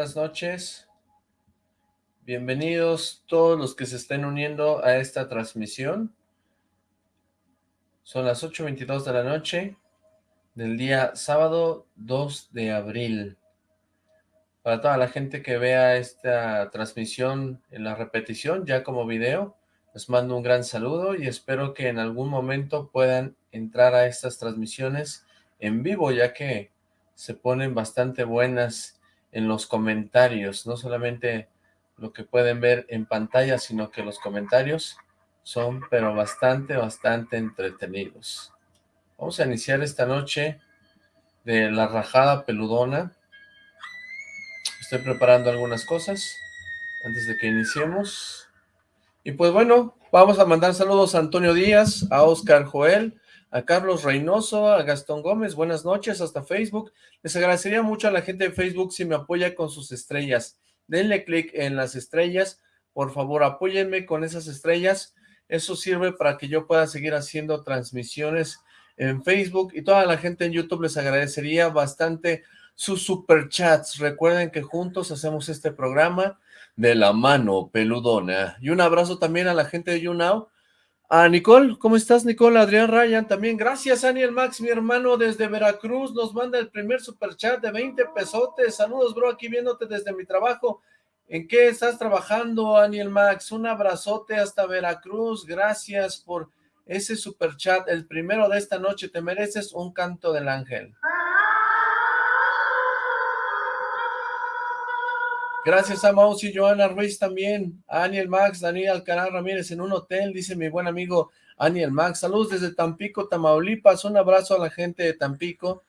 buenas noches. Bienvenidos todos los que se estén uniendo a esta transmisión. Son las 8.22 de la noche del día sábado 2 de abril. Para toda la gente que vea esta transmisión en la repetición, ya como video, les mando un gran saludo y espero que en algún momento puedan entrar a estas transmisiones en vivo, ya que se ponen bastante buenas en los comentarios, no solamente lo que pueden ver en pantalla, sino que los comentarios son pero bastante, bastante entretenidos. Vamos a iniciar esta noche de la rajada peludona. Estoy preparando algunas cosas antes de que iniciemos. Y pues bueno, vamos a mandar saludos a Antonio Díaz, a Oscar Joel, a Carlos Reynoso, a Gastón Gómez, buenas noches, hasta Facebook. Les agradecería mucho a la gente de Facebook si me apoya con sus estrellas. Denle clic en las estrellas, por favor apóyenme con esas estrellas. Eso sirve para que yo pueda seguir haciendo transmisiones en Facebook y toda la gente en YouTube les agradecería bastante sus superchats. Recuerden que juntos hacemos este programa de la mano peludona. Y un abrazo también a la gente de YouNow. A Nicole, ¿cómo estás Nicole? Adrián Ryan también. Gracias Daniel Max, mi hermano desde Veracruz, nos manda el primer superchat de 20 pesotes. Saludos bro, aquí viéndote desde mi trabajo. ¿En qué estás trabajando, Daniel Max? Un abrazote hasta Veracruz. Gracias por ese superchat, el primero de esta noche. Te mereces un canto del ángel. Gracias a Maus y Joana Ruiz también, a Aniel Max, Daniel Alcaraz Ramírez en un hotel, dice mi buen amigo Aniel Max. Saludos desde Tampico, Tamaulipas, un abrazo a la gente de Tampico.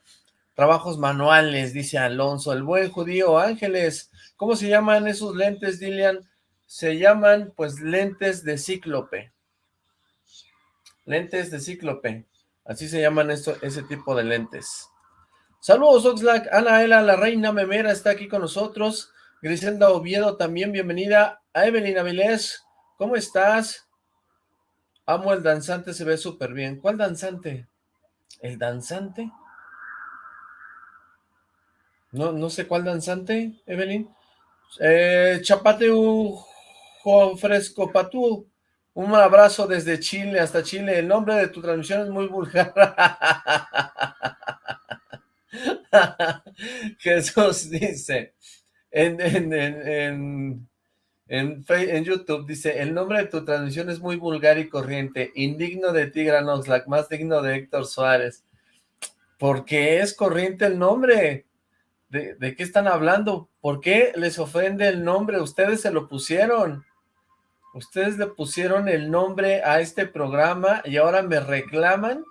Trabajos manuales, dice Alonso, el buen judío Ángeles. ¿Cómo se llaman esos lentes, Dilian? Se llaman, pues, lentes de cíclope. Lentes de cíclope. Así se llaman ese tipo de lentes. Saludos, Oxlack. Ana Ela, la reina memera, está aquí con nosotros. Griselda Oviedo también, bienvenida. A Evelyn Avilés, ¿cómo estás? Amo el danzante, se ve súper bien. ¿Cuál danzante? ¿El danzante? No, no sé cuál danzante, Evelyn. Eh, Chapate Juan Fresco Patú. Un abrazo desde Chile hasta Chile. El nombre de tu transmisión es muy vulgar. Jesús dice, en, en, en, en, YouTube, dice, el nombre de tu transmisión es muy vulgar y corriente, indigno de Tigran Oxlack, más digno de Héctor Suárez. ¿Por qué es corriente el nombre? ¿De, ¿De qué están hablando? ¿Por qué les ofende el nombre? Ustedes se lo pusieron. Ustedes le pusieron el nombre a este programa y ahora me reclaman.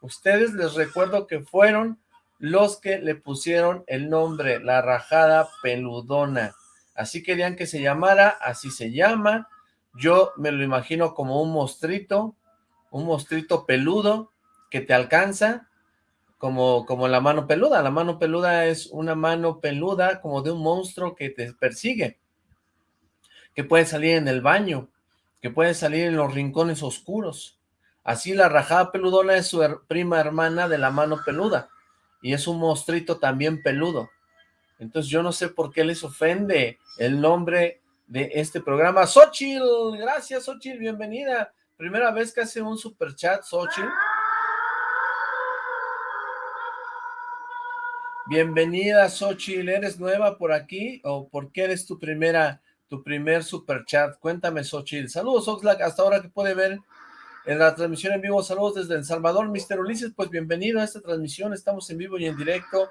Ustedes les recuerdo que fueron los que le pusieron el nombre, la rajada peludona. Así querían que se llamara, así se llama. Yo me lo imagino como un mostrito, un mostrito peludo que te alcanza, como, como la mano peluda. La mano peluda es una mano peluda como de un monstruo que te persigue, que puede salir en el baño, que puede salir en los rincones oscuros. Así la rajada peludona es su prima hermana de la mano peluda y es un monstruito también peludo. Entonces yo no sé por qué les ofende el nombre de este programa. Xochitl, gracias Xochitl, bienvenida. Primera vez que hace un super chat, Xochitl. Bienvenida Xochitl, ¿eres nueva por aquí o por qué eres tu primera, tu primer super chat? Cuéntame Xochitl. Saludos Oxlack, hasta ahora que puede ver en la transmisión en vivo. Saludos desde El Salvador, Mister Ulises, pues bienvenido a esta transmisión, estamos en vivo y en directo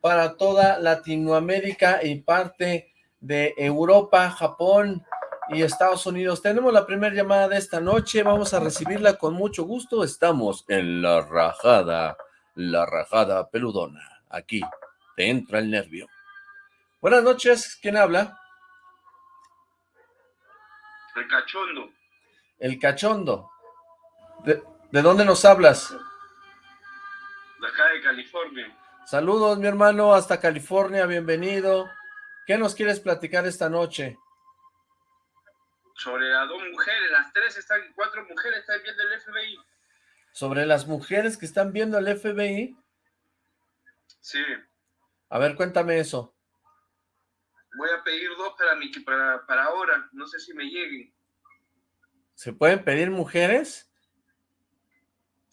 para toda Latinoamérica y parte de Europa, Japón y Estados Unidos. Tenemos la primera llamada de esta noche, vamos a recibirla con mucho gusto, estamos en la rajada, la rajada peludona, aquí te entra el nervio. Buenas noches, ¿quién habla? El cachondo. El cachondo. ¿De, dónde nos hablas? De acá de California. Saludos, mi hermano, hasta California, bienvenido. ¿Qué nos quieres platicar esta noche? Sobre las dos mujeres, las tres están, cuatro mujeres están viendo el FBI. ¿Sobre las mujeres que están viendo el FBI? Sí. A ver, cuéntame eso. Voy a pedir dos para, mi, para, para ahora, no sé si me lleguen. ¿Se pueden pedir mujeres?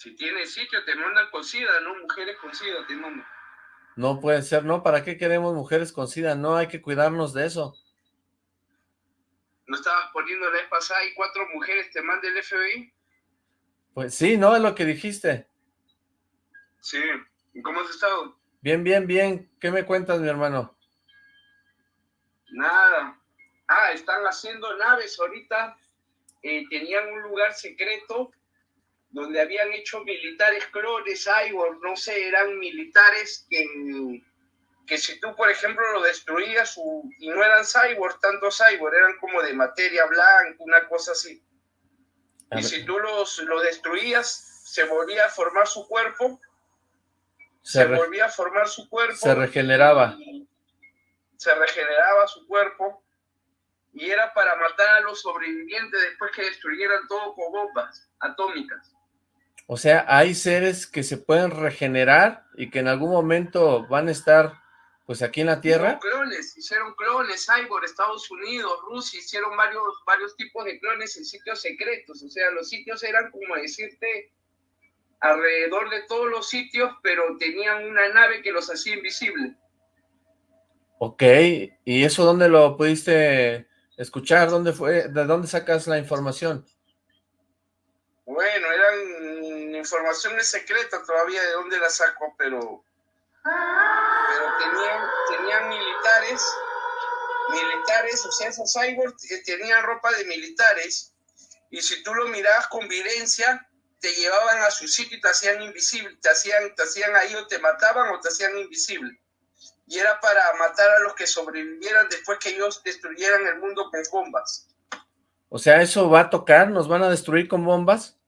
Si tiene sitio, te mandan con SIDA, ¿no? Mujeres con SIDA te mandan. No puede ser, ¿no? ¿Para qué queremos mujeres con SIDA? No, hay que cuidarnos de eso. ¿No estabas poniendo la vez pasada y cuatro mujeres te manda el FBI? Pues sí, ¿no? Es lo que dijiste. Sí. ¿Y cómo has estado? Bien, bien, bien. ¿Qué me cuentas, mi hermano? Nada. Ah, están haciendo naves ahorita. Eh, tenían un lugar secreto donde habían hecho militares clones, cyborg, no sé, eran militares que, que si tú, por ejemplo, lo destruías y no eran cyborg, tanto cyborg, eran como de materia blanca, una cosa así. Y si tú los, lo destruías, se volvía a formar su cuerpo se, volvía a formar su cuerpo. Se regeneraba. Se regeneraba su cuerpo y era para matar a los sobrevivientes después que destruyeran todo con bombas atómicas. O sea, hay seres que se pueden regenerar y que en algún momento van a estar pues aquí en la Tierra. Hicieron clones, hicieron clones, Cyborg, Estados Unidos, Rusia, hicieron varios, varios tipos de clones en sitios secretos. O sea, los sitios eran como decirte alrededor de todos los sitios, pero tenían una nave que los hacía invisibles. Ok, ¿y eso dónde lo pudiste escuchar? ¿Dónde fue? ¿De dónde sacas la información? Bueno, eran informaciones secretas todavía de dónde la saco, pero, tenían, militares, militares, o sea, esos cyborgs tenían ropa de militares, y si tú lo mirabas con violencia, te llevaban a su sitio y te hacían invisible, te hacían, te hacían ahí o te mataban o te hacían invisible. Y era para matar a los que sobrevivieran después que ellos destruyeran el mundo con bombas. O sea, ¿eso va a tocar? ¿Nos van a destruir con bombas?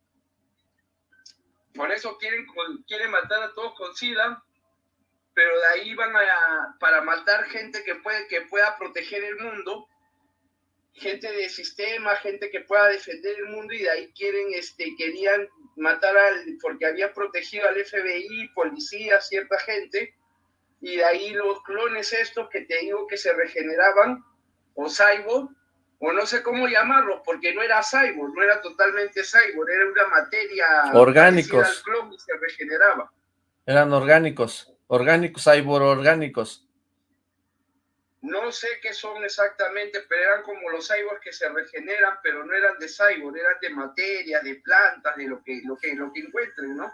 Por eso quieren, quieren matar a todos con SIDA, pero de ahí van a, para matar gente que, puede, que pueda proteger el mundo, gente de sistema, gente que pueda defender el mundo y de ahí quieren, este, querían matar al, porque había protegido al FBI, policía, cierta gente, y de ahí los clones estos que te digo que se regeneraban, o cyborg, o no sé cómo llamarlos, porque no era cyborg, no era totalmente cyborg, era una materia orgánicos. Al clon y se regeneraba. Eran orgánicos, orgánicos, cyborg orgánicos. No sé qué son exactamente, pero eran como los cyborgs que se regeneran, pero no eran de cyborg, eran de materia, de plantas, de lo que, lo que, lo que encuentren, ¿no?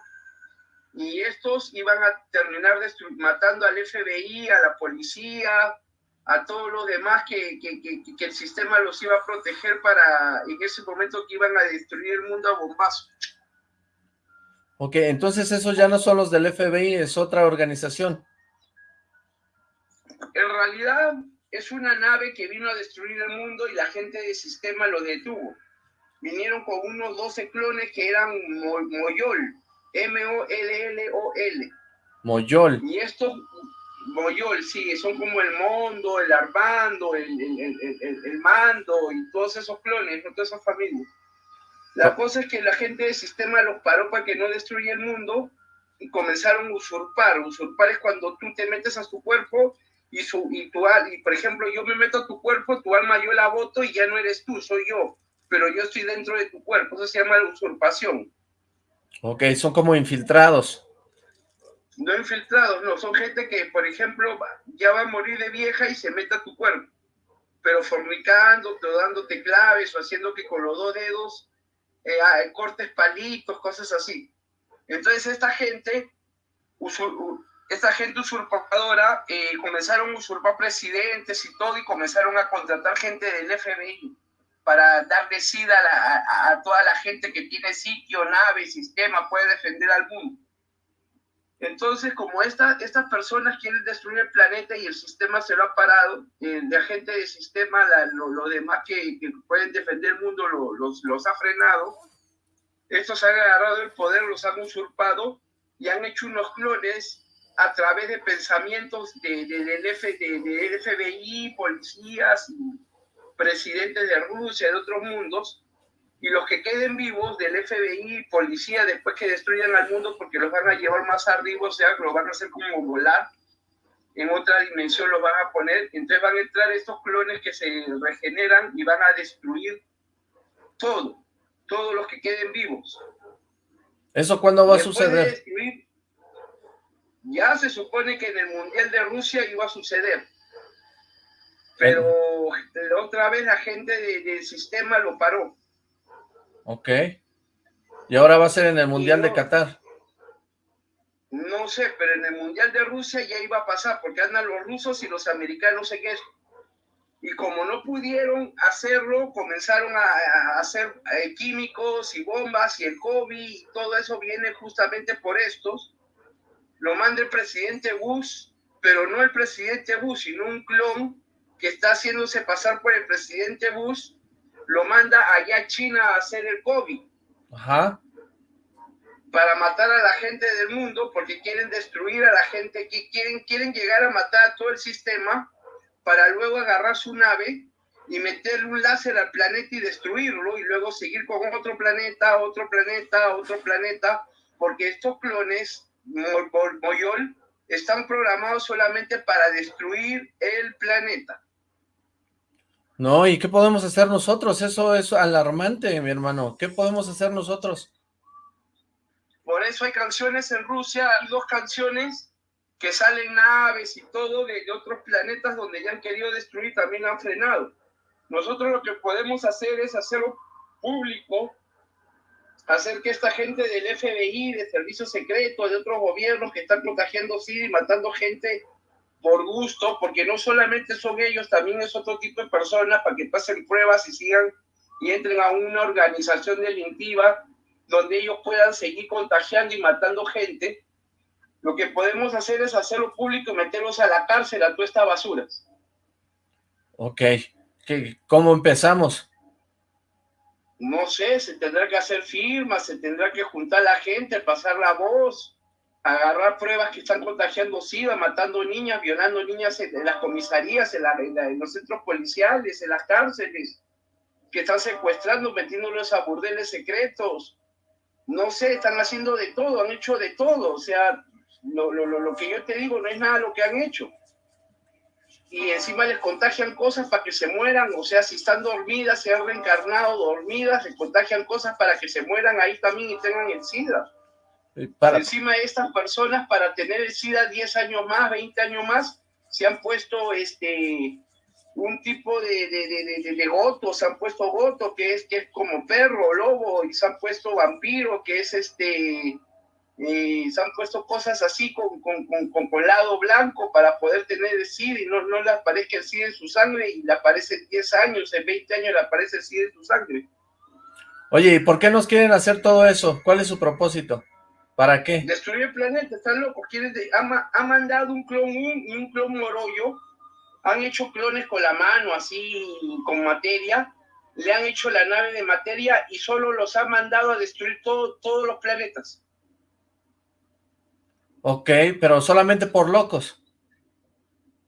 Y estos iban a terminar matando al FBI, a la policía, a todos los demás que, que, que, el sistema los iba a proteger para en ese momento que iban a destruir el mundo a bombazo. Ok, entonces esos ya no son los del FBI, es otra organización. En realidad es una nave que vino a destruir el mundo y la gente del sistema lo detuvo. Vinieron con unos 12 clones que eran Moyol, M-O-L-L-O-L. Moyol. Y estos, Moyol, sí, son como el Mondo, el Armando, el, el, Mando y todos esos clones, todas esas familias. La ah. cosa es que la gente del sistema los paró para que no destruya el mundo y comenzaron a usurpar. Usurpar es cuando tú te metes a su cuerpo y, su, y, tu, y por ejemplo, yo me meto a tu cuerpo, tu alma yo la voto y ya no eres tú, soy yo, pero yo estoy dentro de tu cuerpo, eso se llama usurpación. Ok, son como infiltrados. No infiltrados, no, son gente que, por ejemplo, ya va a morir de vieja y se mete a tu cuerpo, pero fornicándote o dándote claves o haciendo que con los dos dedos eh, ah, cortes palitos, cosas así. Entonces esta gente esta gente usurpadora eh, comenzaron a usurpar presidentes y todo y comenzaron a contratar gente del FBI para darle sida a, toda la gente que tiene sitio, nave, sistema, puede defender al mundo. Entonces, como esta, estas personas quieren destruir el planeta y el sistema se lo ha parado, eh, de agente del sistema, lo, demás que, pueden defender el mundo los, los ha frenado, estos han agarrado el poder, los han usurpado y han hecho unos clones a través de pensamientos de, del, F, de, FBI, policías, presidentes de Rusia, de otros mundos, y los que queden vivos del FBI, policía, después que destruyan al mundo porque los van a llevar más arriba, o sea, los van a hacer como volar, en otra dimensión los van a poner, entonces van a entrar estos clones que se regeneran y van a destruir todo, todos los que queden vivos. ¿Eso cuándo va a suceder? ya se supone que en el Mundial de Rusia iba a suceder. Pero la otra vez la gente del sistema lo paró. Ok. ¿Y ahora va a ser en el Mundial de Qatar? No sé, pero en el Mundial de Rusia ya iba a pasar, porque andan los rusos y los americanos en eso. Y como no pudieron hacerlo, comenzaron a, hacer eh, químicos y bombas y el COVID y todo eso viene justamente por estos. Lo manda el presidente Bush, pero no el presidente Bush, sino un clon que está haciéndose pasar por el presidente Bush, lo manda allá a China a hacer el COVID. Ajá para matar a la gente del mundo porque quieren destruir a la gente, que quieren, quieren llegar a matar a todo el sistema para luego agarrar su nave y meterle un láser al planeta y destruirlo y luego seguir con otro planeta, otro planeta, otro planeta, porque estos clones, Moyol, están programados solamente para destruir el planeta. No, ¿y qué podemos hacer nosotros? Eso es alarmante, mi hermano. ¿Qué podemos hacer nosotros? Por eso hay canciones en Rusia, hay dos canciones que salen naves y todo de, otros planetas donde ya han querido destruir, también han frenado. Nosotros lo que podemos hacer es hacerlo público, hacer que esta gente del FBI, de servicios secretos, de otros gobiernos que están contagiando SIDA y matando gente por gusto, porque no solamente son ellos, también es otro tipo de personas para que pasen pruebas y sigan y entren a una organización delictiva donde ellos puedan seguir contagiando y matando gente, lo que podemos hacer es hacerlo público y meterlos a la cárcel a toda esta basura. Ok. ¿Cómo empezamos? No sé, se tendrá que hacer firmas, se tendrá que juntar la gente, pasar la voz, agarrar pruebas que están contagiando SIDA, matando niñas, violando niñas en, las comisarías, en, los centros policiales, en las cárceles, que están secuestrando, metiéndolos a burdeles secretos, no sé, están haciendo de todo, han hecho de todo, o sea, lo, lo, lo, que yo te digo no es nada lo que han hecho. Y encima les contagian cosas para que se mueran, o sea, si están dormidas, se han reencarnado dormidas, les contagian cosas para que se mueran ahí también y tengan el SIDA. Para... Encima de estas personas, para tener el SIDA 10 años más, 20 años más, se han puesto este, un tipo de, de, de, de, goto, se han puesto goto, que es, que es como perro, lobo, y se han puesto vampiro, que es este, eh, se han puesto cosas así con, con, con, con, lado blanco para poder tener el SID y no, no le aparezca el SID en su sangre y le aparece en 10 años, en 20 años le aparece el SID en su sangre. Oye, ¿y por qué nos quieren hacer todo eso? ¿Cuál es su propósito? ¿Para qué? Destruir el planeta, están locos. Quieren ha, ha, mandado un clon y un clon morollo han hecho clones con la mano, así, con materia, le han hecho la nave de materia y solo los han mandado a destruir todo, todos los planetas. Ok, pero solamente por locos.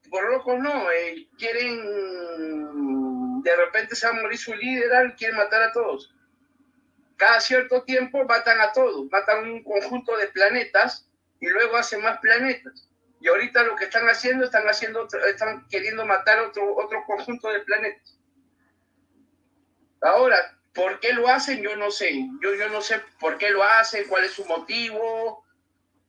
Por locos no, eh, quieren, de repente se va a morir su líder, quieren matar a todos. Cada cierto tiempo matan a todos, matan un conjunto de planetas y luego hacen más planetas. Y ahorita lo que están haciendo, están haciendo, están queriendo matar otro, otro conjunto de planetas. Ahora, ¿por qué lo hacen? Yo no sé. Yo, yo no sé por qué lo hacen, cuál es su motivo.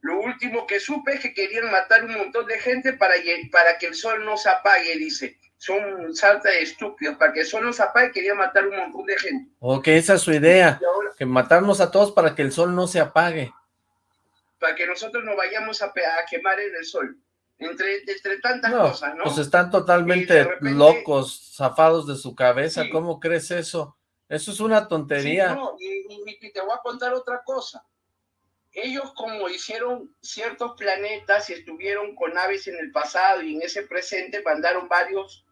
Lo último que supe es que querían matar un montón de gente para, para que el sol no se apague, dice. Son salta de estúpidos. Para que el sol no se apague, querían matar un montón de gente. Ok, esa es su idea. que matarnos a todos para que el sol no se apague para que nosotros no vayamos a, quemar en el sol. Entre, entre tantas cosas, ¿no? Pues están totalmente locos, zafados de su cabeza, ¿cómo crees eso? Eso es una tontería. no, y, te voy a contar otra cosa. Ellos como hicieron ciertos planetas y estuvieron con naves en el pasado y en ese presente mandaron varios,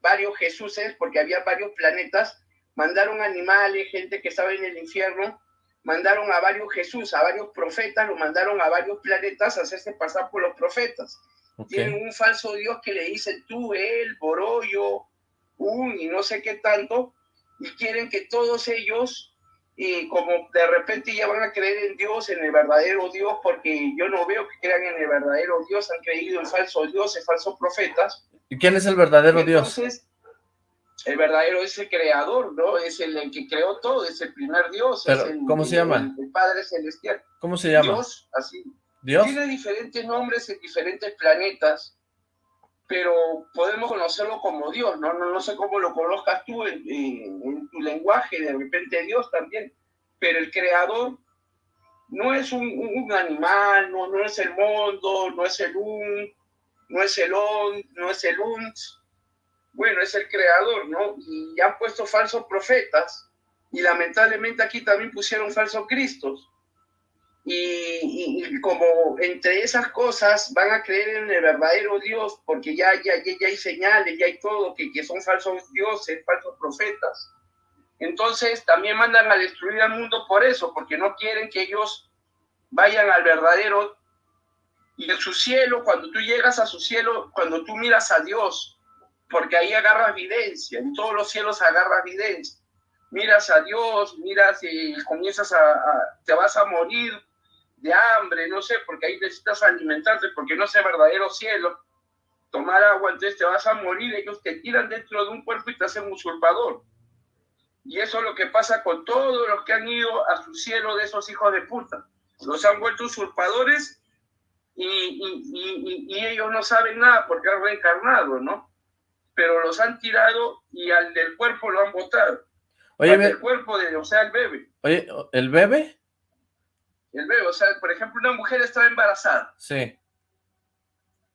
varios Jesuses, porque había varios planetas, mandaron animales, gente que estaba en el infierno, mandaron a varios Jesús, a varios profetas, lo mandaron a varios planetas a hacerse pasar por los profetas. Tienen un falso Dios que le dice tú, él, Borollo, un y no sé qué tanto, y quieren que todos ellos y como de repente ya van a creer en Dios, en el verdadero Dios, porque yo no veo que crean en el verdadero Dios, han creído en falsos dioses, falsos profetas. ¿Y quién es el verdadero Entonces, Dios? El verdadero es el creador, ¿no? Es el, que creó todo, es el primer Dios. ¿Cómo se llama? El, Padre Celestial. ¿Cómo se llama? Dios, así. ¿Dios? Tiene diferentes nombres en diferentes planetas, pero podemos conocerlo como Dios, ¿no? No, no sé cómo lo conozcas tú en, tu lenguaje, de repente Dios también, pero el creador no es un, animal, no, no es el mundo, no es el un, no es el on, no es el uns, bueno, es el creador, ¿no? Y han puesto falsos profetas, y lamentablemente aquí también pusieron falsos cristos, y, como entre esas cosas van a creer en el verdadero Dios, porque ya, ya, ya, hay señales, ya hay todo, que, que son falsos dioses, falsos profetas. Entonces también mandan a destruir al mundo por eso, porque no quieren que ellos vayan al verdadero. Y en su cielo, cuando tú llegas a su cielo, cuando tú miras a Dios, porque ahí agarras evidencia, en todos los cielos agarras evidencia. Miras a Dios, miras y comienzas a, te vas a morir de hambre, no sé, porque ahí necesitas alimentarte, porque no es el verdadero cielo, tomar agua, entonces te vas a morir, ellos te tiran dentro de un cuerpo y te hacen usurpador. Y eso es lo que pasa con todos los que han ido a su cielo de esos hijos de puta. Los han vuelto usurpadores y, y, y, ellos no saben nada porque han reencarnado, ¿no? Pero los han tirado y al del cuerpo lo han botado. Oye, el cuerpo de, o sea, el bebé. Oye, ¿el bebé? el bebé. O sea, por ejemplo, una mujer está embarazada. Sí.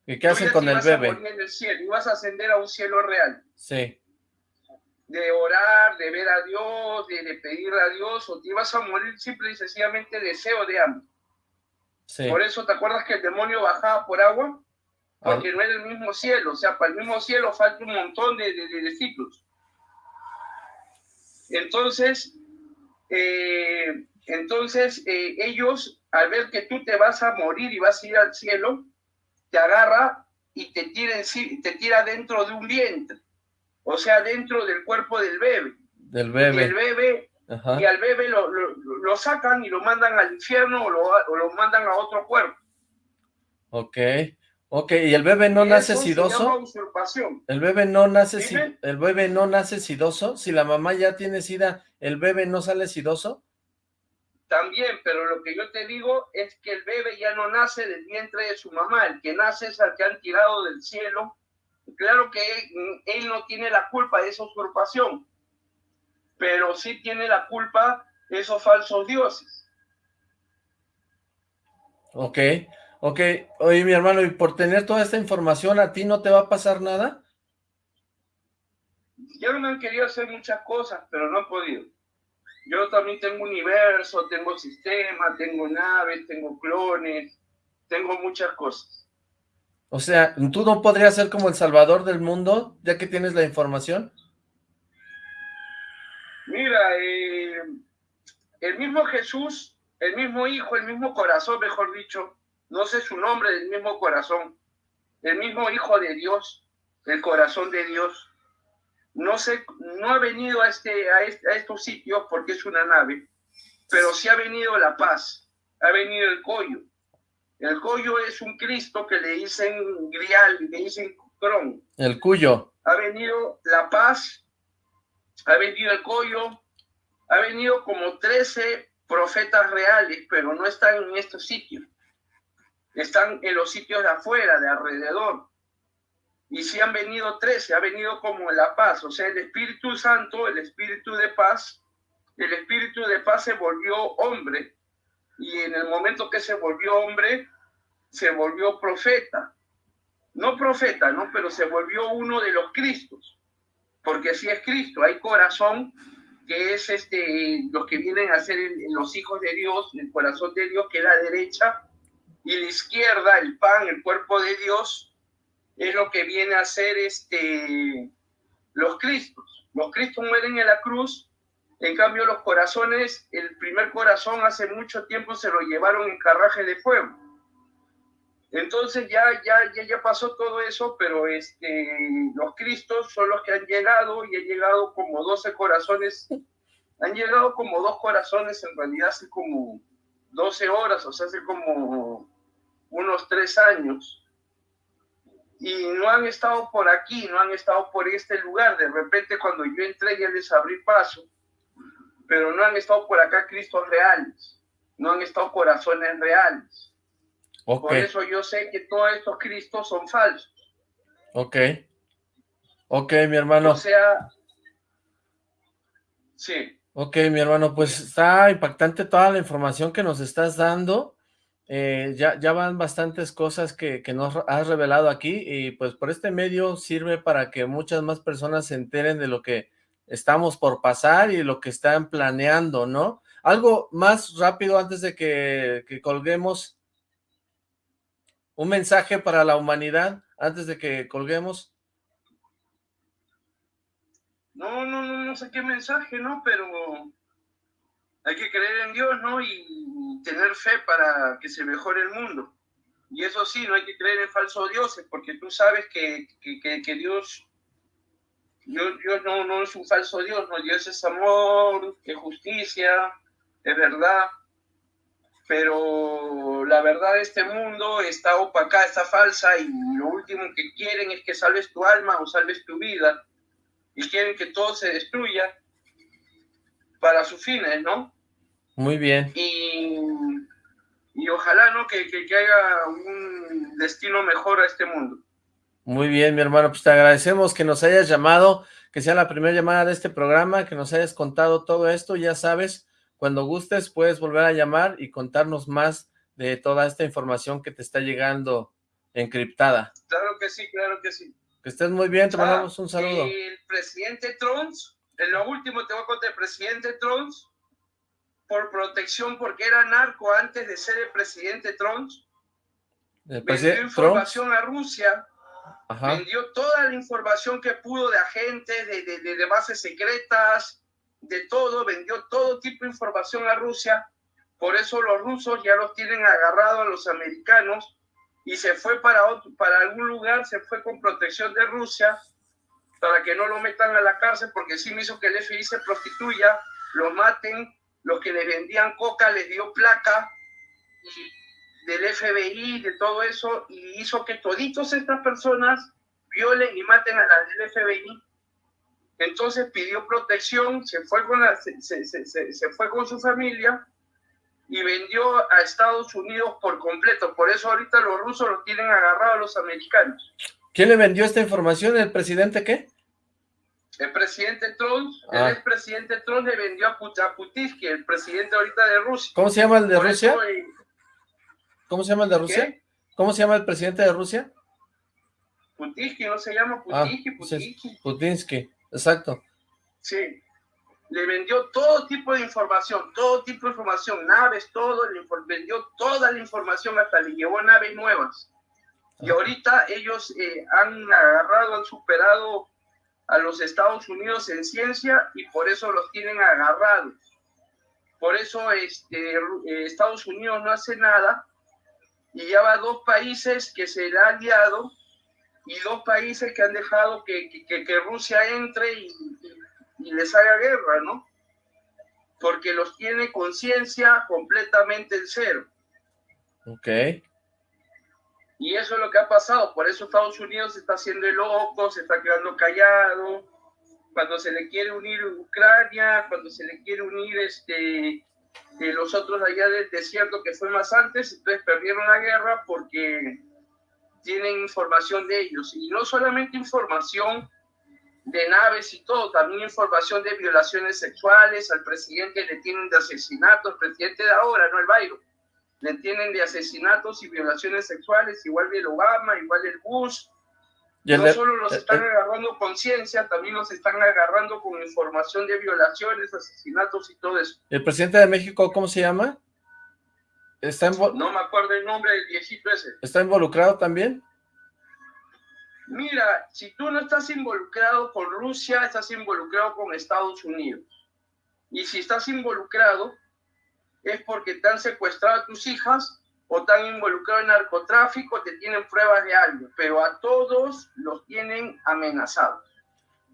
¿Y qué hacen con el bebé? en el cielo, y vas a ascender a un cielo real. Sí. De orar, de ver a Dios, de, pedir a Dios, o te vas a morir simple y sencillamente deseo de hambre. Sí. Por eso, ¿te acuerdas que el demonio bajaba por agua? Porque ah. no era el mismo cielo. O sea, para el mismo cielo falta un montón de, de ciclos. Entonces, eh, entonces, eh, ellos, al ver que tú te vas a morir y vas a ir al cielo, te agarra y te tira, te tira dentro de un vientre, o sea, dentro del cuerpo del bebé. Del bebé. Y el bebé, y al bebé lo, lo, sacan y lo mandan al infierno o lo, o lo mandan a otro cuerpo. Ok. Ok, ¿y el bebé no nace sidoso? El bebé no nace si, el bebé no nace sidoso. Si la mamá ya tiene sida, ¿el bebé no sale sidoso? También, pero lo que yo te digo es que el bebé ya no nace del vientre de su mamá, el que nace es al que han tirado del cielo. Claro que él, no tiene la culpa de esa usurpación, pero sí tiene la culpa esos falsos dioses. Ok, ok. Oye, mi hermano, ¿y por tener toda esta información a ti no te va a pasar nada? Ya me han querido hacer muchas cosas, pero no he podido. Yo también tengo universo, tengo sistema, tengo naves, tengo clones, tengo muchas cosas. O sea, ¿tú no podrías ser como el salvador del mundo, ya que tienes la información? Mira, eh, el mismo Jesús, el mismo Hijo, el mismo corazón, mejor dicho, no sé su nombre del mismo corazón, el mismo Hijo de Dios, el corazón de Dios, no, sé, no ha venido a, este, a, estos sitios porque es una nave, pero sí ha venido la paz, ha venido el collo. El collo es un Cristo que le dicen grial, le dicen cron. El cuyo. Ha venido la paz, ha venido el collo, ha venido como 13 profetas reales, pero no están en estos sitios. Están en los sitios de afuera, de alrededor y si han venido trece, ha venido como la paz, o sea, el Espíritu Santo, el Espíritu de paz, el Espíritu de paz se volvió hombre y en el momento que se volvió hombre, se volvió profeta. No profeta, ¿no? Pero se volvió uno de los Cristos, porque si es Cristo, hay corazón que es este, los que vienen a ser los hijos de Dios, el corazón de Dios que es la derecha, y la izquierda, el pan, el cuerpo de Dios, es lo que viene a ser este, los Cristos. Los Cristos mueren en la cruz, en cambio los corazones, el primer corazón hace mucho tiempo se lo llevaron en carraje de fuego. Entonces ya, ya, ya, ya pasó todo eso, pero este, los Cristos son los que han llegado y han llegado como 12 corazones Han llegado como dos corazones en realidad hace como 12 horas, o sea, hace como unos tres años. Y no han estado por aquí, no han estado por este lugar. De repente cuando yo entré ya les abrí paso, pero no han estado por acá Cristos reales, no han estado corazones reales. Por eso yo sé que todos estos Cristos son falsos. Ok. Ok, mi hermano. O sea, sí. Ok, mi hermano, pues está impactante toda la información que nos estás dando. Eh, ya, ya van bastantes cosas que, que, nos has revelado aquí y pues por este medio sirve para que muchas más personas se enteren de lo que estamos por pasar y lo que están planeando, ¿no? Algo más rápido antes de que, que colguemos. Un mensaje para la humanidad antes de que colguemos. No, no, no, no sé qué mensaje, ¿no? Pero hay que creer en Dios, ¿no? Y tener fe para que se mejore el mundo. Y eso sí, no hay que creer en falsos dioses, porque tú sabes que, que, que, Dios, Dios, Dios no, no, es un falso Dios, no, Dios es amor, es justicia, es verdad. Pero la verdad de este mundo está opacada, está falsa, y lo último que quieren es que salves tu alma o salves tu vida y quieren que todo se destruya para sus fines, ¿no? Muy bien. Y, y ojalá, ¿no? Que, que, haya un destino mejor a este mundo. Muy bien, mi hermano, pues te agradecemos que nos hayas llamado, que sea la primera llamada de este programa, que nos hayas contado todo esto, ya sabes, cuando gustes puedes volver a llamar y contarnos más de toda esta información que te está llegando encriptada. Claro que sí, claro que sí. Que estés muy bien, te mandamos un saludo. El presidente Trump, en lo último te voy a contar, el presidente Trump, por protección, porque era narco antes de ser el presidente Trump, vendió información a Rusia, vendió toda la información que pudo de agentes, de, de, de bases secretas, de todo, vendió todo tipo de información a Rusia. Por eso los rusos ya los tienen agarrados a los americanos y se fue para, otro, para algún lugar, se fue con protección de Rusia para que no lo metan a la cárcel porque sí me hizo que el FBI se prostituya, lo maten, los que le vendían coca les dio placa del FBI, de todo eso, y hizo que toditos estas personas violen y maten a las del FBI. Entonces pidió protección, se fue con, la, se, se, se, se fue con su familia y vendió a Estados Unidos por completo. Por eso ahorita los rusos lo tienen agarrado a los americanos. ¿Quién le vendió esta información? ¿El presidente qué? El presidente Trump, el ah. expresidente Trump le vendió a, Putin, el presidente ahorita de Rusia. ¿Cómo se llama el de Rusia? Eh, ¿Cómo se llama el de Rusia? ¿Cómo se llama el presidente de Rusia? Putinsky, no se llama Putinsky, ah, Putinsky. Putinsky, exacto. Sí, le vendió todo tipo de información, todo tipo de información, naves, todo, le vendió toda la información, hasta le llevó naves nuevas. Y ahorita ellos eh, han agarrado, han superado a los Estados Unidos en ciencia y por eso los tienen agarrados. Por eso este, eh, Estados Unidos no hace nada y ya va dos países que se le han aliado y dos países que han dejado que, que, que Rusia entre y, y les haga guerra, ¿no? Porque los tiene conciencia completamente en cero. Ok. Y eso es lo que ha pasado. Por eso Estados Unidos se está haciendo el loco, se está quedando callado. Cuando se le quiere unir Ucrania, cuando se le quiere unir este, de los otros allá del desierto que fue más antes, entonces perdieron la guerra porque tienen información de ellos. Y no solamente información de naves y todo, también información de violaciones sexuales, al presidente le tienen de asesinatos, presidente de ahora, no el Bayro, le tienen de asesinatos y violaciones sexuales, igual el Obama, igual el Bush, no solo los eh, están eh. agarrando conciencia, también los están agarrando con información de violaciones, asesinatos y todo eso. ¿El presidente de México cómo se llama? ¿Está no me acuerdo el nombre del viejito ese. ¿Está involucrado también? Mira, si tú no estás involucrado con Rusia, estás involucrado con Estados Unidos. Y si estás involucrado, es porque te han secuestrado a tus hijas o te han involucrado en narcotráfico, te tienen pruebas de algo, pero a todos los tienen amenazados.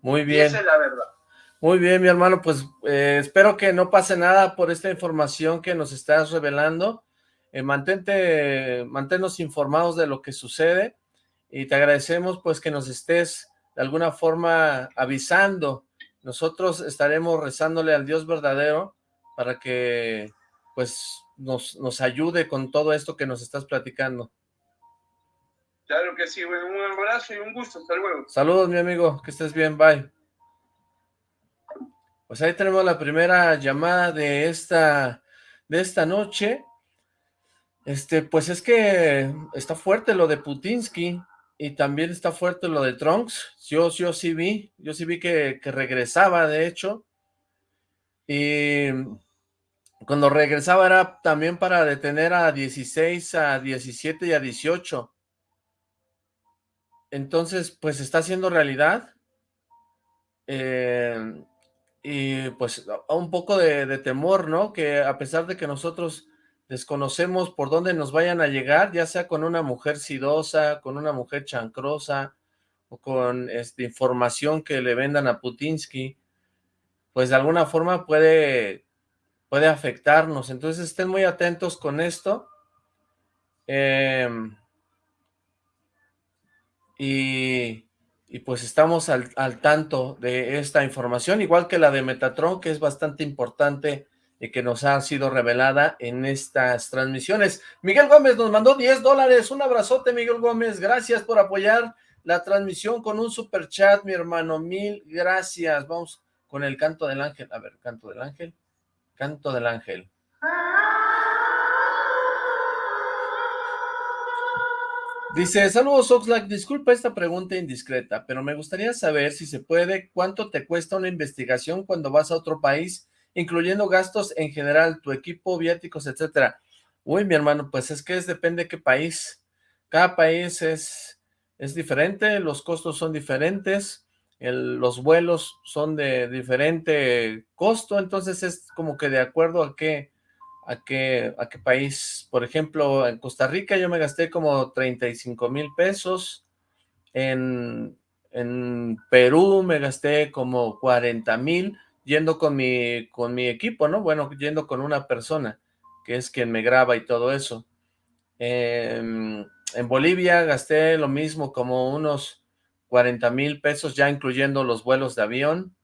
Muy bien. esa es la verdad. Muy bien, mi hermano, pues eh, espero que no pase nada por esta información que nos estás revelando. Eh, mantente, manténnos informados de lo que sucede y te agradecemos pues que nos estés de alguna forma avisando. Nosotros estaremos rezándole al Dios verdadero para que pues nos, nos ayude con todo esto que nos estás platicando. Claro que sí, bueno, un abrazo y un gusto, hasta luego. Saludos, mi amigo, que estés bien, bye. Pues ahí tenemos la primera llamada de esta, de esta noche. Este, pues es que está fuerte lo de Putinsky y también está fuerte lo de Trunks. Yo, yo sí vi, yo sí vi que, que regresaba, de hecho. Y cuando regresaba era también para detener a 16, a 17 y a 18. Entonces, pues está haciendo realidad. Eh, y pues un poco de, temor, ¿no? Que a pesar de que nosotros desconocemos por dónde nos vayan a llegar, ya sea con una mujer sidosa, con una mujer chancrosa, o con esta información que le vendan a Putinsky, pues de alguna forma puede, puede afectarnos. Entonces estén muy atentos con esto. Eh, y, pues estamos al, tanto de esta información, igual que la de Metatron, que es bastante importante y que nos ha sido revelada en estas transmisiones. Miguel Gómez nos mandó 10 dólares, un abrazote Miguel Gómez, gracias por apoyar la transmisión con un super chat, mi hermano, mil gracias. Vamos con el canto del ángel, a ver, canto del ángel, canto del ángel. Dice, saludos Oxlack, disculpa esta pregunta indiscreta, pero me gustaría saber si se puede, cuánto te cuesta una investigación cuando vas a otro país, incluyendo gastos en general, tu equipo, viáticos, etcétera. Uy, mi hermano, pues es que es depende de qué país. Cada país es, es diferente, los costos son diferentes, los vuelos son de diferente costo, entonces es como que de acuerdo a qué, a qué, a qué país. Por ejemplo, en Costa Rica yo me gasté como 35 mil pesos. En, en Perú me gasté como 40 mil yendo con mi, con mi equipo, ¿no? Bueno, yendo con una persona que es quien me graba y todo eso. en Bolivia gasté lo mismo, como unos 40 mil pesos, ya incluyendo los vuelos de avión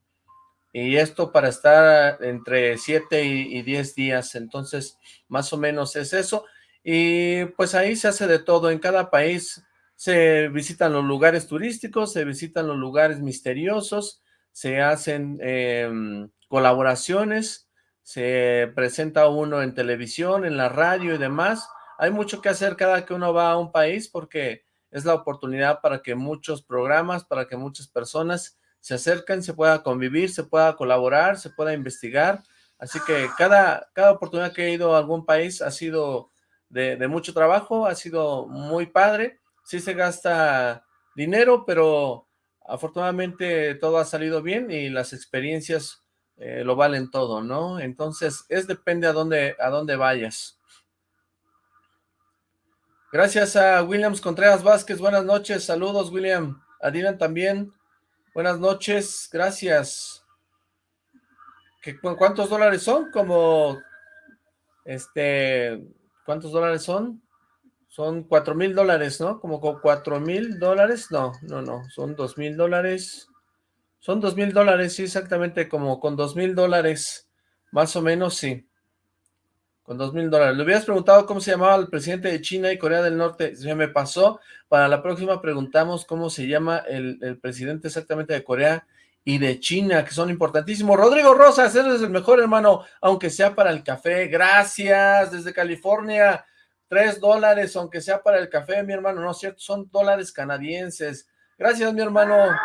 y esto para estar entre 7 y, 10 días, entonces más o menos es eso, y pues ahí se hace de todo, en cada país se visitan los lugares turísticos, se visitan los lugares misteriosos, se hacen em, colaboraciones, se presenta uno en televisión, en la radio y demás, hay mucho que hacer cada que uno va a un país porque es la oportunidad para que muchos programas, para que muchas personas se acercan, se pueda convivir, se pueda colaborar, se pueda investigar. Así que cada, cada oportunidad que he ido a algún país ha sido de, mucho trabajo, ha sido muy padre. Sí se gasta dinero, pero afortunadamente todo ha salido bien y las experiencias eh, lo valen todo, ¿no? Entonces, es depende a dónde, a dónde vayas. Gracias a Williams Contreras Vázquez, buenas noches, saludos William, a Dylan también, Buenas noches, gracias. ¿Qué, ¿Cuántos dólares son? Como, este, ¿cuántos dólares son? Son cuatro mil dólares, ¿no? Como con cuatro mil dólares, no, no, no, son dos mil dólares. Son dos mil dólares, sí, exactamente, como con dos mil dólares, más o menos, sí. Con dos mil dólares. Le hubieras preguntado cómo se llamaba el presidente de China y Corea del Norte. Se me pasó. Para la próxima preguntamos cómo se llama el, presidente exactamente de Corea y de China, que son importantísimos. Rodrigo Rosas, eres el mejor hermano, aunque sea para el café. Gracias, desde California. Tres dólares, aunque sea para el café, mi hermano. No es cierto, son dólares canadienses. Gracias, mi hermano.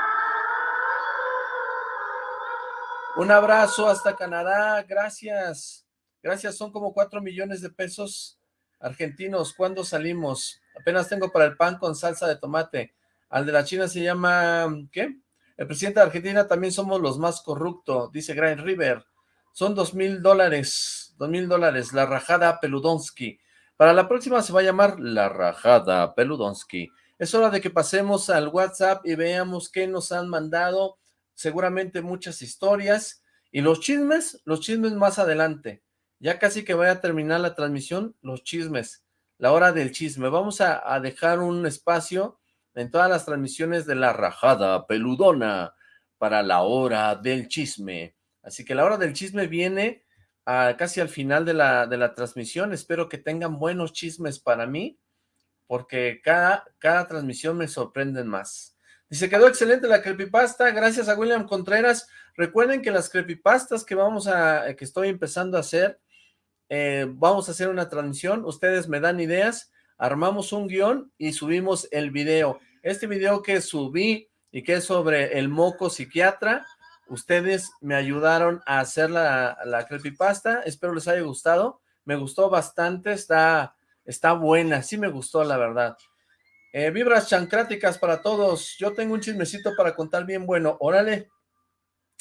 Un abrazo hasta Canadá. Gracias. Gracias, son como cuatro millones de pesos argentinos. ¿Cuándo salimos? Apenas tengo para el pan con salsa de tomate. Al de la China se llama, ¿qué? El presidente de Argentina también somos los más corruptos, dice Grind River. Son dos mil dólares, dos mil dólares, la rajada Peludonsky. Para la próxima se va a llamar la rajada Peludonsky. Es hora de que pasemos al WhatsApp y veamos qué nos han mandado. seguramente muchas historias, y los chismes, los chismes más adelante. Ya casi que voy a terminar la transmisión, los chismes, la hora del chisme. Vamos a, dejar un espacio en todas las transmisiones de la rajada peludona para la hora del chisme. Así que la hora del chisme viene casi al final de la, de la transmisión. Espero que tengan buenos chismes para mí, porque cada, cada transmisión me sorprenden más. Dice, quedó excelente la creepypasta, gracias a William Contreras. Recuerden que las creepypastas que vamos a, que estoy empezando a hacer, eh, vamos a hacer una transmisión, ustedes me dan ideas, armamos un guion y subimos el video. Este video que subí y que es sobre el moco psiquiatra, ustedes me ayudaron a hacer la, la creepypasta, espero les haya gustado, me gustó bastante, está, está buena, sí me gustó la verdad. Eh, vibras chancráticas para todos, yo tengo un chismecito para contar bien bueno, órale.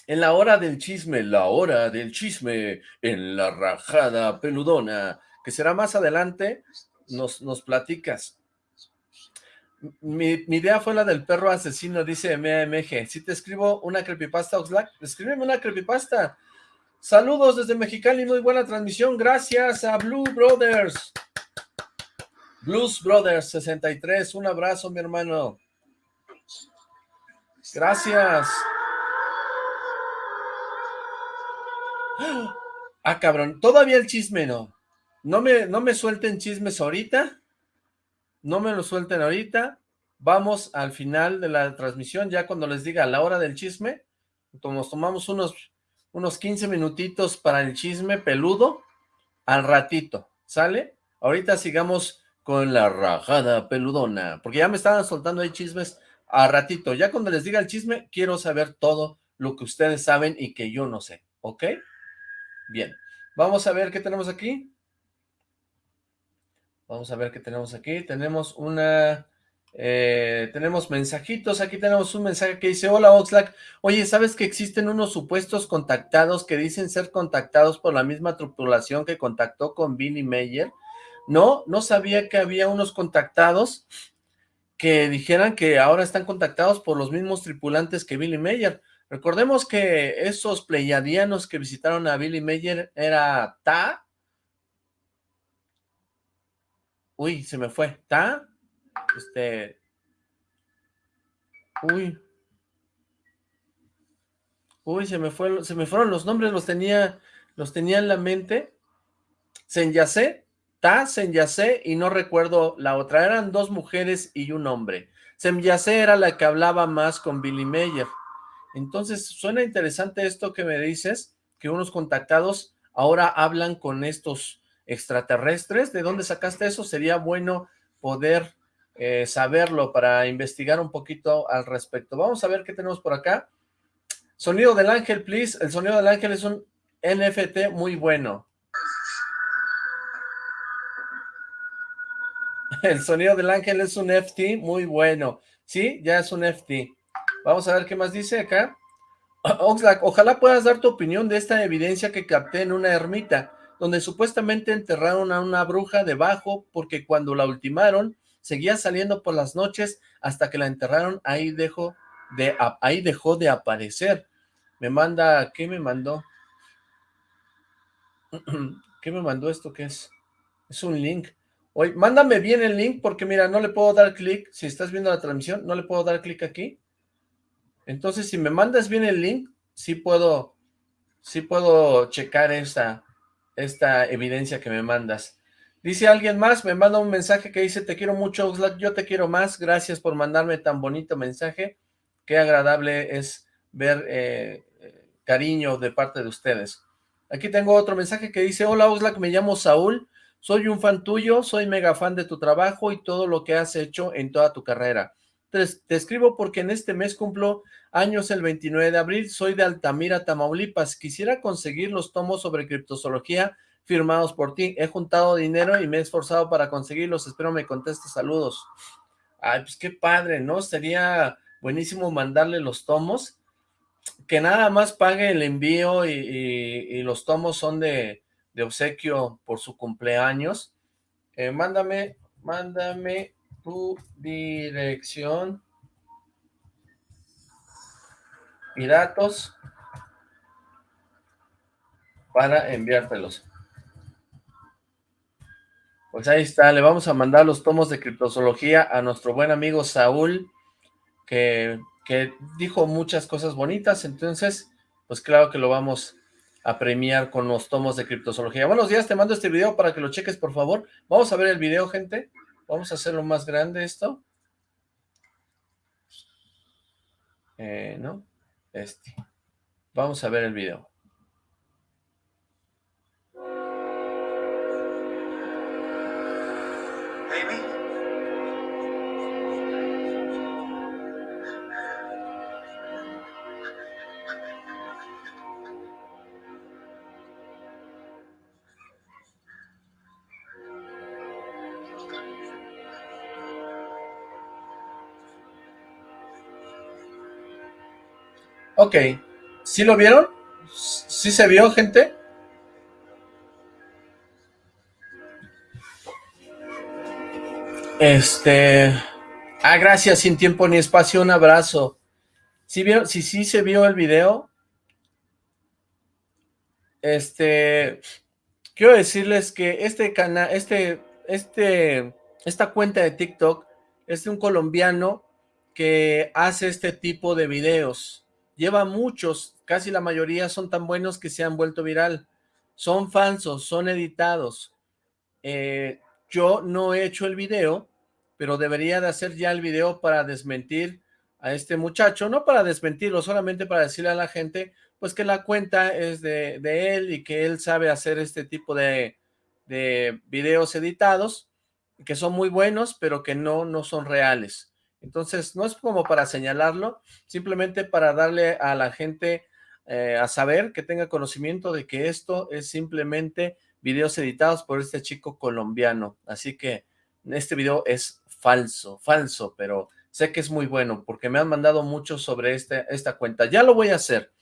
En la hora del chisme, la hora del chisme, en la rajada peludona, que será más adelante, nos, nos platicas. Mi, idea fue la del perro asesino, dice MMG. Si te escribo una creepypasta, Oxlack, escríbeme una creepypasta. Saludos desde Mexicali, muy buena transmisión. Gracias a Blue Brothers. Blues Brothers 63, un abrazo, mi hermano. Gracias. Ah, cabrón, todavía el chisme no. No me, no me suelten chismes ahorita. No me lo suelten ahorita. Vamos al final de la transmisión, ya cuando les diga la hora del chisme. Nos tomamos unos, unos 15 minutitos para el chisme peludo. Al ratito, ¿sale? Ahorita sigamos con la rajada peludona, porque ya me estaban soltando ahí chismes a ratito. Ya cuando les diga el chisme, quiero saber todo lo que ustedes saben y que yo no sé, ¿ok? Bien, vamos a ver qué tenemos aquí. Vamos a ver qué tenemos aquí. Tenemos una... Eh, tenemos mensajitos. Aquí tenemos un mensaje que dice, hola Oxlack. Oye, ¿sabes que existen unos supuestos contactados que dicen ser contactados por la misma tripulación que contactó con Billy Mayer? No, no sabía que había unos contactados que dijeran que ahora están contactados por los mismos tripulantes que Billy Mayer. Recordemos que esos pleiadianos que visitaron a Billy Mayer era Ta. Uy, se me fue. Ta. Este. Uy. Uy, se me fueron los nombres, los tenía, los en la mente. Senyase, Ta, Senyase y no recuerdo la otra. Eran dos mujeres y un hombre. Senyase era la que hablaba más con Billy Mayer. Entonces, suena interesante esto que me dices, que unos contactados ahora hablan con estos extraterrestres. ¿De dónde sacaste eso? Sería bueno poder eh, saberlo para investigar un poquito al respecto. Vamos a ver qué tenemos por acá. Sonido del ángel, please. El sonido del ángel es un NFT muy bueno. El sonido del ángel es un FT muy bueno. Sí, ya es un FT. Vamos a ver qué más dice acá. Oxlack, ojalá puedas dar tu opinión de esta evidencia que capté en una ermita, donde supuestamente enterraron a una bruja debajo, porque cuando la ultimaron, seguía saliendo por las noches hasta que la enterraron, ahí dejó de, ahí dejó de aparecer. Me manda, ¿qué me mandó? ¿Qué me mandó esto? ¿Qué es? Es un link. Oye, mándame bien el link, porque mira, no le puedo dar clic, si estás viendo la transmisión, no le puedo dar clic aquí. Entonces, si me mandas bien el link, sí puedo, sí puedo checar esta, esta evidencia que me mandas. Dice alguien más, me manda un mensaje que dice, te quiero mucho, Oxlack, yo te quiero más, gracias por mandarme tan bonito mensaje, qué agradable es ver eh, cariño de parte de ustedes. Aquí tengo otro mensaje que dice, hola Oxlack, me llamo Saúl, soy un fan tuyo, soy mega fan de tu trabajo y todo lo que has hecho en toda tu carrera. Te, escribo porque en este mes cumplo años el 29 de abril, soy de Altamira, Tamaulipas. Quisiera conseguir los tomos sobre criptozoología firmados por ti. He juntado dinero y me he esforzado para conseguirlos. Espero me contestes. Saludos. Ay, pues qué padre, ¿no? Sería buenísimo mandarle los tomos. Que nada más pague el envío y, los tomos son de, obsequio por su cumpleaños. Eh, mándame, mándame tu dirección y datos para enviártelos. Pues ahí está, le vamos a mandar los tomos de criptozoología a nuestro buen amigo Saúl, que, que dijo muchas cosas bonitas, entonces, pues claro que lo vamos a premiar con los tomos de criptozoología. Buenos días, te mando este video para que lo cheques, por favor. Vamos a ver el video, gente. Vamos a hacerlo más grande esto. Eh, ¿No? Este. Vamos a ver el video. Ok, ¿sí lo vieron? ¿Sí se vio, gente? Este... Ah, gracias, sin tiempo ni espacio, un abrazo. ¿Sí vieron? Sí, sí se vio el video. Este... Quiero decirles que este canal, este, este, esta cuenta de TikTok es de un colombiano que hace este tipo de videos lleva muchos, casi la mayoría son tan buenos que se han vuelto viral. Son falsos, son editados. Eh, yo no he hecho el video, pero debería de hacer ya el video para desmentir a este muchacho, no para desmentirlo, solamente para decirle a la gente, pues que la cuenta es de, él y que él sabe hacer este tipo de, de videos editados, que son muy buenos, pero que no, no son reales. Entonces, no es como para señalarlo, simplemente para darle a la gente eh, a saber que tenga conocimiento de que esto es simplemente videos editados por este chico colombiano. Así que este video es falso, falso, pero sé que es muy bueno porque me han mandado mucho sobre este, esta cuenta. Ya lo voy a hacer.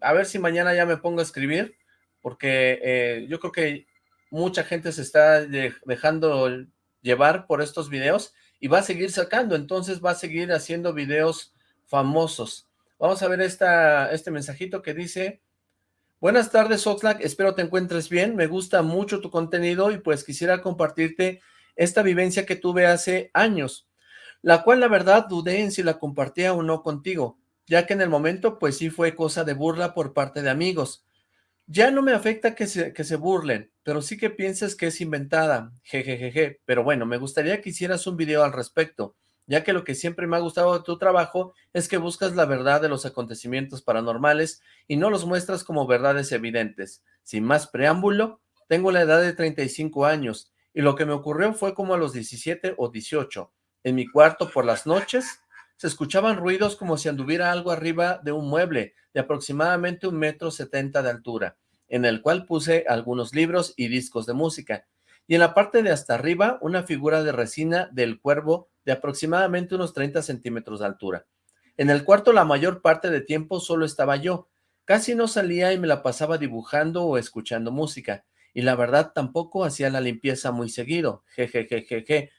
A ver si mañana ya me pongo a escribir porque eh, yo creo que mucha gente se está dejando llevar por estos videos y va a seguir sacando, entonces va a seguir haciendo videos famosos. Vamos a ver esta, este mensajito que dice, Buenas tardes Oxlack, espero te encuentres bien, me gusta mucho tu contenido y pues quisiera compartirte esta vivencia que tuve hace años, la cual la verdad dudé en si la compartía o no contigo, ya que en el momento pues sí fue cosa de burla por parte de amigos. Ya no me afecta que se, que se burlen, pero sí que pienses que es inventada, jejejeje. Pero bueno, me gustaría que hicieras un video al respecto, ya que lo que siempre me ha gustado de tu trabajo es que buscas la verdad de los acontecimientos paranormales y no los muestras como verdades evidentes. Sin más preámbulo, tengo la edad de 35 años y lo que me ocurrió fue como a los 17 o 18. En mi cuarto por las noches se escuchaban ruidos como si anduviera algo arriba de un mueble de aproximadamente un metro setenta de altura, en el cual puse algunos libros y discos de música, y en la parte de hasta arriba una figura de resina del cuervo de aproximadamente unos 30 centímetros de altura. En el cuarto la mayor parte de tiempo solo estaba yo, casi no salía y me la pasaba dibujando o escuchando música, y la verdad tampoco hacía la limpieza muy seguido, jejejejeje,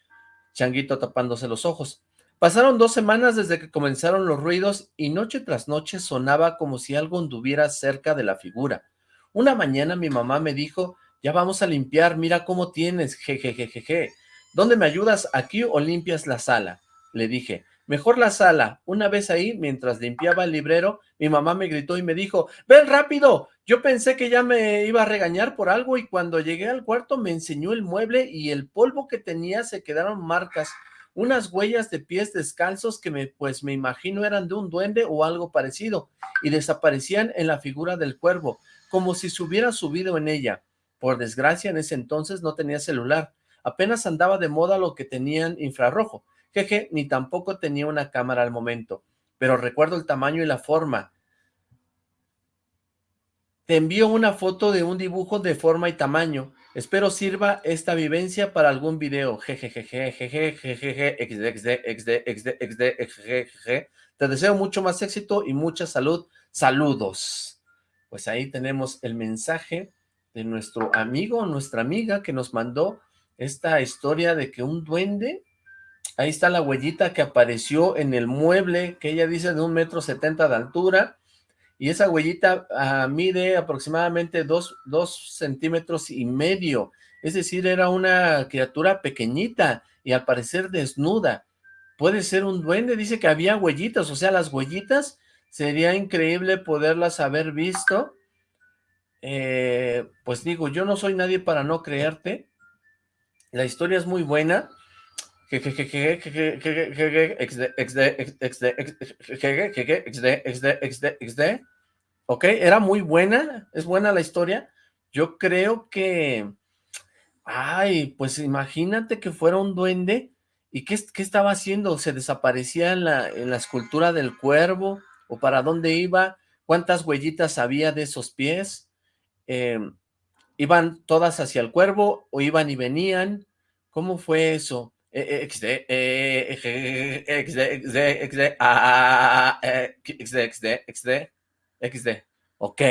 changuito tapándose los ojos. Pasaron dos semanas desde que comenzaron los ruidos y noche tras noche sonaba como si algo anduviera cerca de la figura. Una mañana mi mamá me dijo, ya vamos a limpiar, mira cómo tienes, jejejejeje. ¿Dónde me ayudas, aquí o limpias la sala? Le dije, mejor la sala. Una vez ahí, mientras limpiaba el librero, mi mamá me gritó y me dijo, ven rápido. Yo pensé que ya me iba a regañar por algo y cuando llegué al cuarto me enseñó el mueble y el polvo que tenía se quedaron marcas unas huellas de pies descalzos que me, pues me imagino eran de un duende o algo parecido, y desaparecían en la figura del cuervo, como si se hubiera subido en ella. Por desgracia, en ese entonces no tenía celular, apenas andaba de moda lo que tenían infrarrojo, jeje, ni tampoco tenía una cámara al momento, pero recuerdo el tamaño y la forma. Te envío una foto de un dibujo de forma y tamaño, Espero sirva esta vivencia para algún video. Te deseo mucho más éxito y mucha salud. Saludos. Pues ahí tenemos el mensaje de nuestro amigo, nuestra amiga que nos mandó esta historia de que un duende, ahí está la huellita que apareció en el mueble que ella dice de un metro setenta de altura, y esa huellita ah, mide aproximadamente dos, centímetros y medio, es decir, era una criatura pequeñita y al parecer desnuda. Puede ser un duende, dice que había huellitas, o sea, las huellitas sería increíble poderlas haber visto. Eh, pues digo, yo no soy nadie para no creerte. La historia es muy buena. Ok, era muy buena, es buena la historia. Yo creo que Ay, pues imagínate que fuera un duende. ¿Y qué, qué estaba haciendo? ¿Se desaparecía en la, en la escultura del cuervo? ¿O para dónde iba? ¿Cuántas huellitas había de esos pies? Em, ¿Iban todas hacia el cuervo o iban y venían? ¿Cómo fue eso? XD, XD, XD, XD, XD, XD, XD, ok.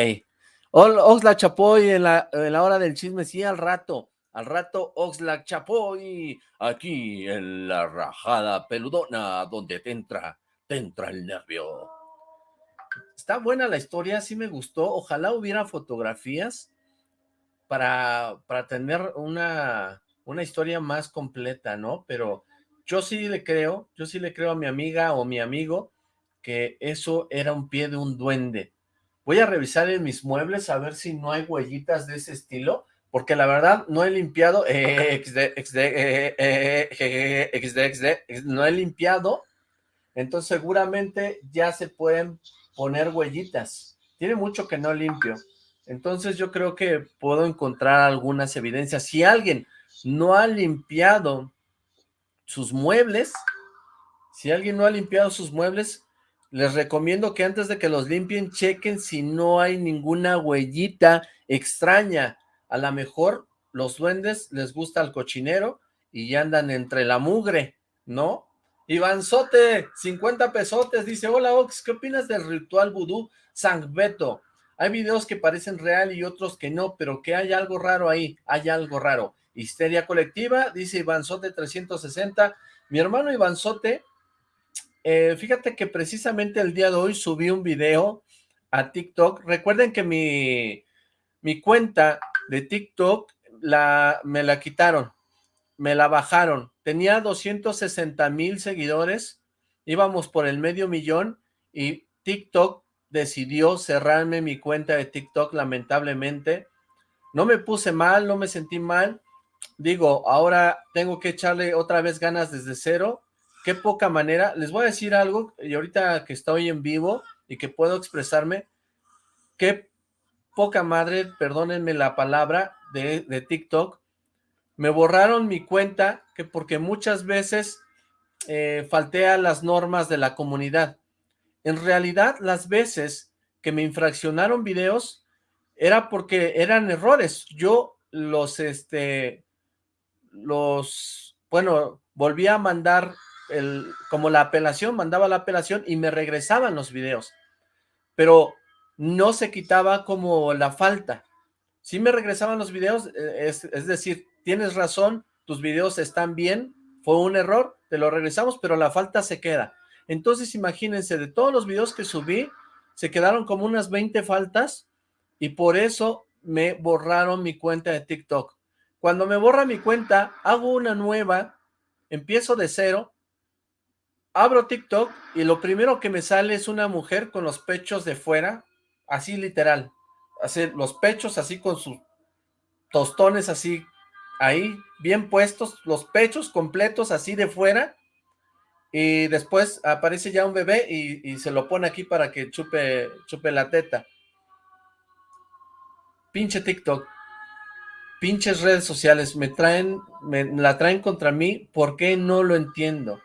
Oxla Chapoy en la, en la hora del chisme, sí, al rato. Al rato Oxlack Chapoy, aquí en la rajada peludona, donde te entra, te entra el nervio. Está buena la historia, sí me gustó. Ojalá hubiera fotografías para, para tener una, una historia más completa, ¿no? Pero yo sí le creo, yo sí le creo a mi amiga o mi amigo que eso era un pie de un duende. Voy a revisar en mis muebles a ver si no hay huellitas de ese estilo, porque la verdad no he limpiado, XD, XD, XD, XD, no he limpiado, entonces seguramente ya se pueden poner huellitas. Tiene mucho que no limpio, entonces yo creo que puedo encontrar algunas evidencias. Si alguien no ha limpiado sus muebles, si alguien no ha limpiado sus muebles, les recomiendo que antes de que los limpien, chequen si no hay ninguna huellita extraña, a lo mejor los duendes les gusta el cochinero y ya andan entre la mugre, ¿no? Ivanzote, 50 pesotes, dice, hola Ox, ¿qué opinas del ritual vudú San Beto? Hay videos que parecen real y otros que no, pero que hay algo raro ahí, hay algo raro. Histeria colectiva, dice Ivanzote 360. Mi hermano Ivanzote, eh, fíjate que precisamente el día de hoy subí un video a TikTok. Recuerden que mi, mi cuenta de TikTok la, me la quitaron, me la bajaron. Tenía 260 mil seguidores, íbamos por el medio millón y TikTok decidió cerrarme mi cuenta de TikTok lamentablemente. No me puse mal, no me sentí mal. Digo, ahora tengo que echarle otra vez ganas desde cero. Qué poca manera. Les voy a decir algo, y ahorita que estoy en vivo y que puedo expresarme, qué poca madre, perdónenme la palabra, de, TikTok, me borraron mi cuenta que porque muchas veces eh, falté a las normas de la comunidad. En realidad, las veces que me infraccionaron videos era porque eran errores. Yo los, este, los, bueno, volví a mandar el, como la apelación, mandaba la apelación y me regresaban los videos. Pero no se quitaba como la falta. Si me regresaban los videos, eh, es, decir, tienes razón, tus videos están bien, fue un error, te lo regresamos, pero la falta se queda. Entonces imagínense, de todos los videos que subí, se quedaron como unas 20 faltas y por eso me borraron mi cuenta de TikTok. Cuando me borra mi cuenta, hago una nueva, empiezo de cero abro TikTok y lo primero que me sale es una mujer con los pechos de fuera, así literal, los pechos así con sus tostones así, ahí, bien puestos, los pechos completos así de fuera, y después aparece ya un bebé y, se lo pone aquí para que chupe, chupe la teta. Pinche TikTok, pinches redes sociales, me traen, me la traen contra mí, ¿por qué no lo entiendo?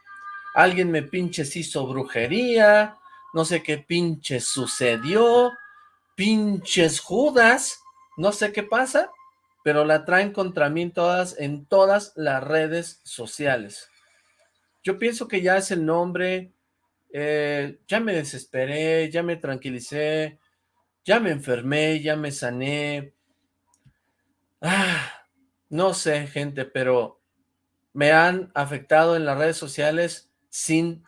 Alguien me pinches hizo brujería, no sé qué pinches sucedió, pinches Judas, no sé qué pasa, pero la traen contra mí en todas, en todas las redes sociales. Yo pienso que ya es el nombre, eh, ya me desesperé, ya me tranquilicé, ya me enfermé, ya me sané. Ah, no sé, gente, pero me han afectado en las redes sociales sin,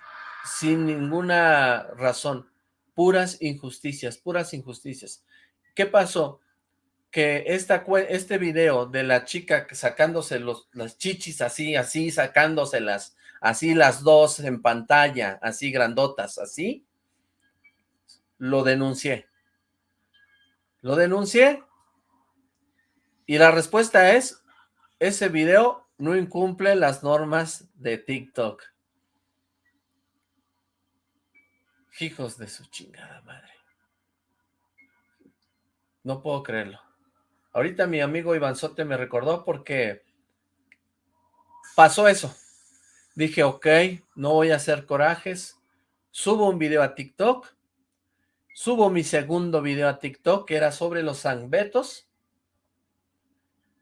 sin ninguna razón puras injusticias, puras injusticias. ¿Qué pasó? Que esta, este video de la chica sacándose los, las chichis así, así, sacándoselas, así las dos en pantalla, así grandotas, así, lo denuncié. Lo denuncié y la respuesta es, ese video no incumple las normas de TikTok. Hijos de su chingada madre. No puedo creerlo. Ahorita mi amigo Sote me recordó porque pasó eso. Dije, ok, no voy a hacer corajes. Subo un video a TikTok. Subo mi segundo video a TikTok, que era sobre los sangbetos.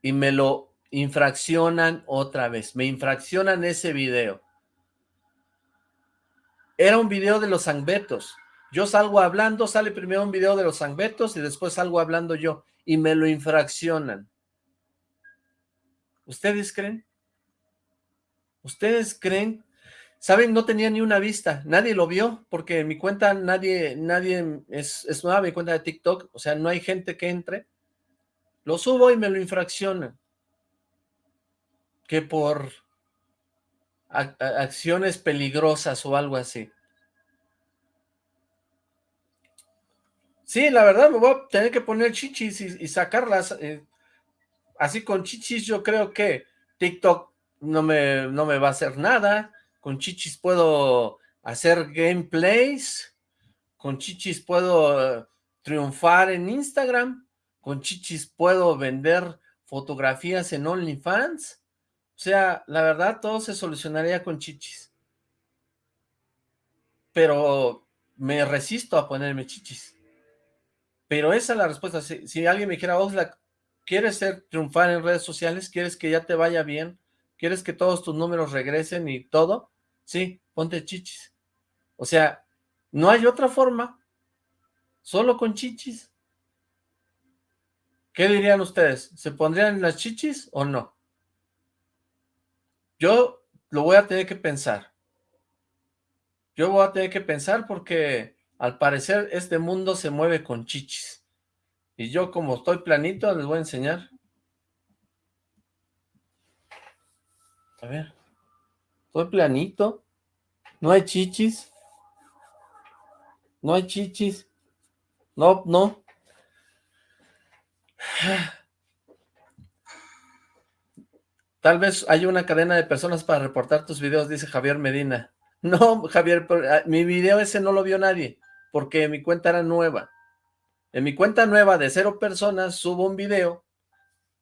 Y me lo infraccionan otra vez. Me infraccionan ese video. Era un video de los sangbetos. Yo salgo hablando, sale primero un video de los sangbetos y después salgo hablando yo. Y me lo infraccionan. ¿Ustedes creen? ¿Ustedes creen? ¿Saben? No tenía ni una vista. Nadie lo vio porque mi cuenta nadie, nadie es, es nueva, mi cuenta de TikTok. O sea, no hay gente que entre. Lo subo y me lo infraccionan. Que por acciones peligrosas o algo así. Sí, la verdad me voy a tener que poner chichis y, sacarlas. Eh, así con chichis yo creo que TikTok no me, no me va a hacer nada. Con chichis puedo hacer gameplays. Con chichis puedo eh, triunfar en Instagram. Con chichis puedo vender fotografías en OnlyFans. O sea, la verdad, todo se solucionaría con chichis. Pero me resisto a ponerme chichis. Pero esa es la respuesta. Si, alguien me dijera, Oxlack, ¿quieres ser triunfar en redes sociales? ¿Quieres que ya te vaya bien? ¿Quieres que todos tus números regresen y todo? Sí, ponte chichis. O sea, no hay otra forma. Solo con chichis. ¿Qué dirían ustedes? ¿Se pondrían las chichis o no? Yo lo voy a tener que pensar. Yo voy a tener que pensar porque al parecer este mundo se mueve con chichis. Y yo como estoy planito les voy a enseñar. A ver. Estoy planito. No hay chichis. No hay chichis. No, no. Tal vez hay una cadena de personas para reportar tus videos, dice Javier Medina. No, Javier, ah, mi video ese no lo vio nadie, porque mi cuenta era nueva. En mi cuenta nueva de cero personas subo un video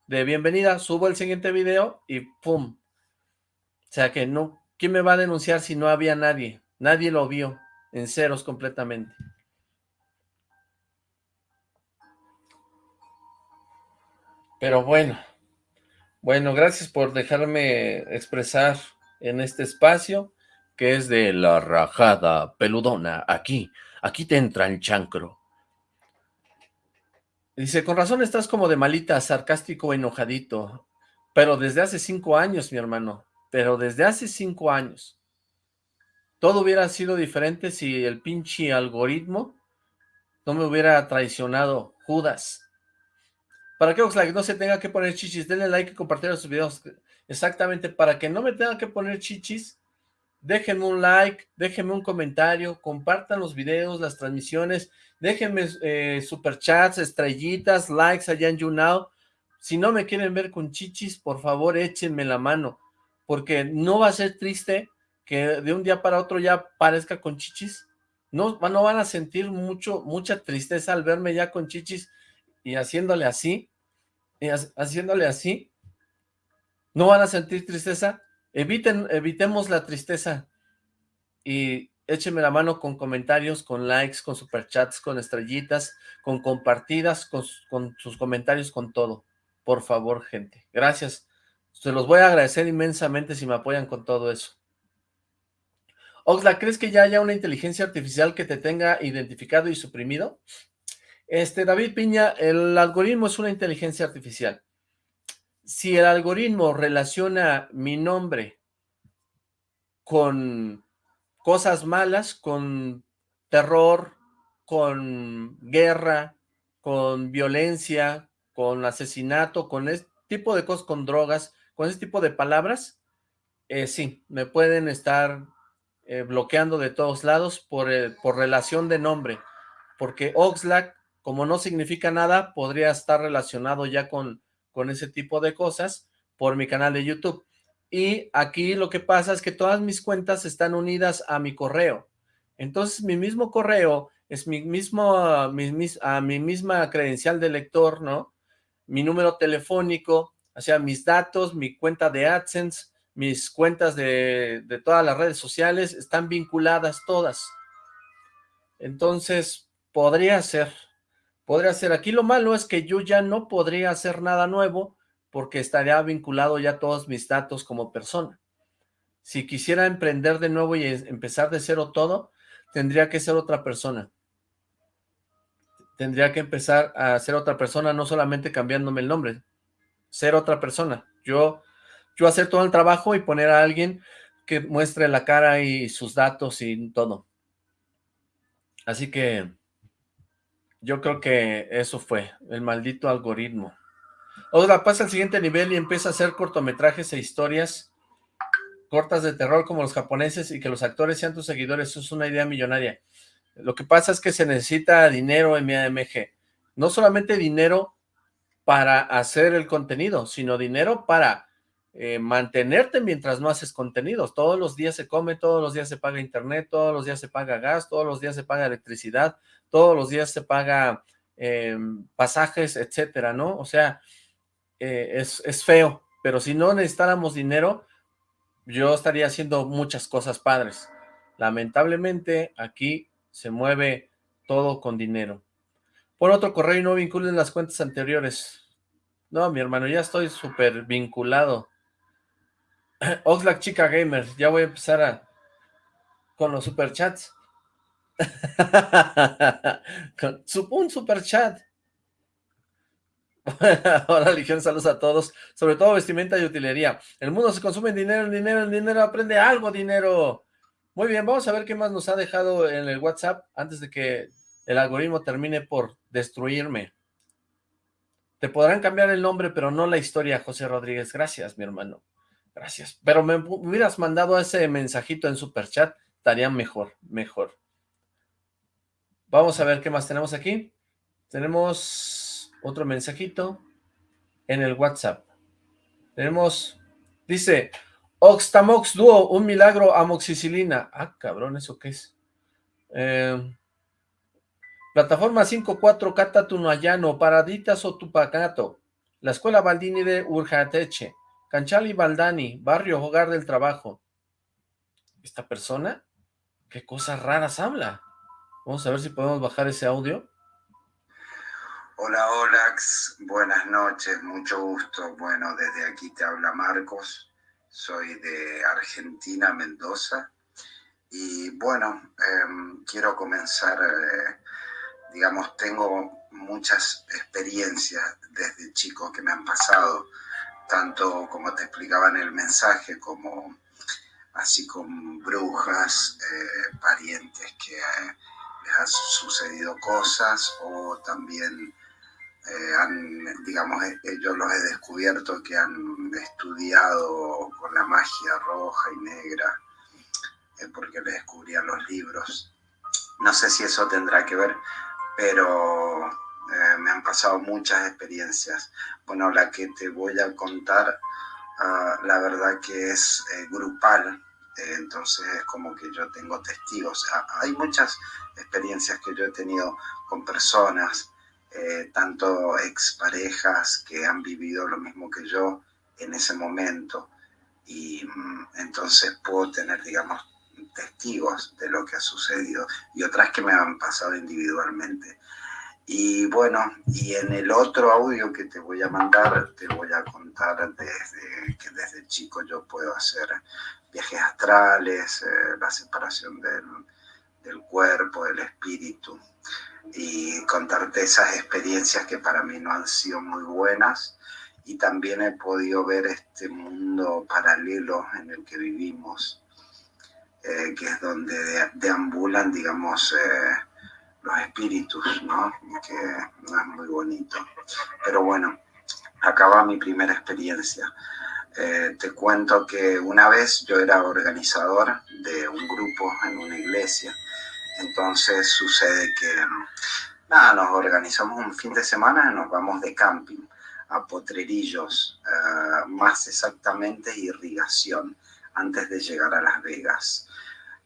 de bienvenida, subo el siguiente video y ¡pum! O sea que no, ¿quién me va a denunciar si no había nadie? Nadie lo vio, en ceros completamente. Pero bueno, bueno, gracias por dejarme expresar en este espacio, que es de la rajada peludona. Aquí, aquí te entra el chancro. Dice, con razón estás como de malita, sarcástico, enojadito. Pero desde hace cinco años, mi hermano. Pero desde hace cinco años. Todo hubiera sido diferente si el pinche algoritmo no me hubiera traicionado Judas. Para que Oxlack no se tenga que poner chichis, denle like y compartir sus videos. Exactamente, para que no me tenga que poner chichis, déjenme un like, déjenme un comentario, compartan los videos, las transmisiones, déjenme eh, superchats, estrellitas, likes allá en YouNow. Si no me quieren ver con chichis, por favor échenme la mano, porque no va a ser triste que de un día para otro ya parezca con chichis. No, no van a sentir mucho, mucha tristeza al verme ya con chichis, y haciéndole así, haciéndole así, no van a sentir tristeza, eviten, evitemos la tristeza y échenme la mano con comentarios, con likes, con superchats, con estrellitas, con compartidas, con, con sus comentarios, con todo. Por favor, gente. Gracias. Se los voy a agradecer inmensamente si me apoyan con todo eso. Oxla, ¿crees que ya haya una inteligencia artificial que te tenga identificado y suprimido? Este, David Piña, el algoritmo es una inteligencia artificial. Si el algoritmo relaciona mi nombre con cosas malas, con terror, con guerra, con violencia, con asesinato, con este tipo de cosas, con drogas, con ese tipo de palabras, eh, sí, me pueden estar eh, bloqueando de todos lados por, por relación de nombre, porque Oxlack, como no significa nada, podría estar relacionado ya con, con ese tipo de cosas por mi canal de YouTube. Y aquí lo que pasa es que todas mis cuentas están unidas a mi correo. Entonces mi mismo correo es mi mismo, mi, a mi misma credencial de lector, ¿no? Mi número telefónico, o sea, mis datos, mi cuenta de AdSense, mis cuentas de, de todas las redes sociales están vinculadas todas. Entonces, podría ser, podría ser. Aquí lo malo es que yo ya no podría hacer nada nuevo porque estaría vinculado ya todos mis datos como persona. Si quisiera emprender de nuevo y empezar de cero todo, tendría que ser otra persona. Tendría que empezar a ser otra persona, no solamente cambiándome el nombre, ser otra persona. Yo yo hacer todo el trabajo y poner a alguien que muestre la cara y sus datos y todo. Así que yo creo que eso fue, el maldito algoritmo. Otra, pasa al siguiente nivel y empieza a hacer cortometrajes e historias cortas de terror como los japoneses y que los actores sean tus seguidores. Eso es una idea millonaria. Lo que pasa es que se necesita dinero en mi AMG. No solamente dinero para hacer el contenido, sino dinero para eh, mantenerte mientras no haces contenidos. Todos los días se come, todos los días se paga internet, todos los días se paga gas, todos los días se paga electricidad, todos los días se paga em, pasajes, etcétera, ¿no? O sea, eh, es, es feo, pero si no necesitáramos dinero, yo estaría haciendo muchas cosas padres. Lamentablemente, aquí se mueve todo con dinero. Por otro correo y no vinculen las cuentas anteriores. No, mi hermano, ya estoy súper vinculado. Oxlack Chica Gamer, ya voy a empezar con los superchats. Un superchat. Hola, Legión, saludos a todos. Sobre todo vestimenta y utilería. El mundo se consume en dinero, en dinero, en dinero. Aprende algo, dinero. Muy bien, vamos a ver qué más nos ha dejado en el WhatsApp antes de que el algoritmo termine por destruirme. Te podrán cambiar el nombre, pero no la historia, José Rodríguez. Gracias, mi hermano. Gracias. Pero me hubieras mandado ese mensajito en Superchat, estaría mejor, mejor. Vamos a ver qué más tenemos aquí. Tenemos otro mensajito en el WhatsApp. Tenemos, dice, Oxtamox Duo, un milagro amoxicilina. Ah, cabrón, ¿eso qué es? Eh, plataforma 5.4 Cata Tunayano, Paraditas o Tupacato. La Escuela Baldini de Urjateche. Canchali Baldani, barrio Hogar del Trabajo. ¿Esta persona? ¿Qué cosas raras habla? Vamos a ver si podemos bajar ese audio. Hola, Olax. Buenas noches, mucho gusto. Bueno, desde aquí te habla Marcos. Soy de Argentina, Mendoza. Y bueno, em, quiero comenzar, eh, digamos, tengo muchas experiencias desde chico que me han pasado tanto como te explicaba en el mensaje, como así con brujas, eh, parientes que eh, han sucedido cosas o también eh, han, digamos, yo los he descubierto que han estudiado con la magia roja y negra, porque les descubrían los libros. No sé si eso tendrá que ver, pero eh, me han pasado muchas experiencias. Bueno, la que te voy a contar, ah, la verdad que es eh, grupal, eh, entonces es como que yo tengo testigos. Ah, hay muchas experiencias que yo he tenido con personas, tanto exparejas que han vivido lo mismo que yo en ese momento, y mm, entonces puedo tener, digamos, testigos de lo que ha sucedido y otras que me han pasado individualmente. Y bueno, y en el otro audio que te voy a mandar, te voy a contar desde que desde chico yo puedo hacer viajes astrales, eh, la separación del, del cuerpo, del espíritu, y contarte esas experiencias que para mí no han sido muy buenas, y también he podido ver este mundo paralelo en el que vivimos, eh, que es donde deambulan, digamos, eh, los espíritus, ¿no? Que no es muy bonito. Pero bueno, acaba mi primera experiencia. Eh, te cuento que una vez yo era organizador de un grupo en una iglesia, entonces sucede que nos organizamos un fin de semana y nos vamos de camping a Potrerillos, eh, más exactamente irrigación, antes de llegar a Las Vegas.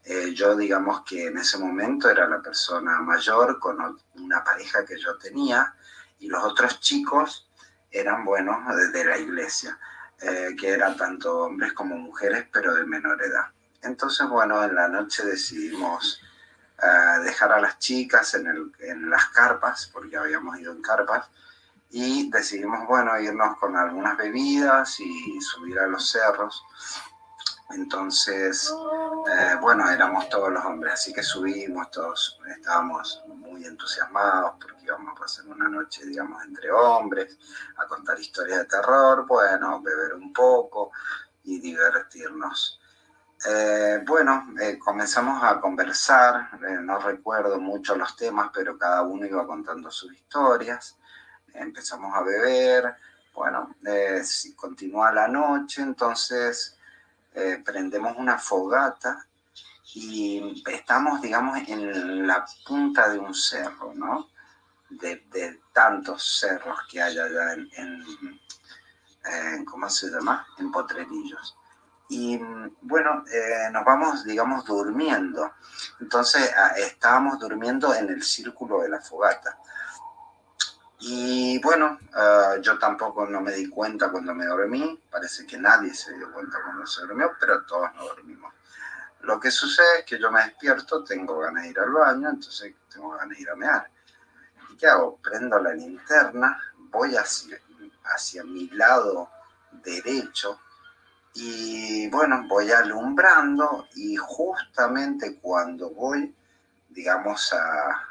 Eh, yo digamos que en ese momento era la persona mayor con una pareja que yo tenía y los otros chicos eran, bueno, de la iglesia, eh, que eran tanto hombres como mujeres, pero de menor edad. Entonces, bueno, en la noche decidimos dejar a las chicas en, el, en las carpas, porque habíamos ido en carpas, y decidimos, bueno, irnos con algunas bebidas y subir a los cerros. Entonces, eh, bueno, éramos todos los hombres, así que subimos, todos estábamos muy entusiasmados porque íbamos a pasar una noche, digamos, entre hombres, a contar historias de terror, bueno, beber un poco y divertirnos. Eh, bueno, eh, comenzamos a conversar, no recuerdo mucho los temas, pero cada uno iba contando sus historias empezamos a beber, bueno, eh, si continúa la noche, entonces eh, prendemos una fogata y estamos, digamos, en la punta de un cerro, ¿no? De, tantos cerros que hay allá en, ¿cómo se llama? En Potrerillos. Y bueno, eh, nos vamos, digamos, durmiendo. Entonces ah, estábamos durmiendo en el círculo de la fogata. Y bueno, ah, yo tampoco no me di cuenta cuando me dormí, parece que nadie se dio cuenta cuando se durmió, pero todos nos dormimos. Lo que sucede es que yo me despierto, tengo ganas de ir al baño, entonces tengo ganas de ir a mear. ¿Y qué hago? Prendo la linterna, voy hacia, mi lado derecho y bueno, voy alumbrando y justamente cuando voy, digamos, a,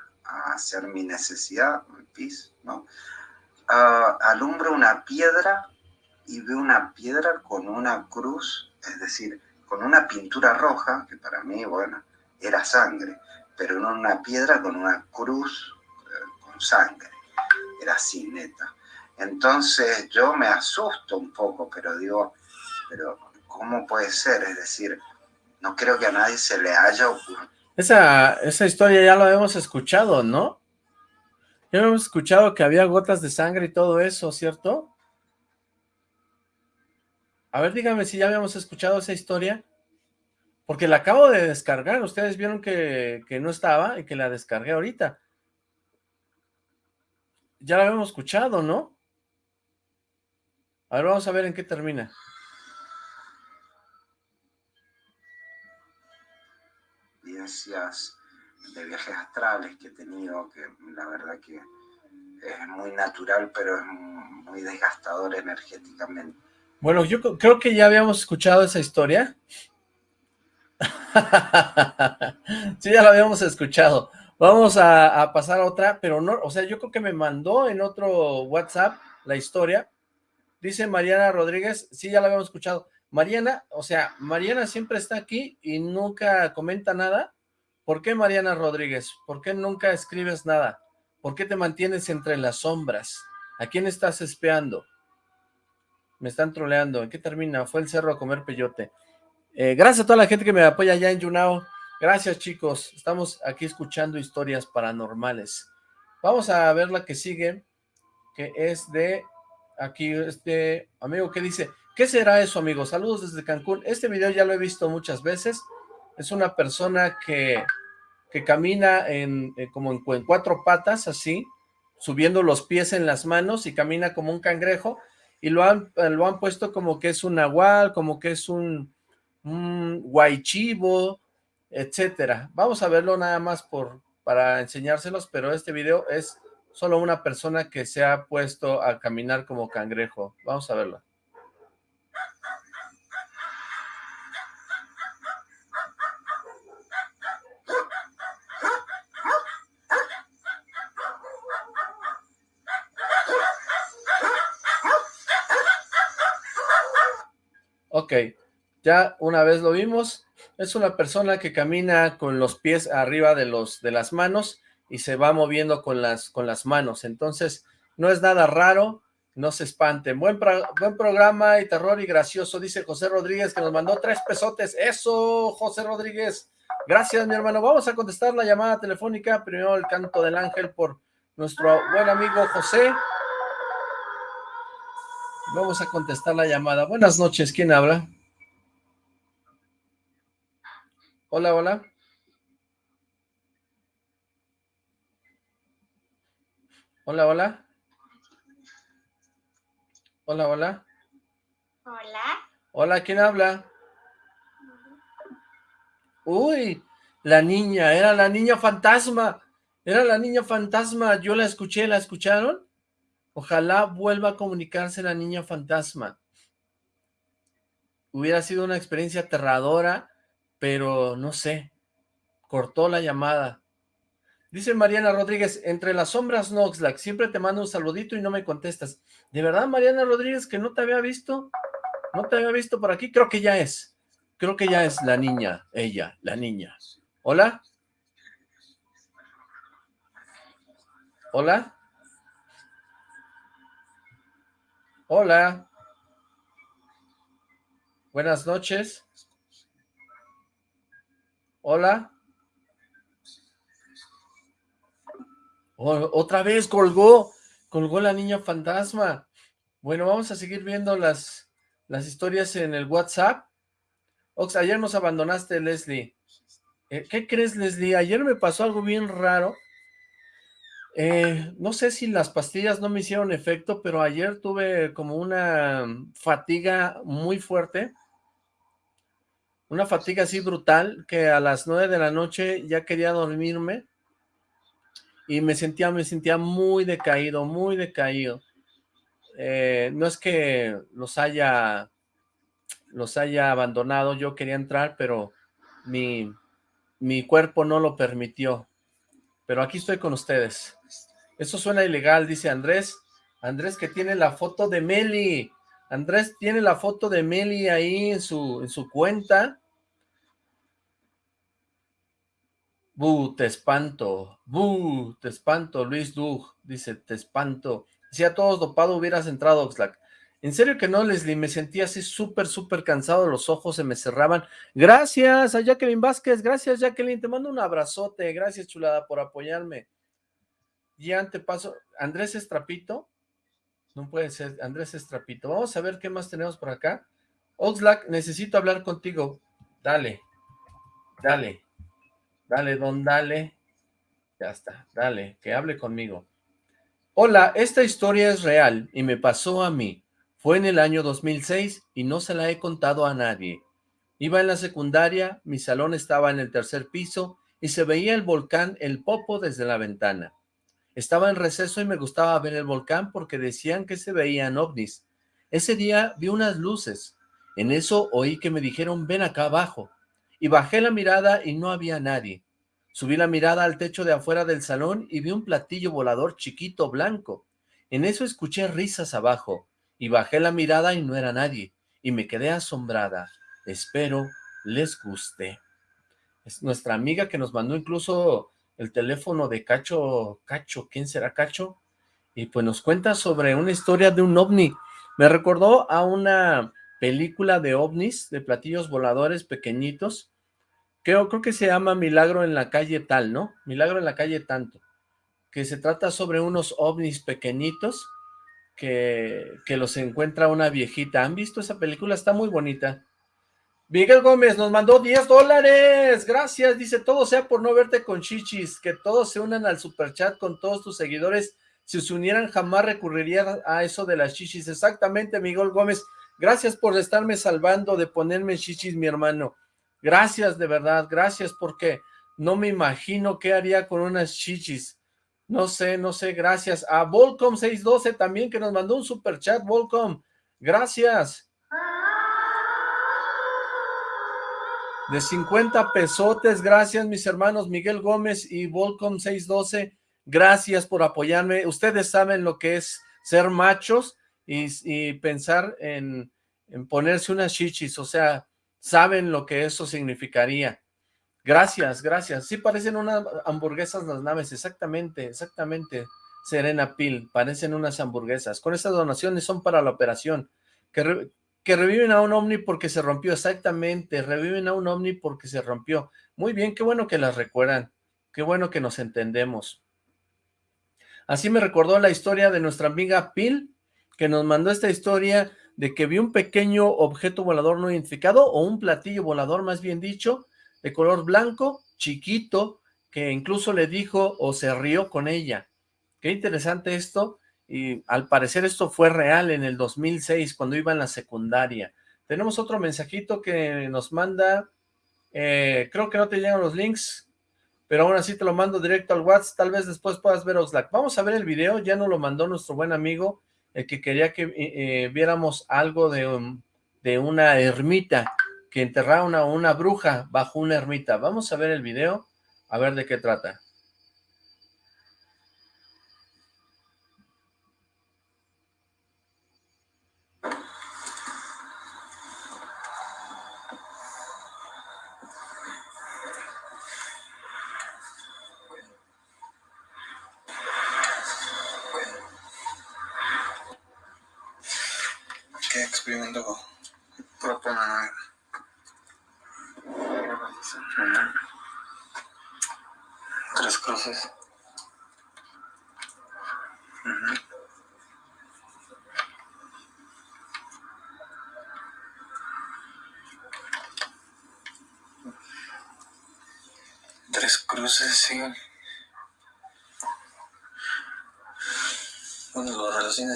hacer mi necesidad, pis, ¿no? Uh, alumbro una piedra y veo una piedra con una cruz, es decir, con una pintura roja, que para mí, bueno, era sangre, pero no una piedra con una cruz sangre, era así, neta. Entonces yo me asusto un poco, pero digo, pero ¿cómo puede ser? Es decir, no creo que a nadie se le haya ocurrido. Esa, esa historia ya lo habíamos escuchado, ¿no? Ya hemos escuchado que había gotas de sangre y todo eso, ¿cierto? A ver, dígame si ya habíamos escuchado esa historia. Porque la acabo de descargar. Ustedes vieron que, que no estaba y que la descargué ahorita. Ya la habíamos escuchado, ¿no? A ver, vamos a ver en qué termina. Gracias de viajes astrales que he tenido, que la verdad que es muy natural, pero es muy desgastador energéticamente. Bueno, yo creo que ya habíamos escuchado esa historia. sí, ya la habíamos escuchado. Vamos a, pasar a otra, pero no, o sea, yo creo que me mandó en otro WhatsApp la historia. Dice Mariana Rodríguez, sí, ya la habíamos escuchado. Mariana, o sea, Mariana siempre está aquí y nunca comenta nada. ¿Por qué Mariana Rodríguez? ¿Por qué nunca escribes nada? ¿Por qué te mantienes entre las sombras? ¿A quién estás espiando? Me están troleando. ¿En qué termina? Fue el cerro a comer peyote. Eh, gracias a toda la gente que me apoya allá en Yunao. Gracias, chicos. Estamos aquí escuchando historias paranormales. Vamos a ver la que sigue, que es de aquí este amigo que dice, ¿qué será eso, amigo? Saludos desde Cancún. Este video ya lo he visto muchas veces. Es una persona que que camina en, eh, como en, cuatro patas, así, subiendo los pies en las manos y camina como un cangrejo, y lo han, lo han puesto como que es un nahual, como que es un, un guaychivo, etcétera. Vamos a verlo nada más por, para enseñárselos, pero este video es solo una persona que se ha puesto a caminar como cangrejo. Vamos a verlo. Ok, ya una vez lo vimos, es una persona que camina con los pies arriba de, los, de las manos y se va moviendo con las, con las manos. Entonces, no es nada raro, no se espanten. Buen, buen programa y terror y gracioso, dice José Rodríguez, que nos mandó tres pesotes. Eso, José Rodríguez. Gracias, mi hermano. Vamos a contestar la llamada telefónica. Primero el canto del ángel por nuestro buen amigo José. Vamos a contestar la llamada. Buenas noches, ¿quién habla? Hola, hola. Hola, hola. Hola, hola. Hola. Hola, ¿quién habla? Uy, la niña, era la niña fantasma. Era la niña fantasma. Yo la escuché, ¿la escucharon? Ojalá vuelva a comunicarse la niña fantasma. Hubiera sido una experiencia aterradora, pero no sé, cortó la llamada. Dice Mariana Rodríguez, entre las sombras Noxlack, siempre te mando un saludito y no me contestas. ¿De verdad, Mariana Rodríguez, que no te había visto? ¿No te había visto por aquí? Creo que ya es. Creo que ya es la niña, ella, la niña. ¿Hola? ¿Hola? Hola. Buenas noches. Hola. otra vez colgó, colgó la niña fantasma. Bueno, vamos a seguir viendo las, las historias en el WhatsApp. Ox, ayer nos abandonaste, Leslie. Eh, ¿Qué crees, Leslie? Ayer me pasó algo bien raro. Eh, no sé si las pastillas no me hicieron efecto, pero ayer tuve como una fatiga muy fuerte. Una fatiga así brutal, que a las nueve de la noche ya quería dormirme. Y me sentía, me sentía muy decaído, muy decaído. Eh, no es que los haya, los haya abandonado, yo quería entrar, pero mi, mi cuerpo no lo permitió. Pero aquí estoy con ustedes. Eso suena ilegal, dice Andrés. Andrés que tiene la foto de Meli. Andrés tiene la foto de Meli ahí en su, en su cuenta. Bu, te espanto. Bu, te espanto. Luis Dug dice, te espanto. Si a todos dopado hubieras entrado, Oxlack. En serio que no, Leslie, me sentía así súper, súper cansado, los ojos se me cerraban. Gracias a Jacqueline Vázquez, gracias Jacqueline, te mando un abrazote, gracias chulada por apoyarme. Ya te paso, Andrés Estrapito, no puede ser, Andrés Estrapito. Vamos a ver qué más tenemos por acá. Oxlack, necesito hablar contigo. Dale, dale, dale, don, dale. Ya está, dale, que hable conmigo. Hola, esta historia es real y me pasó a mí. Fue en el año 2006 y no se la he contado a nadie. Iba en la secundaria, mi salón estaba en el tercer piso y se veía el volcán El Popo desde la ventana. Estaba en receso y me gustaba ver el volcán porque decían que se veían ovnis. Ese día vi unas luces. En eso oí que me dijeron, ven acá abajo. Y bajé la mirada y no había nadie. Subí la mirada al techo de afuera del salón y vi un platillo volador chiquito blanco. En eso escuché risas abajo y bajé la mirada y no era nadie. Y me quedé asombrada. Espero les guste. Es nuestra amiga que nos mandó incluso el teléfono de Cacho, Cacho, ¿quién será Cacho? Y pues nos cuenta sobre una historia de un ovni. Me recordó a una película de ovnis, de platillos voladores pequeñitos. Creo, creo que se llama Milagro en la calle tal, ¿no? Milagro en la calle tanto. Que se trata sobre unos ovnis pequeñitos que, que los encuentra una viejita. ¿Han visto esa película? Está muy bonita. Miguel Gómez nos mandó 10 dólares, gracias, dice, todo sea por no verte con chichis, que todos se unan al superchat con todos tus seguidores, si se unieran jamás recurrirían a eso de las chichis, exactamente Miguel Gómez, gracias por estarme salvando de ponerme chichis mi hermano, gracias de verdad, gracias porque no me imagino qué haría con unas chichis, no sé, no sé, gracias a Volcom 612 también que nos mandó un superchat, Volcom, gracias, de 50 pesotes. Gracias, mis hermanos Miguel Gómez y Volcom 612. Gracias por apoyarme. Ustedes saben lo que es ser machos y, pensar en, ponerse unas chichis. O sea, saben lo que eso significaría. Gracias, gracias. Sí, parecen unas hamburguesas las naves, exactamente, exactamente. Serena Pil, parecen unas hamburguesas. Con estas donaciones son para la operación. Que, que reviven a un ovni porque se rompió, exactamente. Reviven a un ovni porque se rompió. Muy bien, qué bueno que las recuerdan. Qué bueno que nos entendemos. Así me recordó la historia de nuestra amiga Pil, que nos mandó esta historia de que vio un pequeño objeto volador no identificado, o un platillo volador más bien dicho, de color blanco, chiquito, que incluso le dijo o se rió con ella. Qué interesante esto, y al parecer esto fue real en el 2006, cuando iba en la secundaria. Tenemos otro mensajito que nos manda, eh, creo que no te llegan los links, pero aún así te lo mando directo al WhatsApp, tal vez después puedas ver Oxlack. Vamos a ver el video, ya nos lo mandó nuestro buen amigo, el que quería que eh, eh, viéramos algo de, de una ermita, que enterraba una, una bruja bajo una ermita. Vamos a ver el video, a ver de qué trata.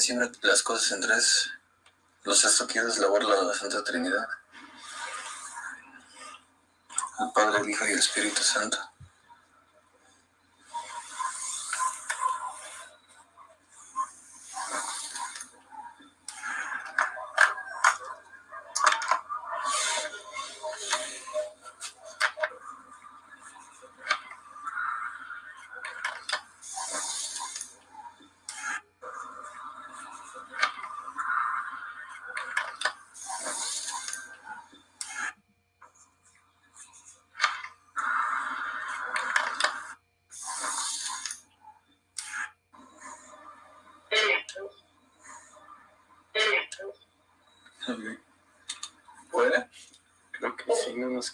Siempre las cosas en tres. Los es la borla de la Santa Trinidad. El Padre, el Hijo y el Espíritu Santo.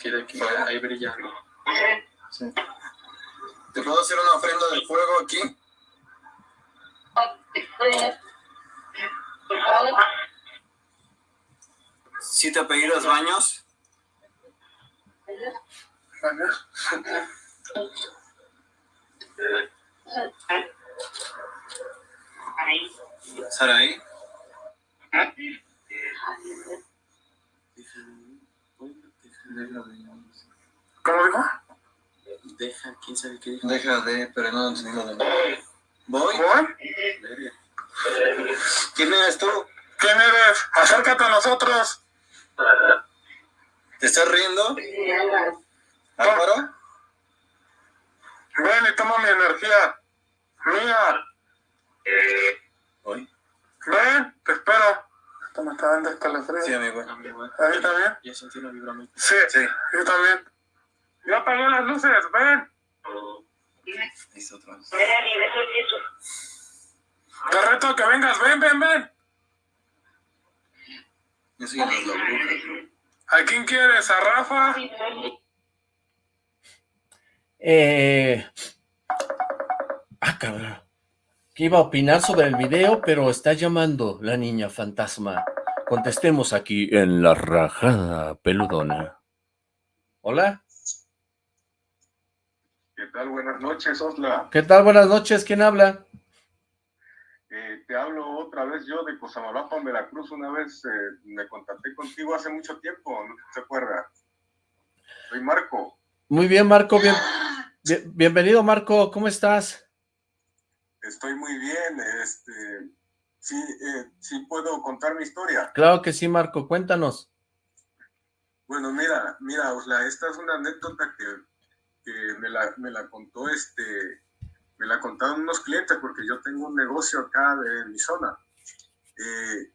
Quiere aquí, ahí brillando. Sí. ¿Te puedo hacer una ofrenda del fuego aquí? ¿Sí te pedí los baños? ¿Baños? ¿Saraí? ¿Cómo dijo? Deja, quién sabe qué dijo. Deja de, pero no entendí lo de... ¿Voy? ¿Voy? ¿Quién eres tú? ¿Quién eres? Acércate a nosotros. ¿Te estás riendo? ¿Álvaro? Ven y toma mi energía. Mía. ¿Voy? Ven, te espero. Esto me está dando escalofrío. Sí, amigo. ¿Ahí también? Ya sentí una vibra muy... Sí, sí, yo también. Ya apagué las luces, ven. Listo, otra vez. Te reto que vengas, ven, ven, ven. Yo soy las brujas. ¿A quién quieres? ¿A Rafa? Eh... Ah, cabrón que iba a opinar sobre el video, pero está llamando la niña fantasma. Contestemos aquí en la rajada peludona. ¿Hola? ¿Qué tal? Buenas noches, Osla. ¿Qué tal? Buenas noches. ¿Quién habla? Eh, te hablo otra vez yo de Cosamaloapan, Veracruz. Una vez eh, me contacté contigo hace mucho tiempo, ¿no te acuerdas? Soy Marco. Muy bien, Marco. Bien, bienvenido, Marco. ¿Cómo estás? Estoy muy bien, este, sí, eh, sí puedo contar mi historia. Claro que sí, Marco, cuéntanos. Bueno, mira, mira, Osla, esta es una anécdota que, que me, la, me la contó, este, me la contaron unos clientes porque yo tengo un negocio acá en mi zona. Eh,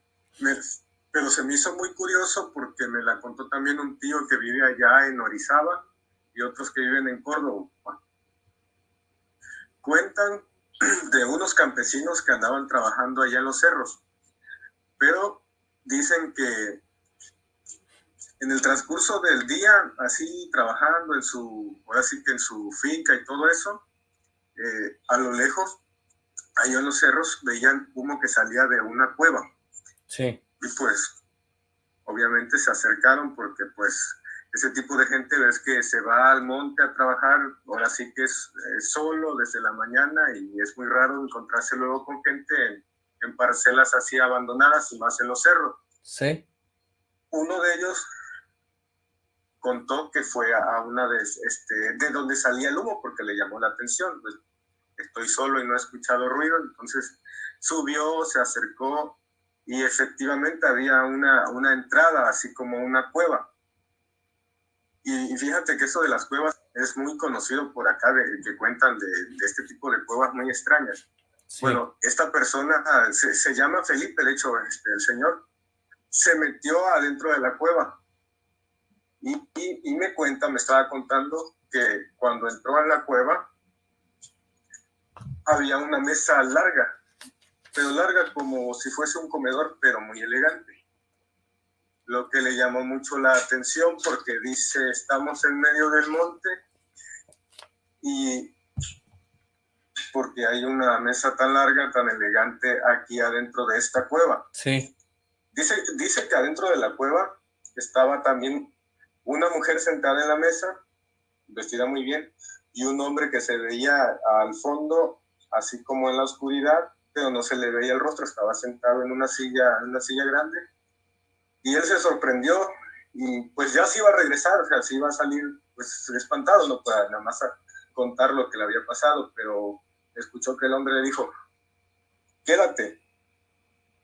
pero se me hizo muy curioso porque me la contó también un tío que vive allá en Orizaba y otros que viven en Córdoba. Cuentan de unos campesinos que andaban trabajando allá en los cerros, pero dicen que en el transcurso del día, así trabajando en su, ahora sí que en su finca y todo eso, eh, a lo lejos, allá en los cerros, veían humo que salía de una cueva. Sí. Y pues, obviamente se acercaron porque pues ese tipo de gente ves que se va al monte a trabajar, ahora sí que es, solo desde la mañana y es muy raro encontrarse luego con gente en, en parcelas así abandonadas y más en los cerros. Sí. Uno de ellos contó que fue a una de, este, de donde salía el humo porque le llamó la atención. Pues, estoy solo y no he escuchado ruido, entonces subió, se acercó y efectivamente había una, una entrada, así como una cueva. Y, fíjate que eso de las cuevas es muy conocido por acá, de, que cuentan de, este tipo de cuevas muy extrañas. Bueno, esta persona ah, se, se, llama Felipe, de hecho, este, el señor, se metió adentro de la cueva y, me cuenta, me estaba contando que cuando entró a la cueva había una mesa larga, pero larga como si fuese un comedor, pero muy elegante. Lo que le llamó mucho la atención porque dice, estamos en medio del monte y porque hay una mesa tan larga, tan elegante aquí adentro de esta cueva. Sí. Dice, dice que adentro de la cueva estaba también una mujer sentada en la mesa, vestida muy bien, y un hombre que se veía al fondo, así como en la oscuridad, pero no se le veía el rostro, estaba sentado en una silla, en una silla grande. Y él se sorprendió y pues ya se iba a regresar, o sea, se iba a salir pues espantado, no para nada más contar lo que le había pasado, pero escuchó que el hombre le dijo, quédate,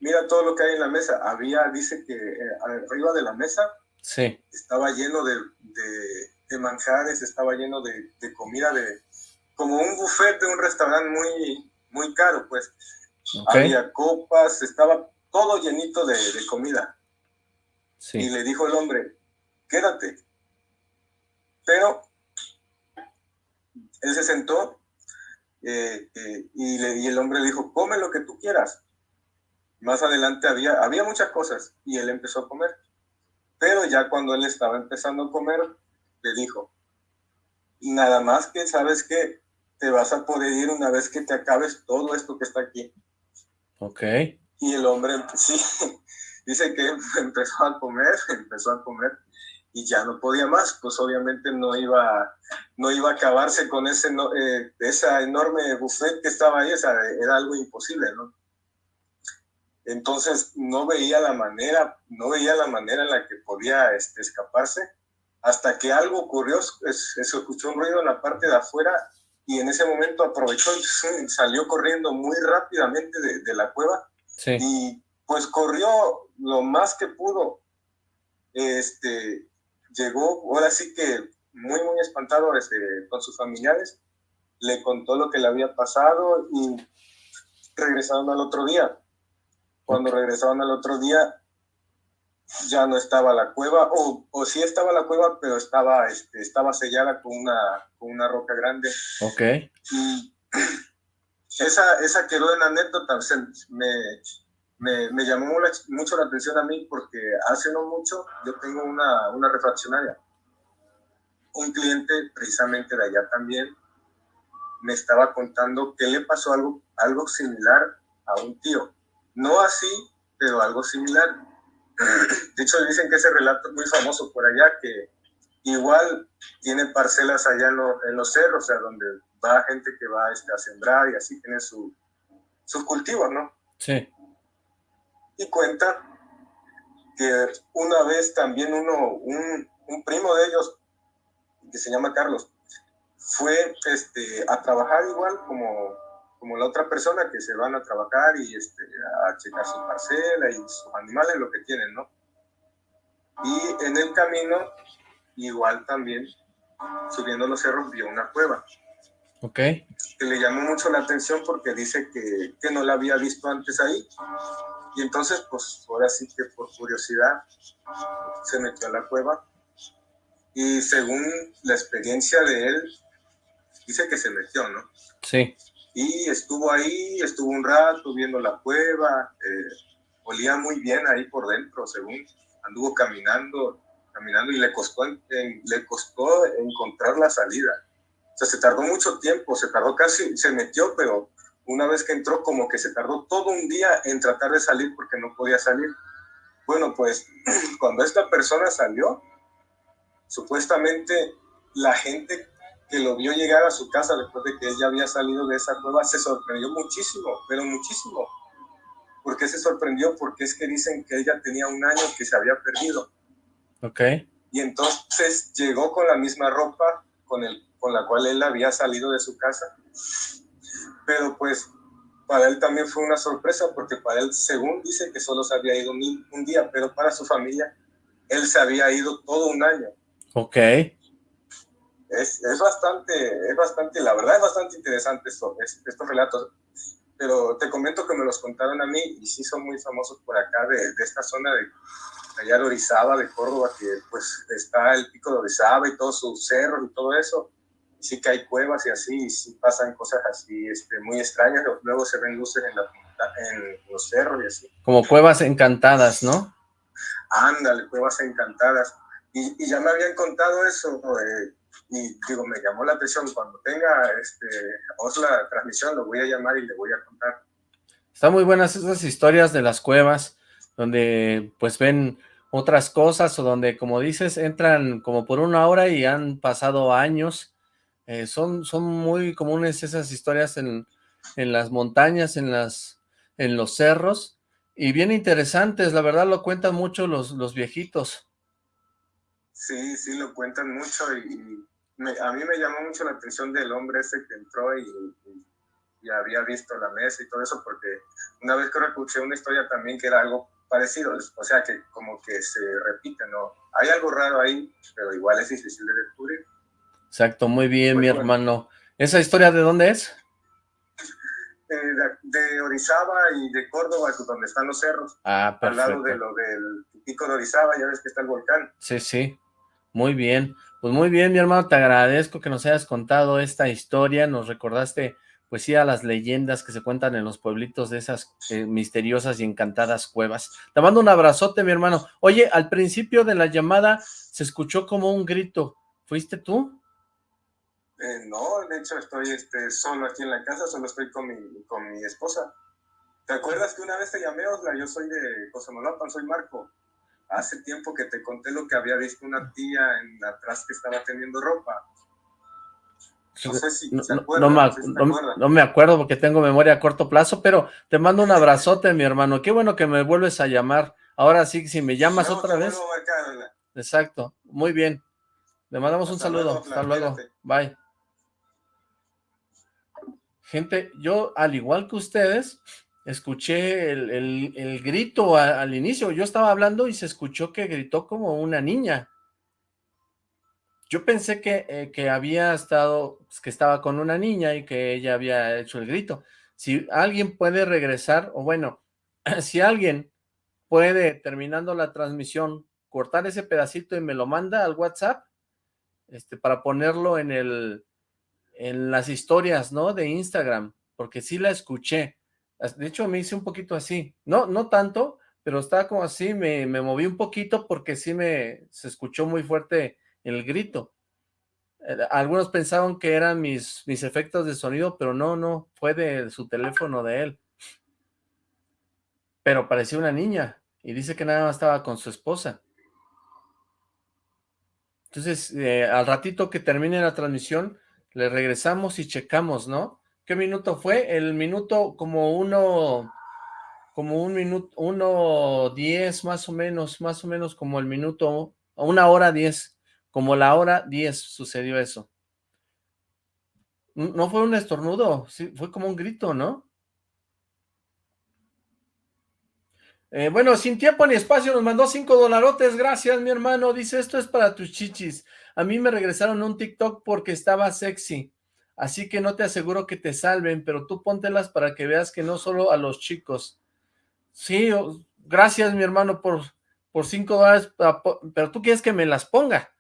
mira todo lo que hay en la mesa. Había, dice que eh, arriba de la mesa Sí. Estaba lleno de, de, manjares, estaba lleno de, comida, de como un buffet de un restaurante muy, muy caro, pues. Había copas, estaba todo llenito de, comida. Sí. Y le dijo el hombre, quédate. Pero él se sentó eh, eh, y, le, y, el hombre le dijo, come lo que tú quieras. Más adelante había, había muchas cosas y él empezó a comer. Pero ya cuando él estaba empezando a comer, le dijo, nada más que sabes que te vas a poder ir una vez que te acabes todo esto que está aquí. Ok. Y el hombre, sí, dice que empezó a comer, empezó a comer y ya no podía más, pues obviamente no iba, no iba a acabarse con ese, eh, esa enorme buffet que estaba ahí, era algo imposible, ¿no? Entonces no veía la manera, no veía la manera en la que podía este, escaparse, hasta que algo ocurrió, se escuchó un ruido en la parte de afuera y en ese momento aprovechó y salió corriendo muy rápidamente de, la cueva y pues corrió lo más que pudo. Este, llegó, ahora sí que muy, muy espantado este, con sus familiares, le contó lo que le había pasado y regresaron al otro día cuando regresaban al otro día, ya no estaba la cueva, o, o sí estaba la cueva, pero estaba, este, estaba sellada con una, con una roca grande. Ok. Y esa, esa quedó en anécdota, me, me, me, llamó mucho la atención a mí porque hace no mucho yo tengo una, una refaccionaria. Un cliente precisamente de allá también me estaba contando que le pasó algo, algo similar a un tío. No así, pero algo similar. De hecho, dicen que ese relato es muy famoso por allá, que igual tiene parcelas allá en, los cerros, o sea, donde va gente que va este, a sembrar y así tiene su, sus cultivos, ¿no? Sí. Y cuenta que una vez también uno, un, un primo de ellos, que se llama Carlos, fue este, a trabajar igual como como la otra persona que se van a trabajar y este, a checar su parcela y sus animales, lo que tienen, ¿no? Y en el camino, igual también, subiendo los cerros, vio una cueva. Ok. Que le llamó mucho la atención porque dice que, que no la había visto antes ahí. Y entonces, pues ahora sí que por curiosidad se metió a la cueva Y según la experiencia de él, dice que se metió, ¿no? Sí. Y estuvo ahí, estuvo un rato viendo la cueva, eh, olía muy bien ahí por dentro, según anduvo caminando, caminando y le costó, le costó encontrar la salida. O sea, se tardó mucho tiempo, se tardó casi, se metió, pero una vez que entró como que se tardó todo un día en tratar de salir porque no podía salir. Bueno, pues cuando esta persona salió, supuestamente la gente que lo vio llegar a su casa después de que ella había salido de esa cueva se sorprendió muchísimo, pero muchísimo. ¿Por qué se sorprendió? Porque es que dicen que ella tenía un año que se había perdido. Ok. Y entonces llegó con la misma ropa con, el, con la cual él había salido de su casa. Pero pues para él también fue una sorpresa porque para él, según dice que solo se había ido un, día, pero para su familia, él se había ido todo un año. Ok. Es, es bastante, es bastante, la verdad es bastante interesante esto, estos relatos pero te comento que me los contaron a mí y sí son muy famosos por acá de, de esta zona de allá de Orizaba, de Córdoba, que pues está el pico de Orizaba y todos sus cerros y todo eso. Sí que hay cuevas y así, y sí pasan cosas así este, muy extrañas, luego se ven luces en, la, en los cerros y así. Como cuevas encantadas, ¿no? Ándale, cuevas encantadas. Y, y ya me habían contado eso, eh, y digo, me llamó la atención, cuando tenga este, la transmisión lo voy a llamar y le voy a contar. Están muy buenas esas historias de las cuevas, donde pues ven otras cosas o donde, como dices, entran como por una hora y han pasado años. Eh, son, son muy comunes esas historias en, en las montañas, en, las, en los cerros, y bien interesantes, la verdad lo cuentan mucho los, los viejitos. Sí, sí, lo cuentan mucho y, a mí me llamó mucho la atención del hombre ese que entró y, había visto la mesa y todo eso, porque una vez que escuché una historia también que era algo parecido, o sea que como que se repite, ¿no? Hay algo raro ahí, pero igual es difícil de descubrir. Exacto, muy bien, mi hermano. ¿Esa historia de dónde es? Eh, de, Orizaba y de Córdoba, donde están los cerros. Ah, perfecto. Al lado de lo del pico de Orizaba, ya ves que está el volcán. Sí, sí. Muy bien, pues muy bien mi hermano, te agradezco que nos hayas contado esta historia, nos recordaste pues sí a las leyendas que se cuentan en los pueblitos de esas eh, misteriosas y encantadas cuevas. Te mando un abrazote mi hermano. Oye, al principio de la llamada se escuchó como un grito, ¿fuiste tú? Eh, no, de hecho estoy este, solo aquí en la casa, solo estoy con mi, con mi esposa. ¿Te acuerdas que una vez te llamé, Osla? Yo soy de Cosamolapan, soy Marco hace tiempo que te conté lo que había visto una tía en atrás que estaba teniendo ropa. No sé si no, no, me, acuerdo porque tengo memoria a corto plazo, pero te mando un abrazote, mi hermano. Qué bueno que me vuelves a llamar. Ahora sí, si me llamas otra vez. Exacto, muy bien. Le mandamos un saludo. Hasta luego. Bye. Gente, yo, al igual que ustedes, escuché el, grito al inicio, yo estaba hablando y se escuchó que gritó como una niña. Yo pensé que, eh, que había estado, pues, que estaba con una niña y que ella había hecho el grito. Si alguien puede regresar, o bueno, si alguien puede, terminando la transmisión, cortar ese pedacito y me lo manda al WhatsApp, este, para ponerlo en el, en las historias, ¿no? De Instagram, porque sí la escuché de hecho, me hice un poquito así. No, no tanto, pero estaba como así, me, me moví un poquito porque sí me se escuchó muy fuerte el grito. Eh, algunos pensaban que eran mis, mis efectos de sonido, pero no, no, fue de su teléfono de él. Pero parecía una niña y dice que nada más estaba con su esposa. Entonces, eh, al ratito que termine la transmisión, le regresamos y checamos, ¿no? ¿Qué minuto fue? El minuto como uno, como un minuto, uno diez más o menos, más o menos como el minuto, una hora diez, como la hora diez sucedió eso. No fue un estornudo, sí, fue como un grito, ¿no? Eh, bueno, sin tiempo ni espacio nos mandó cinco dolarotes, gracias mi hermano, dice esto es para tus chichis, a mí me regresaron un TikTok porque estaba sexy, Así que no te aseguro que te salven, pero tú póntelas para que veas que no solo a los chicos. Sí, gracias mi hermano por, por cinco dólares, pero tú quieres que me las ponga.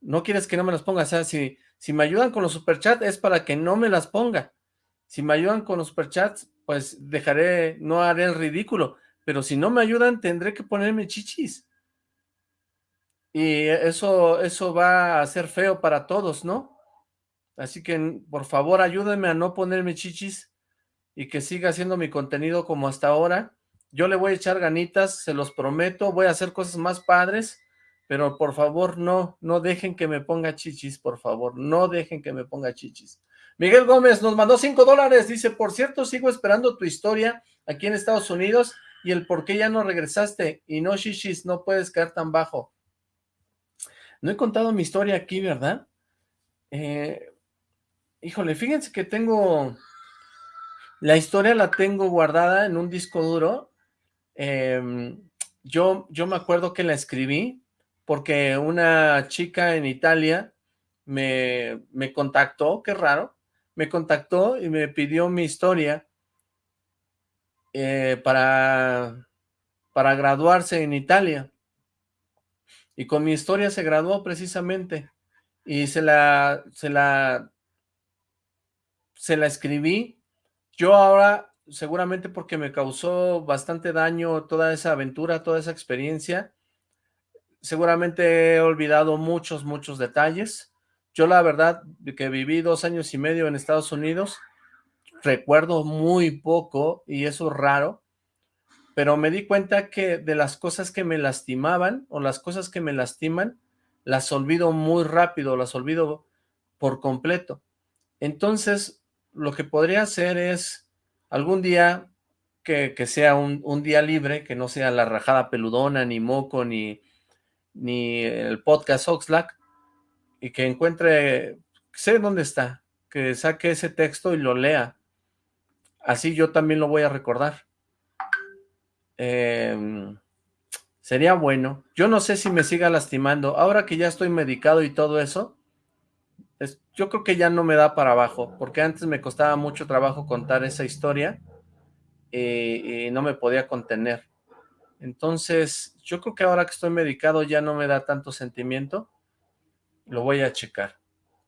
No quieres que no me las ponga, o sea, si, si me ayudan con los superchats es para que no me las ponga. Si me ayudan con los superchats, pues dejaré, no haré el ridículo, pero si no me ayudan tendré que ponerme chichis. Y eso, eso va a ser feo para todos, ¿no? Así que, por favor, ayúdenme a no ponerme chichis y que siga haciendo mi contenido como hasta ahora. Yo le voy a echar ganitas, se los prometo, voy a hacer cosas más padres, pero por favor no, no dejen que me ponga chichis, por favor, no dejen que me ponga chichis. Miguel Gómez nos mandó cinco dólares, dice, por cierto, sigo esperando tu historia aquí en Estados Unidos y el por qué ya no regresaste y no chichis, no puedes caer tan bajo. No he contado mi historia aquí, ¿verdad? Eh, híjole, fíjense que tengo... La historia la tengo guardada en un disco duro. Em, yo, yo me acuerdo que la escribí porque una chica en Italia me, me contactó, qué raro, me contactó y me pidió mi historia eh, para, para graduarse en Italia. Y con mi historia se graduó precisamente. Y se la, se la, se la escribí. Yo ahora, seguramente porque me causó bastante daño toda esa aventura, toda esa experiencia, seguramente he olvidado muchos, muchos detalles. Yo la verdad que viví dos años y medio en Estados Unidos, recuerdo muy poco y eso es raro, pero me di cuenta que de las cosas que me lastimaban o las cosas que me lastiman, las olvido muy rápido, las olvido por completo. Entonces, lo que podría hacer es algún día que, sea un, un, día libre, que no sea la rajada peludona, ni moco, ni, ni el podcast Oxlack, y que encuentre, sé dónde está, que saque ese texto y lo lea. Así yo también lo voy a recordar. Em, sería bueno. Yo no sé si me siga lastimando. Ahora que ya estoy medicado y todo eso, yo creo que ya no me da para abajo, porque antes me costaba mucho trabajo contar esa historia y, no me podía contener. Entonces, yo creo que ahora que estoy medicado ya no me da tanto sentimiento. Lo voy a checar.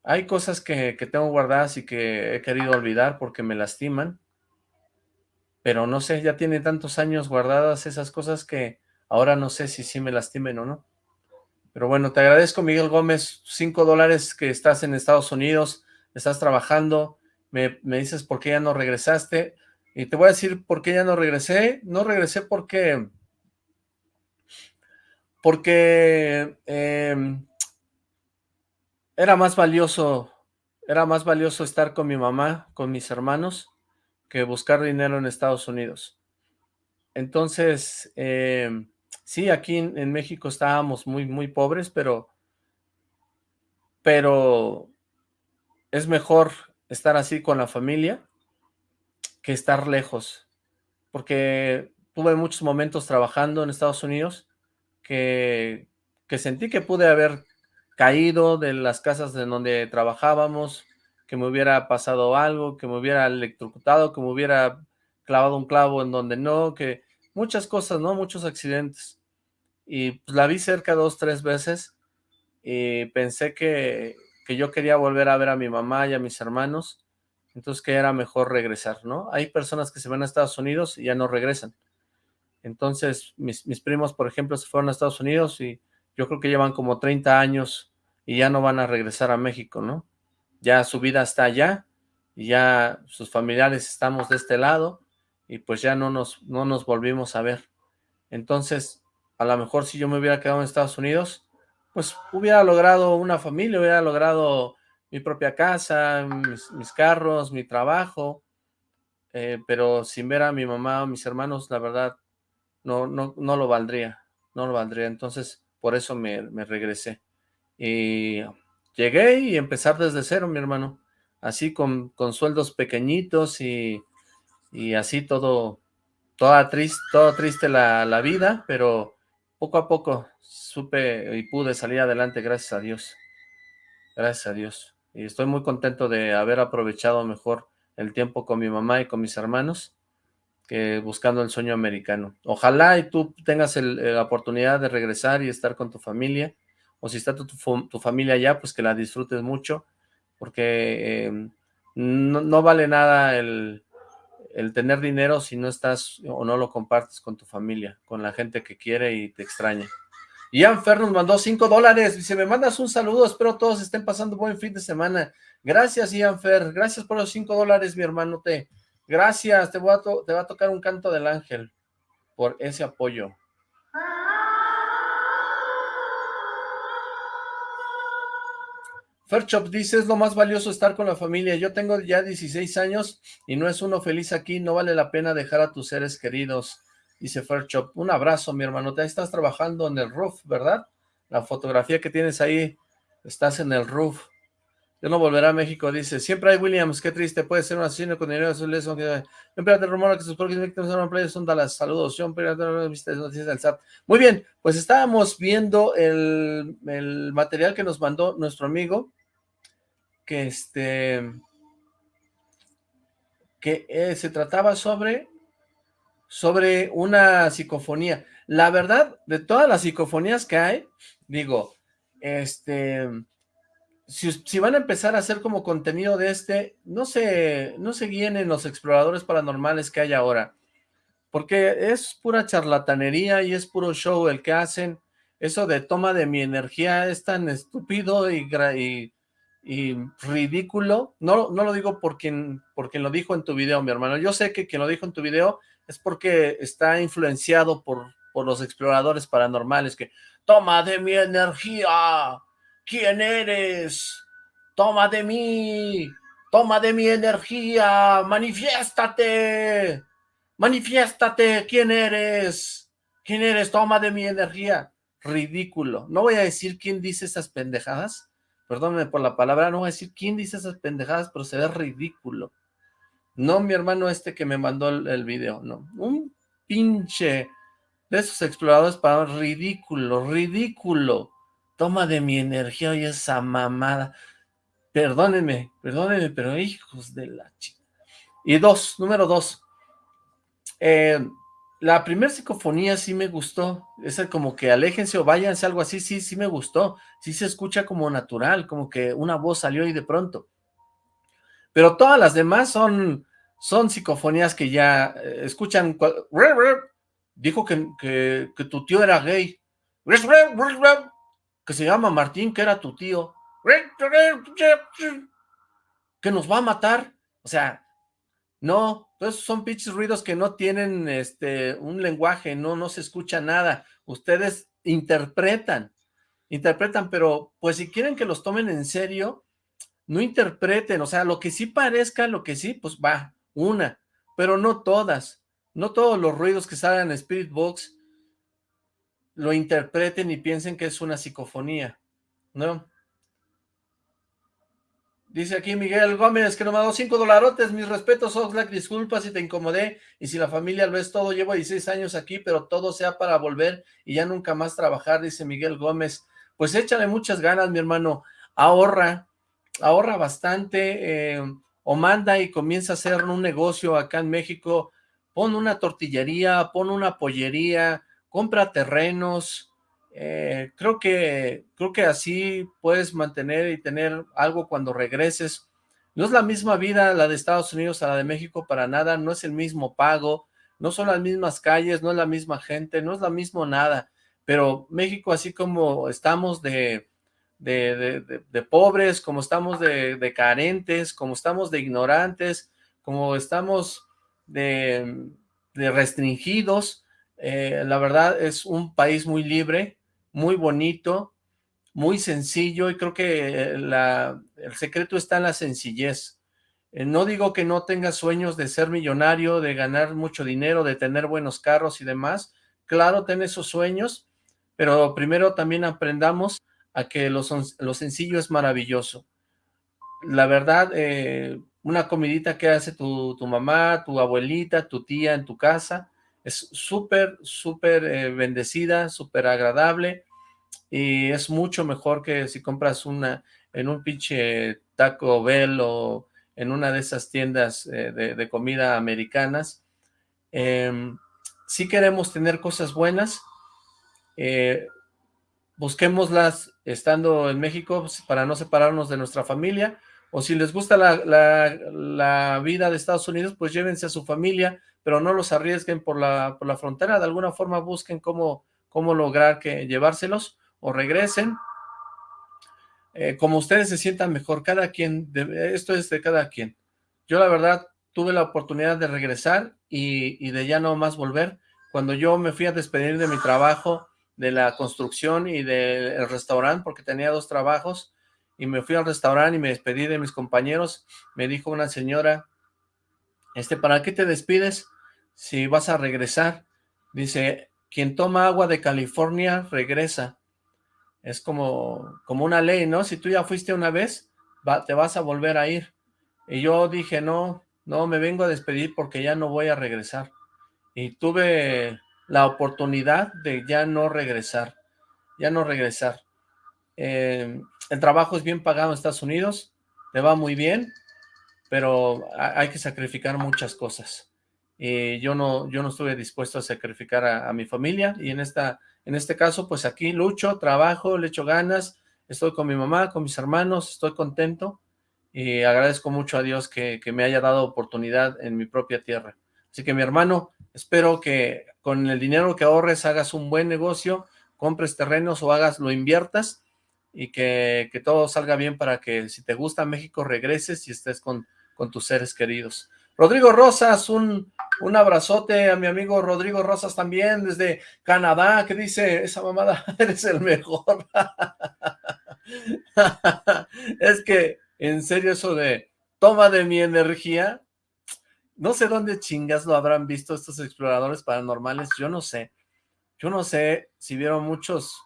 Hay cosas que, que tengo guardadas y que he querido olvidar porque me lastiman pero no sé, ya tiene tantos años guardadas esas cosas que ahora no sé si sí me lastimen o no. Pero bueno, te agradezco Miguel Gómez, cinco dólares que estás en Estados Unidos, estás trabajando, me, dices por qué ya no regresaste, y te voy a decir por qué ya no regresé, no regresé porque, porque em, era más valioso, era más valioso estar con mi mamá, con mis hermanos, que buscar dinero en Estados Unidos. Entonces, eh, sí, aquí en, México estábamos muy, muy pobres, pero, pero es mejor estar así con la familia que estar lejos, porque tuve muchos momentos trabajando en Estados Unidos que, que sentí que pude haber caído de las casas en donde trabajábamos, que me hubiera pasado algo, que me hubiera electrocutado, que me hubiera clavado un clavo en donde no, que muchas cosas, ¿no? Muchos accidentes. Y pues la vi cerca dos, tres veces y pensé que, que yo quería volver a ver a mi mamá y a mis hermanos, entonces que era mejor regresar, ¿no? Hay personas que se van a Estados Unidos y ya no regresan. Entonces, mis, mis primos, por ejemplo, se fueron a Estados Unidos y yo creo que llevan como 30 años y ya no van a regresar a México, ¿no? Ya su vida está allá, y ya sus familiares estamos de este lado, y pues ya no nos, no nos volvimos a ver. Entonces, a lo mejor si yo me hubiera quedado en Estados Unidos, pues hubiera logrado una familia, hubiera logrado mi propia casa, mis, carros, mi trabajo, eh, pero sin ver a mi mamá o mis hermanos, la verdad, no, no, no lo valdría, no lo valdría. Entonces, por eso me, me regresé. Y llegué y empezar desde cero, mi hermano. Así con, con sueldos pequeñitos y, y así todo, toda triste, todo triste la, la vida, pero poco a poco supe y pude salir adelante, gracias a Dios. Gracias a Dios. Y estoy muy contento de haber aprovechado mejor el tiempo con mi mamá y con mis hermanos que buscando el sueño americano. Ojalá y tú tengas la oportunidad de regresar y estar con tu familia o si está tu, familia allá, pues que la disfrutes mucho, porque em, no, vale nada el, tener dinero si no estás o no lo compartes con tu familia, con la gente que quiere y te extraña. Ian Fer nos mandó 5 dólares, dice, me mandas un saludo, espero todos estén pasando buen fin de semana. Gracias, Ian Fer, gracias por los 5 dólares, mi hermano Te. Gracias, te va a tocar un canto del ángel por ese apoyo. Fairchop dice, es lo más valioso estar con la familia. Yo tengo ya 16 años y no es uno feliz aquí. No vale la pena dejar a tus seres queridos. Dice Fairchop. Un abrazo, mi hermano. Te estás trabajando en el roof, ¿verdad? La fotografía que tienes ahí, estás en el roof. Yo no volveré a México, dice. Siempre hay Williams, qué triste. Puede ser un asesino con dinero azul. Siempre rumor que sus próximos víctimas son playa son Dallas. Saludos. noticias. Muy bien, pues estábamos viendo el, el material que nos mandó nuestro amigo que este que eh, se trataba sobre sobre una psicofonía. La verdad, de todas las psicofonías que hay, digo, este, si, van a empezar a hacer como contenido de este, no se, no se guíen en los exploradores paranormales que hay ahora, porque es pura charlatanería y es puro show el que hacen, eso de toma de mi energía es tan estúpido y, y y ridículo, no, no lo digo por quien, lo dijo en tu video, mi hermano, yo sé que quien lo dijo en tu video es porque está influenciado por, por los exploradores paranormales, que toma de mi energía, ¿quién eres? Toma de mí, toma de mi energía, manifiéstate, manifiéstate, ¿quién eres? ¿Quién eres? Toma de mi energía. Ridículo. No voy a decir quién dice esas pendejadas, perdónenme por la palabra, no voy a decir quién dice esas pendejadas, pero se ve ridículo. No mi hermano este que me mandó el, video, no. Un pinche de esos exploradores para ridículo, ridículo. Toma de mi energía y esa mamada. Perdónenme, perdónenme, pero hijos de la chica. Y dos, número dos. Eh, la primera psicofonía sí me gustó, esa como que aléjense o váyanse, algo así, sí, sí me gustó, sí se escucha como natural, como que una voz salió y de pronto. Pero todas las demás son, son psicofonías que ya eh, escuchan, dijo que, que, tu tío era gay, que se llama Martín, que era tu tío, que nos va a matar, o sea, no, entonces son pinches ruidos que no tienen este un lenguaje, no, no se escucha nada. Ustedes interpretan, interpretan, pero pues si quieren que los tomen en serio, no interpreten, o sea, lo que sí parezca, lo que sí, pues va, una, pero no todas, no todos los ruidos que salen en Spirit Box lo interpreten y piensen que es una psicofonía, ¿no? Dice aquí Miguel Gómez que nos mandó cinco dolarotes. Mis respetos, Oxlack. Disculpa si te incomodé y si la familia lo es todo. Llevo 16 años aquí, pero todo sea para volver y ya nunca más trabajar, dice Miguel Gómez. Pues échale muchas ganas, mi hermano. Ahorra, ahorra bastante eh, o manda y comienza a hacer un negocio acá en México. Pon una tortillería, pon una pollería, compra terrenos, eh, creo que creo que así puedes mantener y tener algo cuando regreses. No es la misma vida la de Estados Unidos a la de México para nada, no es el mismo pago, no son las mismas calles, no es la misma gente, no es lo mismo nada, pero México así como estamos de, de, de, pobres, como estamos de, carentes, como estamos de ignorantes, como estamos de, restringidos, eh, la verdad es un país muy libre, muy bonito, muy sencillo y creo que el secreto está en la sencillez. Eh, no digo que no tengas sueños de ser millonario, de ganar mucho dinero, de tener buenos carros y demás. Claro, ten esos sueños, pero primero también aprendamos a que lo, lo sencillo es maravilloso. La verdad, eh, una comidita que hace tu, tu, mamá, tu abuelita, tu tía en tu casa, es súper, súper eh, bendecida, súper agradable y es mucho mejor que si compras una en un pinche Taco Bell o en una de esas tiendas eh, de, comida americanas. Eh, si queremos tener cosas buenas, eh, busquémoslas estando en México pues, para no separarnos de nuestra familia, o si les gusta la, vida de Estados Unidos, pues llévense a su familia, pero no los arriesguen por la, por la frontera, de alguna forma busquen cómo, cómo lograr que llevárselos, o regresen, eh, como ustedes se sientan mejor, cada quien, esto es de cada quien. Yo la verdad tuve la oportunidad de regresar y, de ya no más volver. Cuando yo me fui a despedir de mi trabajo, de la construcción y del restaurante, porque tenía dos trabajos, y me fui al restaurante y me despedí de mis compañeros, me dijo una señora, este, ¿para qué te despides si vas a regresar? Dice, quien toma agua de California regresa. Es como, como una ley, ¿no? Si tú ya fuiste una vez, te vas a volver a ir. Y yo dije, no, no, me vengo a despedir porque ya no voy a regresar. Y tuve la oportunidad de ya no regresar, ya no regresar. Eh, el trabajo es bien pagado en Estados Unidos, te va muy bien, pero hay que sacrificar muchas cosas. Y yo no, yo no estuve dispuesto a sacrificar a, mi familia, y en, esta, en este caso, pues aquí lucho, trabajo, le echo ganas, estoy con mi mamá, con mis hermanos, estoy contento, y agradezco mucho a Dios que, me haya dado oportunidad en mi propia tierra. Así que mi hermano, espero que con el dinero que ahorres hagas un buen negocio, compres terrenos o hagas, lo inviertas y que, todo salga bien para que si te gusta México regreses y estés con, con tus seres queridos. Rodrigo Rosas, un, un abrazote a mi amigo Rodrigo Rosas también desde Canadá, que dice, esa mamada, eres el mejor. es que en serio eso de toma de mi energía, no sé dónde chingas lo habrán visto estos exploradores paranormales, yo no sé, yo no sé si vieron muchos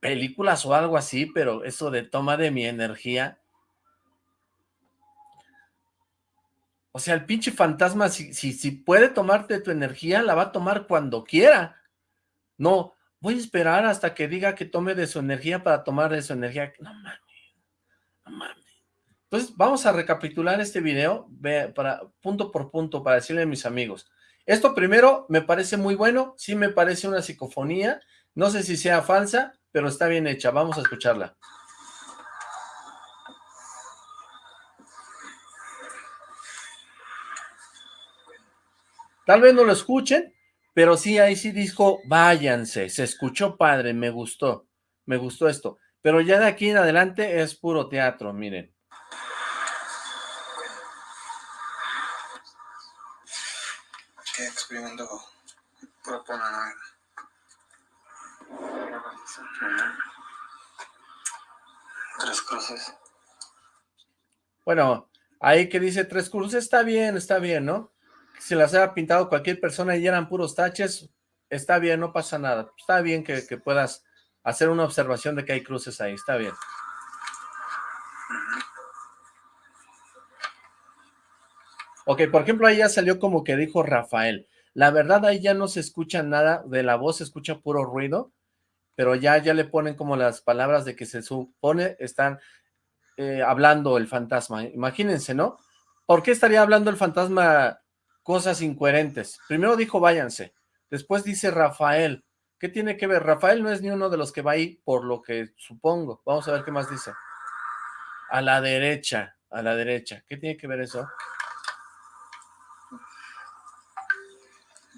películas o algo así, pero eso de toma de mi energía, o sea, el pinche fantasma, si, si, puede tomarte tu energía, la va a tomar cuando quiera, no, voy a esperar hasta que diga que tome de su energía para tomar de su energía, no mames, no mames. Entonces, vamos a recapitular este video para, punto por punto para decirle a mis amigos. Esto primero me parece muy bueno, sí me parece una psicofonía, no sé si sea falsa, pero está bien hecha, vamos a escucharla. Tal vez no lo escuchen, pero sí, ahí sí dijo, váyanse, se escuchó padre, me gustó, me gustó esto. Pero ya de aquí en adelante es puro teatro, miren. Tres cruces. Bueno, ahí que dice tres cruces, está bien, está bien, ¿no? Si las haya pintado cualquier persona y eran puros taches, está bien, no pasa nada. Está bien que, puedas hacer una observación de que hay cruces ahí, está bien. Ok, por ejemplo, ahí ya salió como que dijo Rafael. La verdad, ahí ya no se escucha nada de la voz, se escucha puro ruido, pero ya, ya le ponen como las palabras de que se supone están eh, hablando el fantasma. Imagínense, ¿no? ¿Por qué estaría hablando el fantasma cosas incoherentes? Primero dijo váyanse, después dice Rafael. ¿Qué tiene que ver? Rafael no es ni uno de los que va ahí, por lo que supongo. Vamos a ver qué más dice. A la derecha, a la derecha. ¿Qué tiene que ver eso?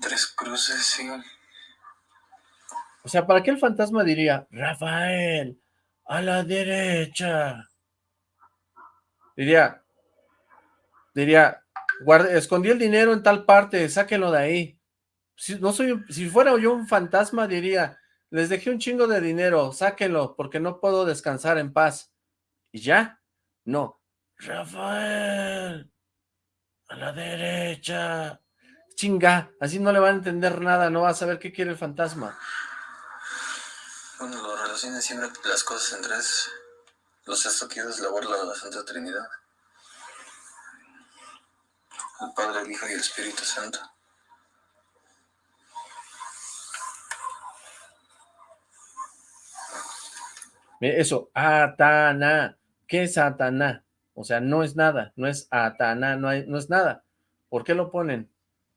Tres cruces, sí. O sea, ¿para qué el fantasma diría, Rafael, a la derecha? Diría, diría, escondí el dinero en tal parte, sáquenlo de ahí. Si, no soy, si fuera yo un fantasma, diría, les dejé un chingo de dinero, sáquenlo, porque no puedo descansar en paz. ¿Y ya? No. Rafael, a la derecha. Chinga, así no le van a entender nada, no va a saber qué quiere el fantasma. Bueno, lo relaciona siempre las cosas en tres. Los sexto es la de la Santa Trinidad. El Padre, el Hijo y el Espíritu Santo. Eso, Atana. ¿Qué es Atana? O sea, no es nada, no es Atana, no, no es nada. ¿Por qué lo ponen?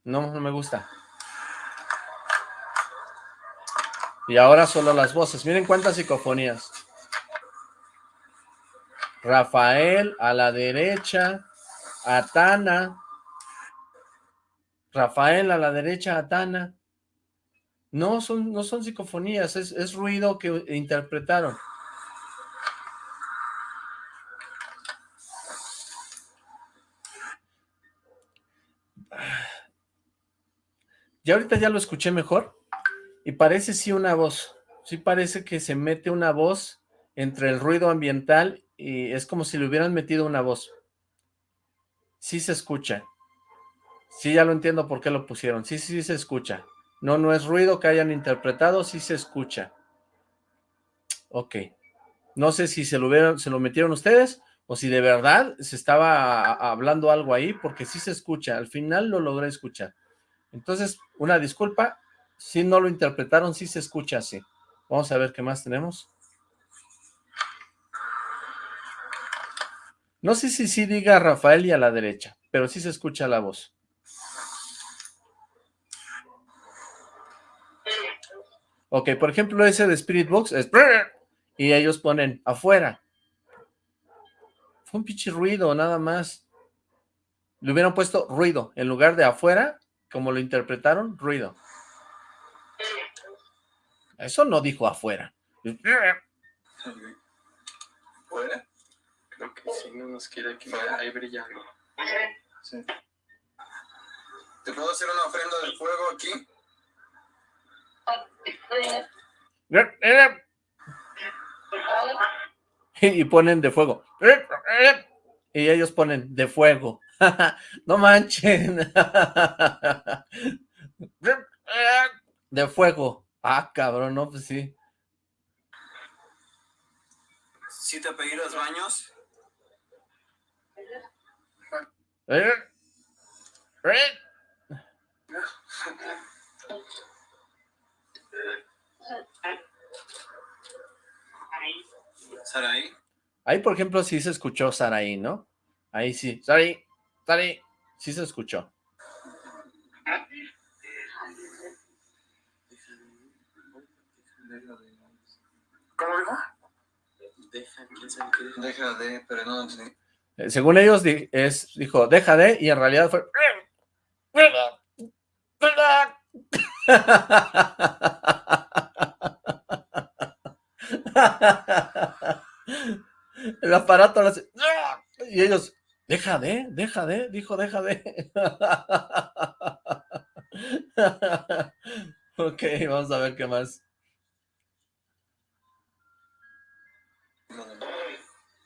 No, no me gusta. Y ahora solo las voces. Miren cuántas psicofonías. Rafael a la derecha, Atana. Rafael a la derecha, Atana. No son, no son psicofonías, es, ruido que interpretaron. Ya ahorita ya lo escuché mejor y parece sí una voz, sí parece que se mete una voz entre el ruido ambiental y es como si le hubieran metido una voz. Sí se escucha. Sí, ya lo entiendo por qué lo pusieron. Sí, sí, se escucha. No, no es ruido que hayan interpretado, sí se escucha. Ok. No sé si se lo, hubieran, se lo metieron ustedes o si de verdad se estaba hablando algo ahí, porque sí se escucha. Al final lo logré escuchar. Entonces, una disculpa, si no lo interpretaron, sí se escucha así. Vamos a ver qué más tenemos. No sé si sí diga Rafael y a la derecha, pero sí se escucha la voz. Ok, por ejemplo, ese de Spirit Box es... Y ellos ponen afuera. Fue un pinche ruido, nada más. Le hubieran puesto ruido. En lugar de afuera, como lo interpretaron, ruido. Eso no dijo afuera. ¿Fuera? Creo que sí, no nos quiere que ahí brillando. Sí. ¿Te puedo hacer una ofrenda de fuego aquí? Y ponen de fuego. Y ellos ponen de fuego. no manchen. de fuego. Ah, cabrón, no, pues sí. ¿Sí te pedí los baños? ¿Eh? ¿Saraí? Ahí, por ejemplo, sí se escuchó Saraí, ¿no? Ahí sí. Saraí, Saraí, sí se escuchó. ¿Cómo dijo? Deja, de, pero no eh, Según ellos, es, dijo, deja de, y en realidad fue... El aparato hace... Y ellos, deja de, deja de, dijo, deja de. ok, vamos a ver qué más.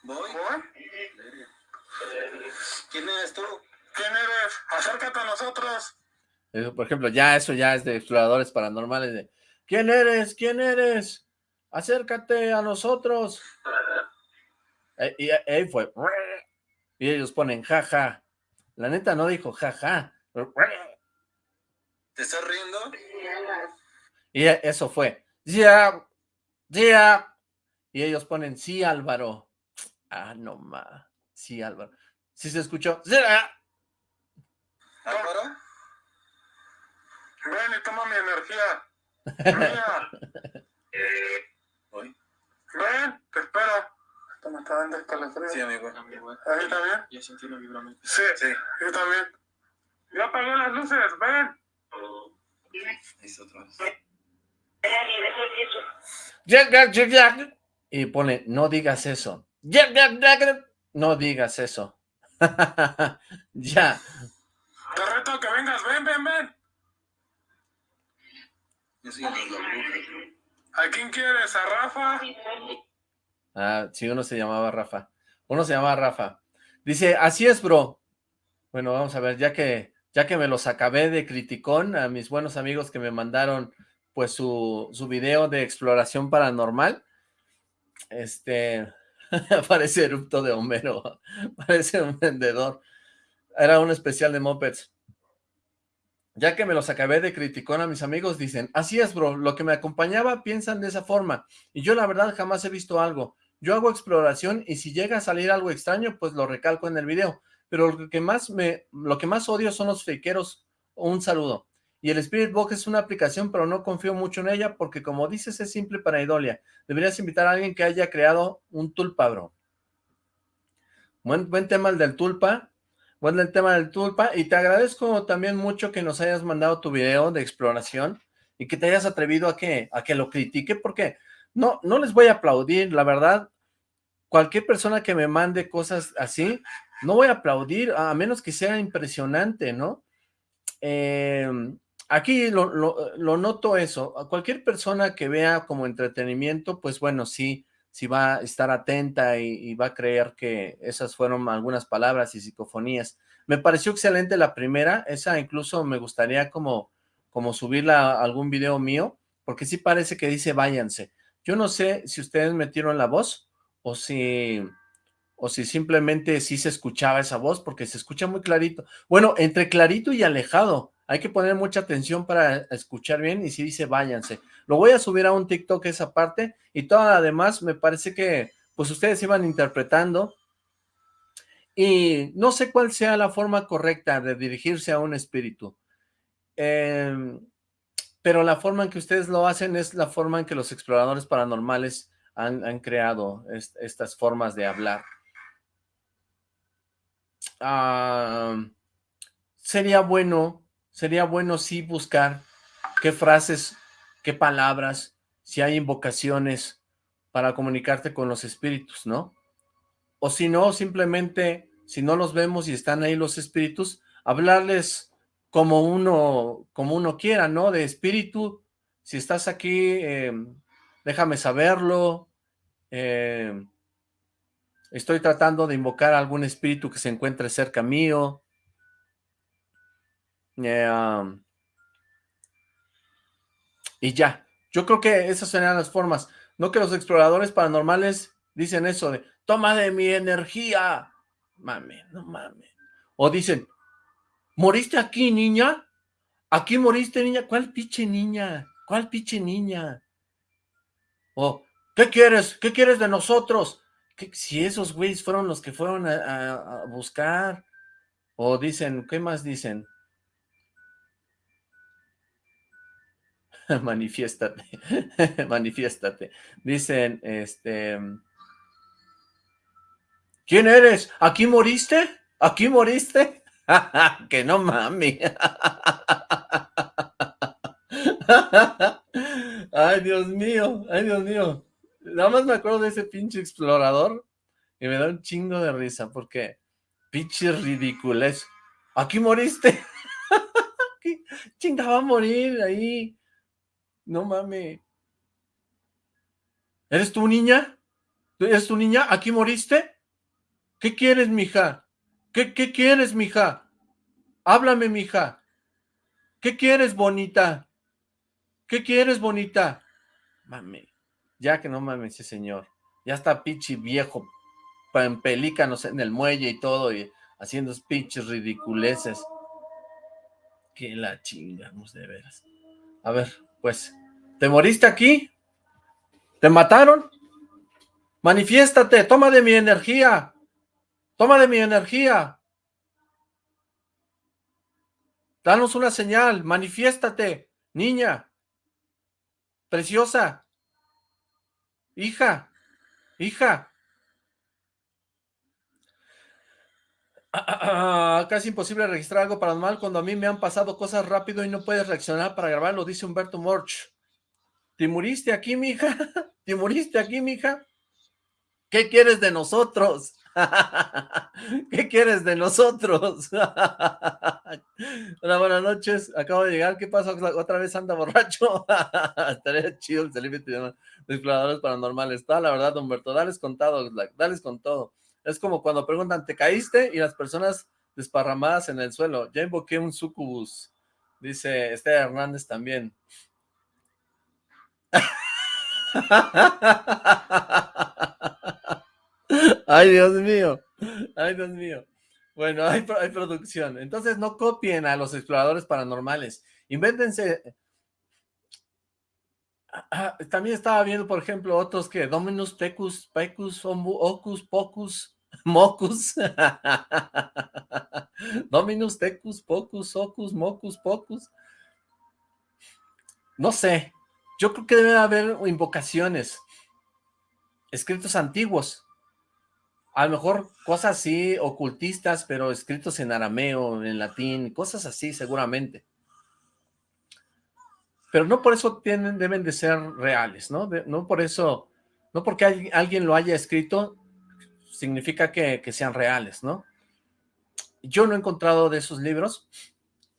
¿Voy? ¿Quién eres tú? ¿Quién eres? Acércate a nosotros. Por ejemplo, ya eso ya es de exploradores paranormales. De, ¿Quién eres? ¿Quién eres? Acércate a nosotros. Eh, y ahí fue. Y ellos ponen jaja. La neta no dijo jaja. ¿Te estás riendo? Y eso fue. Ya, ya. Y ellos ponen sí, Álvaro. Ah, no ma. Sí, Álvaro. ¿Sí se escuchó? ¡Sí! ¿Álvaro? Ven y toma mi energía. Mía. ¿Hoy? Ven, te espero. Esto me está dando escalofrío. Sí, amigo. ¿Ahí también? Ya sentí una vibración. Sí, sí, yo también. Ya apagué las luces, ven. Ahí otra vez. Y pone, no digas eso. No digas eso. ya. Te reto que vengas, ven, ven, ven. Yo soy la bruja. ¿A quién quieres? ¿A Rafa? Ah, sí, uno se llamaba Rafa. Uno se llamaba Rafa. Dice, así es, bro. Bueno, vamos a ver, ya que, ya que me los acabé de criticón a mis buenos amigos que me mandaron pues su, su video de exploración paranormal, este, parece erupto de Homero, parece un vendedor. Era un especial de mopeds. Ya que me los acabé de criticón a mis amigos, dicen, así es, bro, lo que me acompañaba piensan de esa forma, y yo la verdad jamás he visto algo. Yo hago exploración y si llega a salir algo extraño, pues lo recalco en el video. Pero lo que más me, lo que más odio son los fakeros. Un saludo. y el Spirit Box es una aplicación, pero no confío mucho en ella porque como dices es simple para idolia. Deberías invitar a alguien que haya creado un tulpa, bro. Buen, buen tema el del tulpa, buen el tema del tulpa, y te agradezco también mucho que nos hayas mandado tu video de exploración y que te hayas atrevido a que, a que lo critique, porque no, no les voy a aplaudir, la verdad, cualquier persona que me mande cosas así, no voy a aplaudir, a menos que sea impresionante, ¿no? Eh, aquí lo, noto eso, a cualquier persona que vea como entretenimiento, pues bueno, sí, sí va a estar atenta y, va a creer que esas fueron algunas palabras y psicofonías. Me pareció excelente la primera, esa incluso me gustaría como, como subirla a algún video mío, porque sí parece que dice váyanse. Yo no sé si ustedes metieron la voz o si, o si simplemente sí se escuchaba esa voz, porque se escucha muy clarito. Bueno, entre clarito y alejado, hay que poner mucha atención para escuchar bien y si dice váyanse. Lo voy a subir a un TikTok esa parte y toda la demás me parece que pues ustedes iban interpretando y no sé cuál sea la forma correcta de dirigirse a un espíritu. Em, pero la forma en que ustedes lo hacen es la forma en que los exploradores paranormales han, creado estas formas de hablar. Ah, sería bueno sería bueno sí buscar qué frases, qué palabras, si hay invocaciones para comunicarte con los espíritus, ¿no? O si no, simplemente, si no los vemos y están ahí los espíritus, hablarles como uno, como uno quiera, ¿no? De espíritu, si estás aquí, em, déjame saberlo, em, estoy tratando de invocar a algún espíritu que se encuentre cerca mío, eh, y ya, yo creo que esas serían las formas. No que los exploradores paranormales dicen eso de, toma de mi energía. Mame, no mames. O dicen, ¿moriste aquí, niña? ¿Aquí moriste, niña? ¿Cuál pinche niña? ¿Cuál pinche niña? O, ¿qué quieres? ¿Qué quieres de nosotros? Si esos güeyes fueron los que fueron a buscar. O dicen, ¿qué más dicen? manifiéstate, manifiéstate. Dicen, este... ¿Quién eres? ¿Aquí moriste? ¿Aquí moriste? que no mami. ay, Dios mío, ay, Dios mío. Nada más me acuerdo de ese pinche explorador y me da un chingo de risa porque pinche ridiculez. ¿Aquí moriste? Chinga, va a morir ahí no mames. ¿Eres tu niña? ¿Eres tu niña? ¿Aquí moriste? ¿Qué quieres, mija? ¿Qué, qué quieres, mija? Háblame, mija. ¿Qué quieres, bonita? ¿Qué quieres, bonita? Mame. Ya que no mames ese señor. Ya está pichi viejo, en pelícanos en el muelle y todo, y haciendo pinches ridiculeces. Que la chingamos de veras. A ver, pues, ¿te moriste aquí? ¿Te mataron? Manifiéstate, toma de mi energía. Toma de mi energía. Danos una señal, manifiéstate, niña, preciosa, hija, hija. Acá es imposible registrar algo paranormal cuando a mí me han pasado cosas rápido y no puedes reaccionar para grabarlo, dice Humberto Morch. ¿Te muriste aquí, mija? ¿Te muriste aquí, mija? ¿Qué quieres de nosotros? ¿Qué quieres de nosotros? Hola, buenas noches. Acabo de llegar. ¿Qué pasa? ¿Otra vez anda borracho? Estaría chido el salir de exploradores paranormales. Está la verdad, Humberto. Dales con todo, dales con todo. Es como cuando preguntan, ¿te caíste? Y las personas desparramadas en el suelo. Ya invoqué un sucubus. Dice Este Hernández también. Ay, Dios mío. Ay, Dios mío. Bueno, hay, hay, producción. Entonces no copien a los exploradores paranormales. Invéntense También estaba viendo, por ejemplo, otros que Dominus, Tecus, Pecus, Ocus, Pocus, Mocus. Dominus, Tecus, Pocus, Ocus, Mocus, Pocus. no sé, yo creo que debe haber invocaciones, escritos antiguos, a lo mejor cosas así ocultistas, pero escritos en arameo, en latín, cosas así seguramente. Pero no por eso tienen, deben de ser reales, ¿no? no por eso, no porque alguien lo haya escrito, significa que, sean reales, ¿no? Yo no he encontrado de esos libros.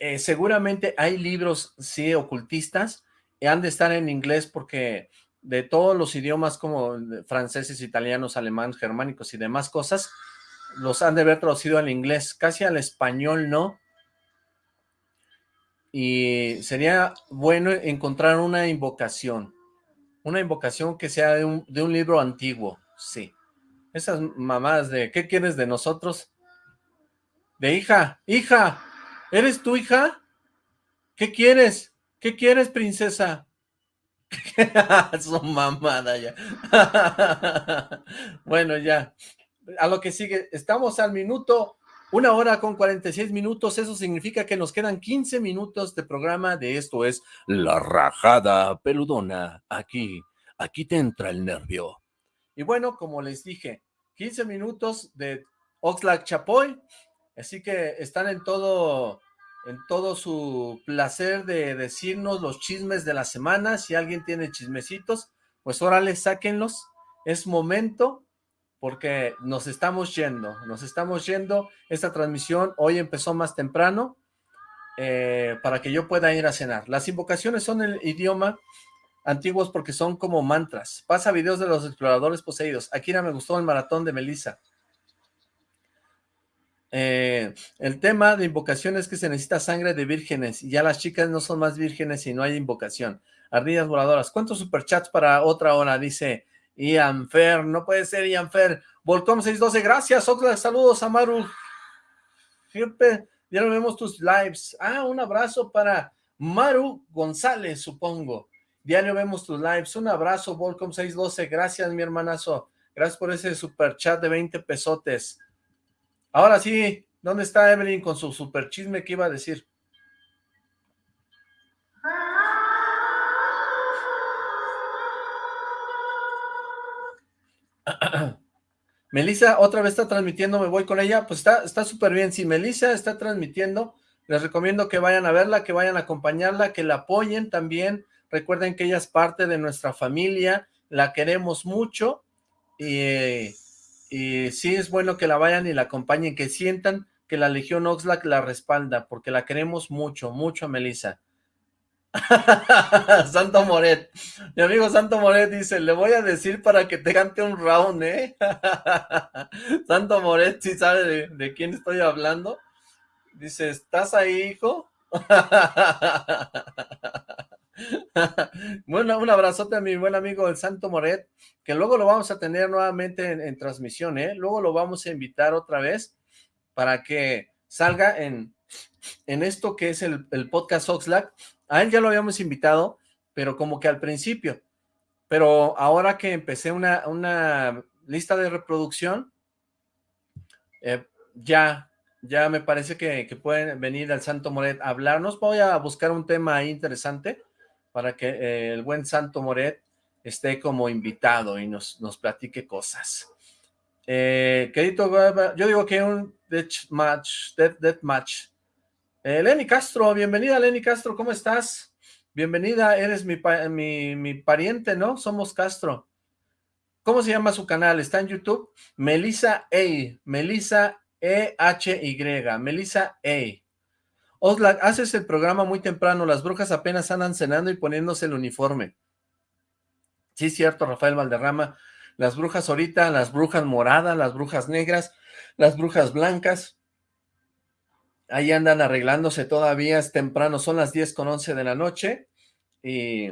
Eh, seguramente hay libros, sí, ocultistas, y han de estar en inglés porque de todos los idiomas como franceses, italianos, alemanes, germánicos y demás cosas, los han de haber traducido al inglés, casi al español no. Y sería bueno encontrar una invocación, una invocación que sea de un, libro antiguo, sí. Esas mamás de, ¿qué quieres de nosotros? De hija, hija, ¿eres tu hija? ¿Qué quieres? ¿Qué quieres, princesa? Su mamada ya. bueno, ya. A lo que sigue, estamos al minuto, una hora con 46 minutos, eso significa que nos quedan 15 minutos de programa de esto es La Rajada Peludona, aquí, aquí te entra el nervio. Y bueno, como les dije, 15 minutos de Oxlack Chapoy, así que están en todo en todo su placer de decirnos los chismes de la semana. Si alguien tiene chismecitos, pues órale, sáquenlos. Es momento porque nos estamos yendo, nos estamos yendo. Esta transmisión hoy empezó más temprano eh, para que yo pueda ir a cenar. Las invocaciones son el idioma antiguos porque son como mantras. Pasa videos de los exploradores poseídos. Akira me gustó el maratón de Melissa. Eh, el tema de invocación es que se necesita sangre de vírgenes y ya las chicas no son más vírgenes y no hay invocación. Ardillas voladoras. ¿Cuántos superchats para otra hora? Dice Ian Fer. No puede ser Ian Fer. Volcom 612. Gracias. Oxlack. Saludos a Maru. Ya no vemos tus lives. Ah, un abrazo para Maru González, supongo. Diario vemos tus lives. Un abrazo, Volcom 612. Gracias, mi hermanazo. Gracias por ese super chat de 20 pesotes. Ahora sí, ¿dónde está Evelyn con su super chisme que iba a decir? Melissa otra vez está transmitiendo, me voy con ella, pues está súper bien, si Melissa está transmitiendo, les recomiendo que vayan a verla, que vayan a acompañarla, que la apoyen también, recuerden que ella es parte de nuestra familia, la queremos mucho, y y sí es bueno que la vayan y la acompañen, que sientan que la Legión Oxlack la respalda, porque la queremos mucho, mucho a Melissa. Santo Moret, mi amigo Santo Moret dice, le voy a decir para que te cante un round, ¿eh? Santo Moret, ¿sí sabe de, quién estoy hablando? Dice, ¿estás ahí, hijo? bueno, un abrazote a mi buen amigo el Santo Moret, que luego lo vamos a tener nuevamente en, transmisión, ¿eh? Luego lo vamos a invitar otra vez para que salga en, en esto que es el, podcast Oxlack. A él ya lo habíamos invitado, pero como que al principio. Pero ahora que empecé una, lista de reproducción, eh, ya, ya me parece que, pueden venir al Santo Moret a hablarnos. Voy a buscar un tema ahí interesante para que eh, el buen Santo Moret esté como invitado y nos, nos platique cosas. Eh, yo digo que un death match, death, match. Eh, Lenny Castro, bienvenida Lenny Castro, ¿cómo estás? Bienvenida, eres mi, mi, mi pariente, ¿no? Somos Castro. ¿Cómo se llama su canal? ¿Está en YouTube? Melissa A. Melissa E-H-Y. Melissa A. Haces el programa muy temprano, las brujas apenas andan cenando y poniéndose el uniforme. Sí, cierto, Rafael Valderrama. Las brujas ahorita, las brujas moradas, las brujas negras, las brujas blancas. Ahí andan arreglándose todavía, es temprano, son las 10 con 11 de la noche y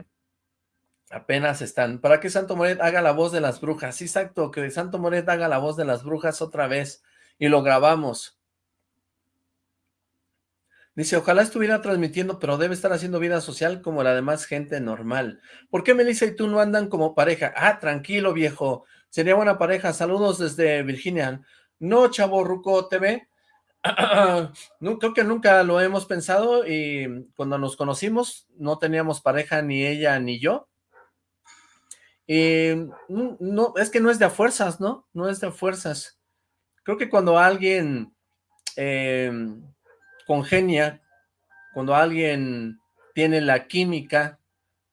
apenas están. ¿Para que Santo Moret haga la voz de las brujas? Sí, exacto, que Santo Moret haga la voz de las brujas otra vez y lo grabamos. Dice, ojalá estuviera transmitiendo, pero debe estar haciendo vida social como la demás gente normal. ¿Por qué Melissa y tú no andan como pareja? Ah, tranquilo, viejo. Sería buena pareja. Saludos desde Virginia. No, chavo Ruco TV. no, creo que nunca lo hemos pensado y cuando nos conocimos no teníamos pareja ni ella ni yo. Y no, es que no es de a fuerzas, ¿no? No es de fuerzas. Creo que cuando alguien em, congenia, cuando alguien tiene la química,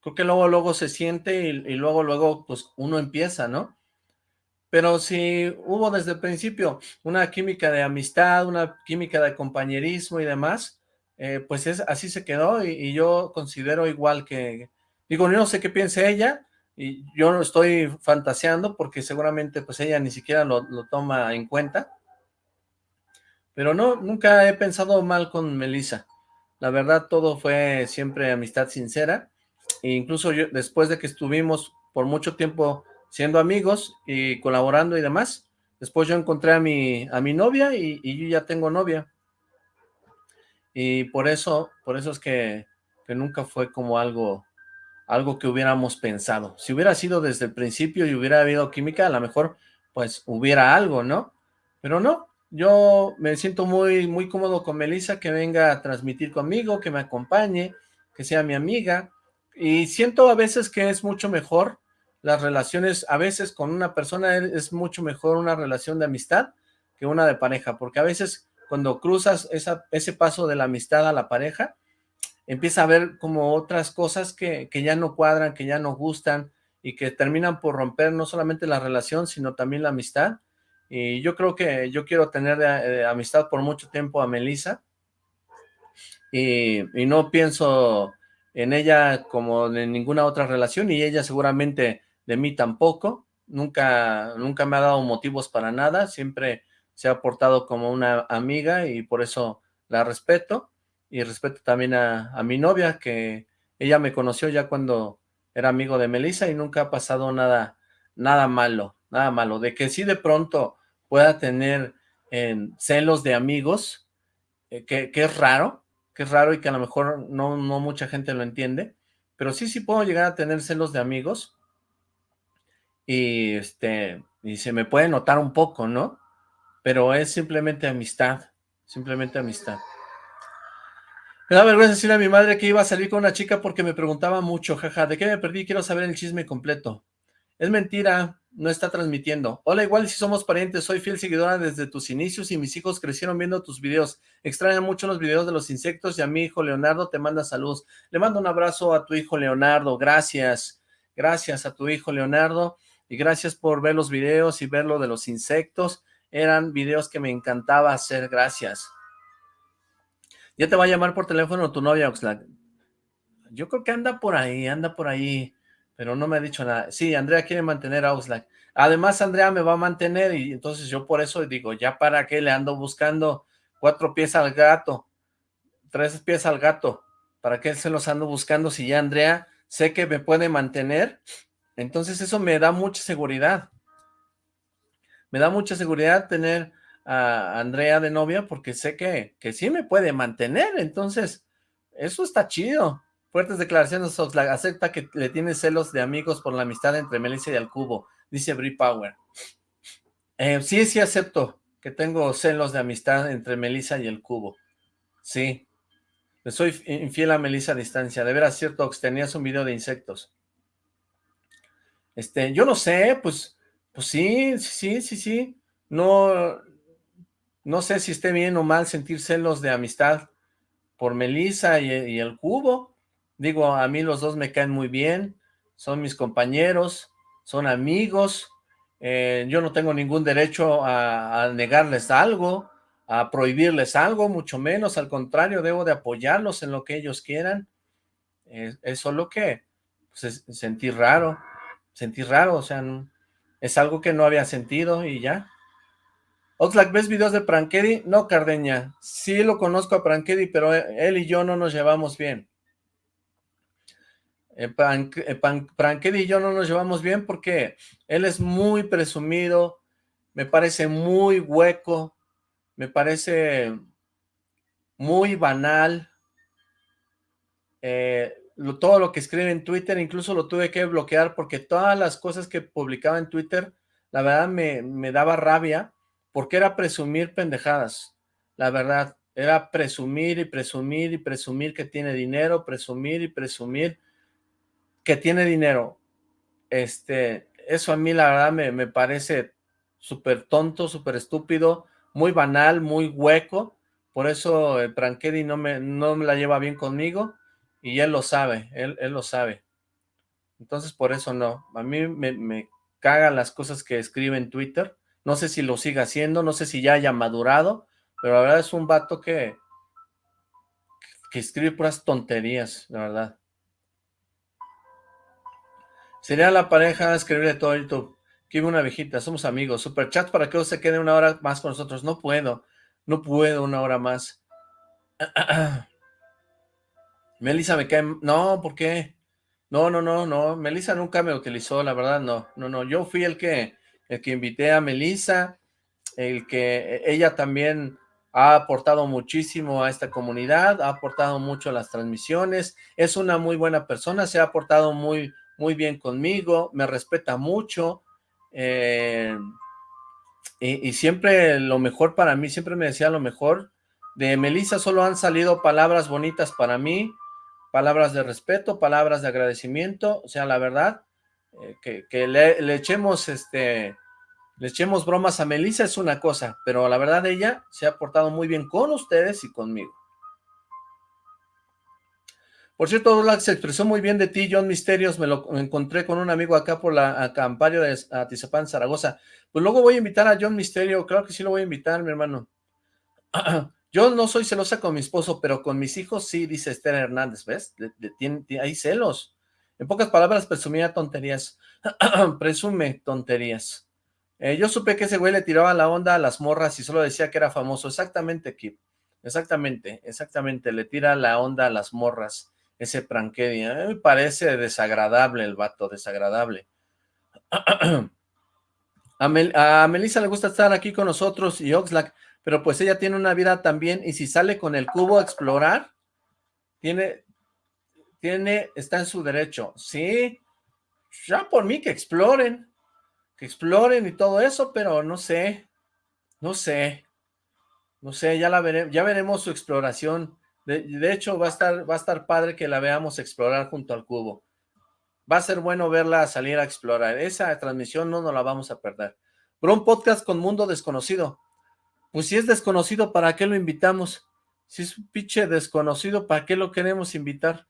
creo que luego luego se siente y, y luego luego pues uno empieza, ¿no? Pero si hubo desde el principio una química de amistad, una química de compañerismo y demás, eh, pues es, así se quedó y, yo considero igual que, digo, no sé qué piense ella, y yo no estoy fantaseando porque seguramente pues ella ni siquiera lo, toma en cuenta, pero no, nunca he pensado mal con Melissa, la verdad todo fue siempre amistad sincera, e incluso yo, después de que estuvimos por mucho tiempo siendo amigos y colaborando y demás. Después yo encontré a mi, a mi novia y, yo ya tengo novia. Y por eso, por eso es que, que nunca fue como algo, algo que hubiéramos pensado. Si hubiera sido desde el principio y hubiera habido química, a lo mejor pues hubiera algo, ¿no? Pero no, yo me siento muy, muy cómodo con Melissa, que venga a transmitir conmigo, que me acompañe, que sea mi amiga, y siento a veces que es mucho mejor las relaciones, a veces con una persona es mucho mejor una relación de amistad que una de pareja, porque a veces cuando cruzas esa, ese paso de la amistad a la pareja, empieza a ver como otras cosas que, ya no cuadran, que ya no gustan y que terminan por romper no solamente la relación, sino también la amistad. Y yo creo que yo quiero tener de, amistad por mucho tiempo a Melissa y, y no pienso en ella como en ninguna otra relación y ella seguramente de mí tampoco, nunca, nunca me ha dado motivos para nada, siempre se ha portado como una amiga y por eso la respeto, y respeto también a, mi novia, que ella me conoció ya cuando era amigo de Melissa y nunca ha pasado nada, nada malo, nada malo, de que sí de pronto pueda tener celos de amigos, eh, que, que, es raro, que es raro y que a lo mejor no, no mucha gente lo entiende, pero sí, sí puedo llegar a tener celos de amigos, y este, y se me puede notar un poco, ¿no? Pero es simplemente amistad, simplemente amistad. Me da vergüenza decirle a mi madre que iba a salir con una chica porque me preguntaba mucho, jaja, ¿de qué me perdí? Quiero saber el chisme completo. Es mentira, no está transmitiendo. Hola, igual si somos parientes, soy fiel seguidora desde tus inicios y mis hijos crecieron viendo tus videos. Extrañan mucho los videos de los insectos y a mi hijo Leonardo te manda saludos. Le mando un abrazo a tu hijo Leonardo, gracias. Gracias a tu hijo Leonardo y gracias por ver los videos y ver lo de los insectos. Eran videos que me encantaba hacer, gracias. Ya te va a llamar por teléfono tu novia, Oxlack. Yo creo que anda por ahí, anda por ahí, pero no me ha dicho nada. Sí, Andrea quiere mantener a Oxlack. Además, Andrea me va a mantener y entonces yo por eso digo, ya para qué le ando buscando cuatro pies al gato, tres pies al gato, ¿para qué se los ando buscando si ya Andrea sé que me puede mantener entonces eso me da mucha seguridad. Me da mucha seguridad tener a Andrea de novia porque sé que, que sí me puede mantener. Entonces, eso está chido. Fuertes declaraciones, Oxlack. Acepta que le tiene celos de amigos por la amistad entre Melissa y el cubo, dice Brie Power. Eh, sí, sí acepto que tengo celos de amistad entre Melissa y el cubo. Sí. Le soy infiel a Melissa a distancia. De veras, cierto, Ox, tenías un video de insectos. Este, yo no sé, pues, pues sí, sí, sí, sí. No, no sé si esté bien o mal sentir celos de amistad por Melissa y, el Cubo. Digo, a mí los dos me caen muy bien, son mis compañeros, son amigos. Eh, yo no tengo ningún derecho a, negarles algo, a prohibirles algo, mucho menos, al contrario, debo de apoyarlos en lo que ellos quieran. es solo que pues, sentir raro sentí raro, o sea, es algo que no había sentido y ya. Oxlack, ¿ves videos de Prankedy? No, Cardeña, sí lo conozco a Prankedy, pero él y yo no nos llevamos bien. Eh, eh y yo no nos llevamos bien porque él es muy presumido, me parece muy hueco, me parece muy banal, eh, todo lo que escribe en Twitter, incluso lo tuve que bloquear porque todas las cosas que publicaba en Twitter, la verdad me, daba rabia porque era presumir pendejadas. la verdad. Era presumir y presumir y presumir que tiene dinero, presumir y presumir que tiene dinero. Este, eso a mí la verdad me, me parece súper tonto, súper estúpido, muy banal, muy hueco. Por eso el Prankedy no me, no me la lleva bien conmigo y él lo sabe, él, él lo sabe. Entonces por eso no. A mí me, me cagan las cosas que escribe en Twitter. No sé si lo siga haciendo, no sé si ya haya madurado, pero la verdad es un vato que, que escribe puras tonterías, la verdad. Sería la pareja escribirle todo YouTube. Que una viejita, somos amigos. Super chat para que se quede una hora más con nosotros. No puedo, no puedo una hora más. Melissa me cae... No, ¿por qué? No, no, no, no. Melissa nunca me utilizó, la verdad, no. No, no. Yo fui el que, el que invité a Melissa, el que ella también ha aportado muchísimo a esta comunidad, ha aportado mucho a las transmisiones, es una muy buena persona, se ha aportado muy, muy bien conmigo, me respeta mucho, eh, y, y, siempre lo mejor para mí, siempre me decía lo mejor, de Melissa solo han salido palabras bonitas para mí, palabras de respeto, palabras de agradecimiento, o sea, la verdad, eh, que, le, echemos este, le echemos bromas a Melissa es una cosa, pero la verdad ella se ha portado muy bien con ustedes y conmigo. Por cierto, Douglas se expresó muy bien de ti, John Misterios, me lo encontré con un amigo acá por la campaña de Atizapán, Zaragoza. Pues luego voy a invitar a John Misterio, claro que sí lo voy a invitar, mi hermano. Yo no soy celosa con mi esposo, pero con mis hijos sí, dice Esther Hernández, ¿ves? Hay celos. En pocas palabras, presumía tonterías. Presume tonterías. Eh, yo supe que ese güey le tiraba la onda a las morras y solo decía que era famoso. Exactamente, Kip. Exactamente, exactamente. Le tira la onda a las morras, ese Prankedy. A me parece desagradable el vato, desagradable. a, Mel a Melissa le gusta estar aquí con nosotros y Oxlack pero pues ella tiene una vida también, y si sale con el cubo a explorar, tiene, tiene, está en su derecho, sí, ya por mí que exploren, que exploren y todo eso, pero no sé, no sé, no sé, ya la veremos, ya veremos su exploración, de, hecho va a estar, va a estar padre que la veamos explorar junto al cubo, va a ser bueno verla salir a explorar, esa transmisión no nos la vamos a perder, pero un podcast con mundo desconocido, pues si es desconocido, ¿para qué lo invitamos? Si es un pinche desconocido, ¿para qué lo queremos invitar?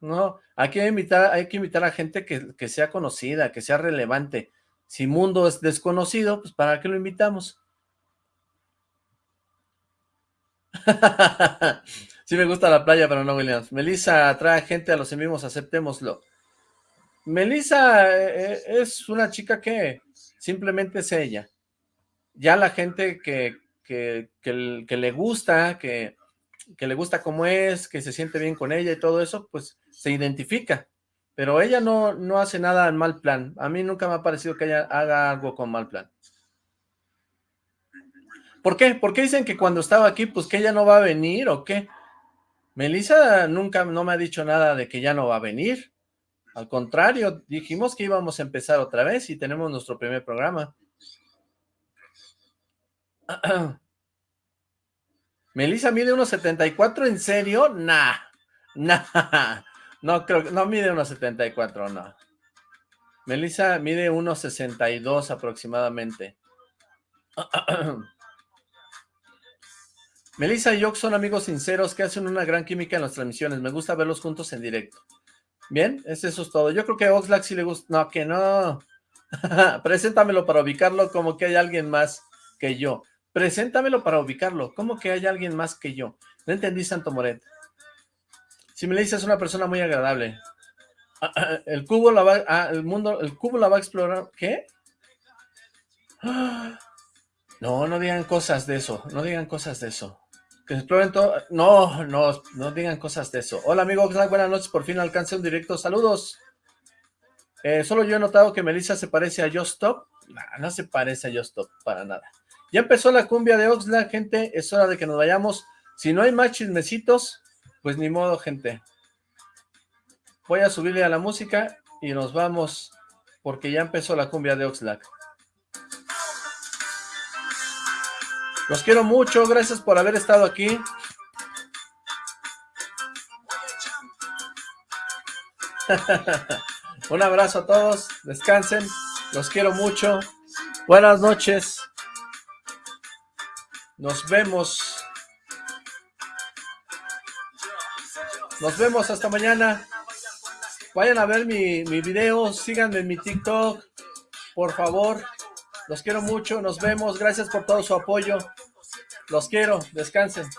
No, hay que invitar, hay que invitar a gente que, sea conocida, que sea relevante. Si Mundo es desconocido, pues ¿para qué lo invitamos? sí me gusta la playa, pero no Williams. Melissa trae gente a los en vivos, aceptémoslo. Melissa eh, eh, es una chica que simplemente es ella. Ya la gente que, que, le gusta, que, le gusta cómo es, que se siente bien con ella y todo eso, pues se identifica. Pero ella no, no hace nada en mal plan. A mí nunca me ha parecido que ella haga algo con mal plan. ¿Por qué? ¿Por qué dicen que cuando estaba aquí, pues que ella no va a venir o qué? Melissa nunca no me ha dicho nada de que ya no va a venir. Al contrario, dijimos que íbamos a empezar otra vez y tenemos nuestro primer programa. Melissa mide 1.74, ¿en serio? Nah, nah, no creo, no mide 1.74, no. Melissa mide 1.62 aproximadamente. Melissa y yo son amigos sinceros que hacen una gran química en las transmisiones. Me gusta verlos juntos en directo. Bien, eso es todo. Yo creo que a Oxlack sí le gusta. No, que no. Preséntamelo para ubicarlo como que hay alguien más que yo. Preséntamelo para ubicarlo. ¿Cómo que hay alguien más que yo? No entendí, Santo Moret. Si me dices una persona muy agradable. Ah, ah, el cubo la va, ah, el mundo, el cubo la va a explorar. ¿Qué? No, no digan cosas de eso. No digan cosas de eso. Que exploren todo. No, no, no digan cosas de eso. Hola, amigo. Buenas noches. Por fin alcancé un directo. Saludos. Eh, solo yo he notado que Melissa se parece a Just Stop. no se parece a Just Stop para nada. Ya empezó la cumbia de Oxlack, gente, es hora de que nos vayamos. Si no hay más chismecitos, pues ni modo, gente. Voy a subirle a la música y nos vamos, porque ya empezó la cumbia de Oxlack. Los quiero mucho, gracias por haber estado aquí. Un abrazo a todos, descansen, los quiero mucho. Buenas noches. Nos vemos. Nos vemos hasta mañana. Vayan a ver mi, mi video, síganme en mi TikTok, por favor. Los quiero mucho, nos vemos. Gracias por todo su apoyo. Los quiero, descansen.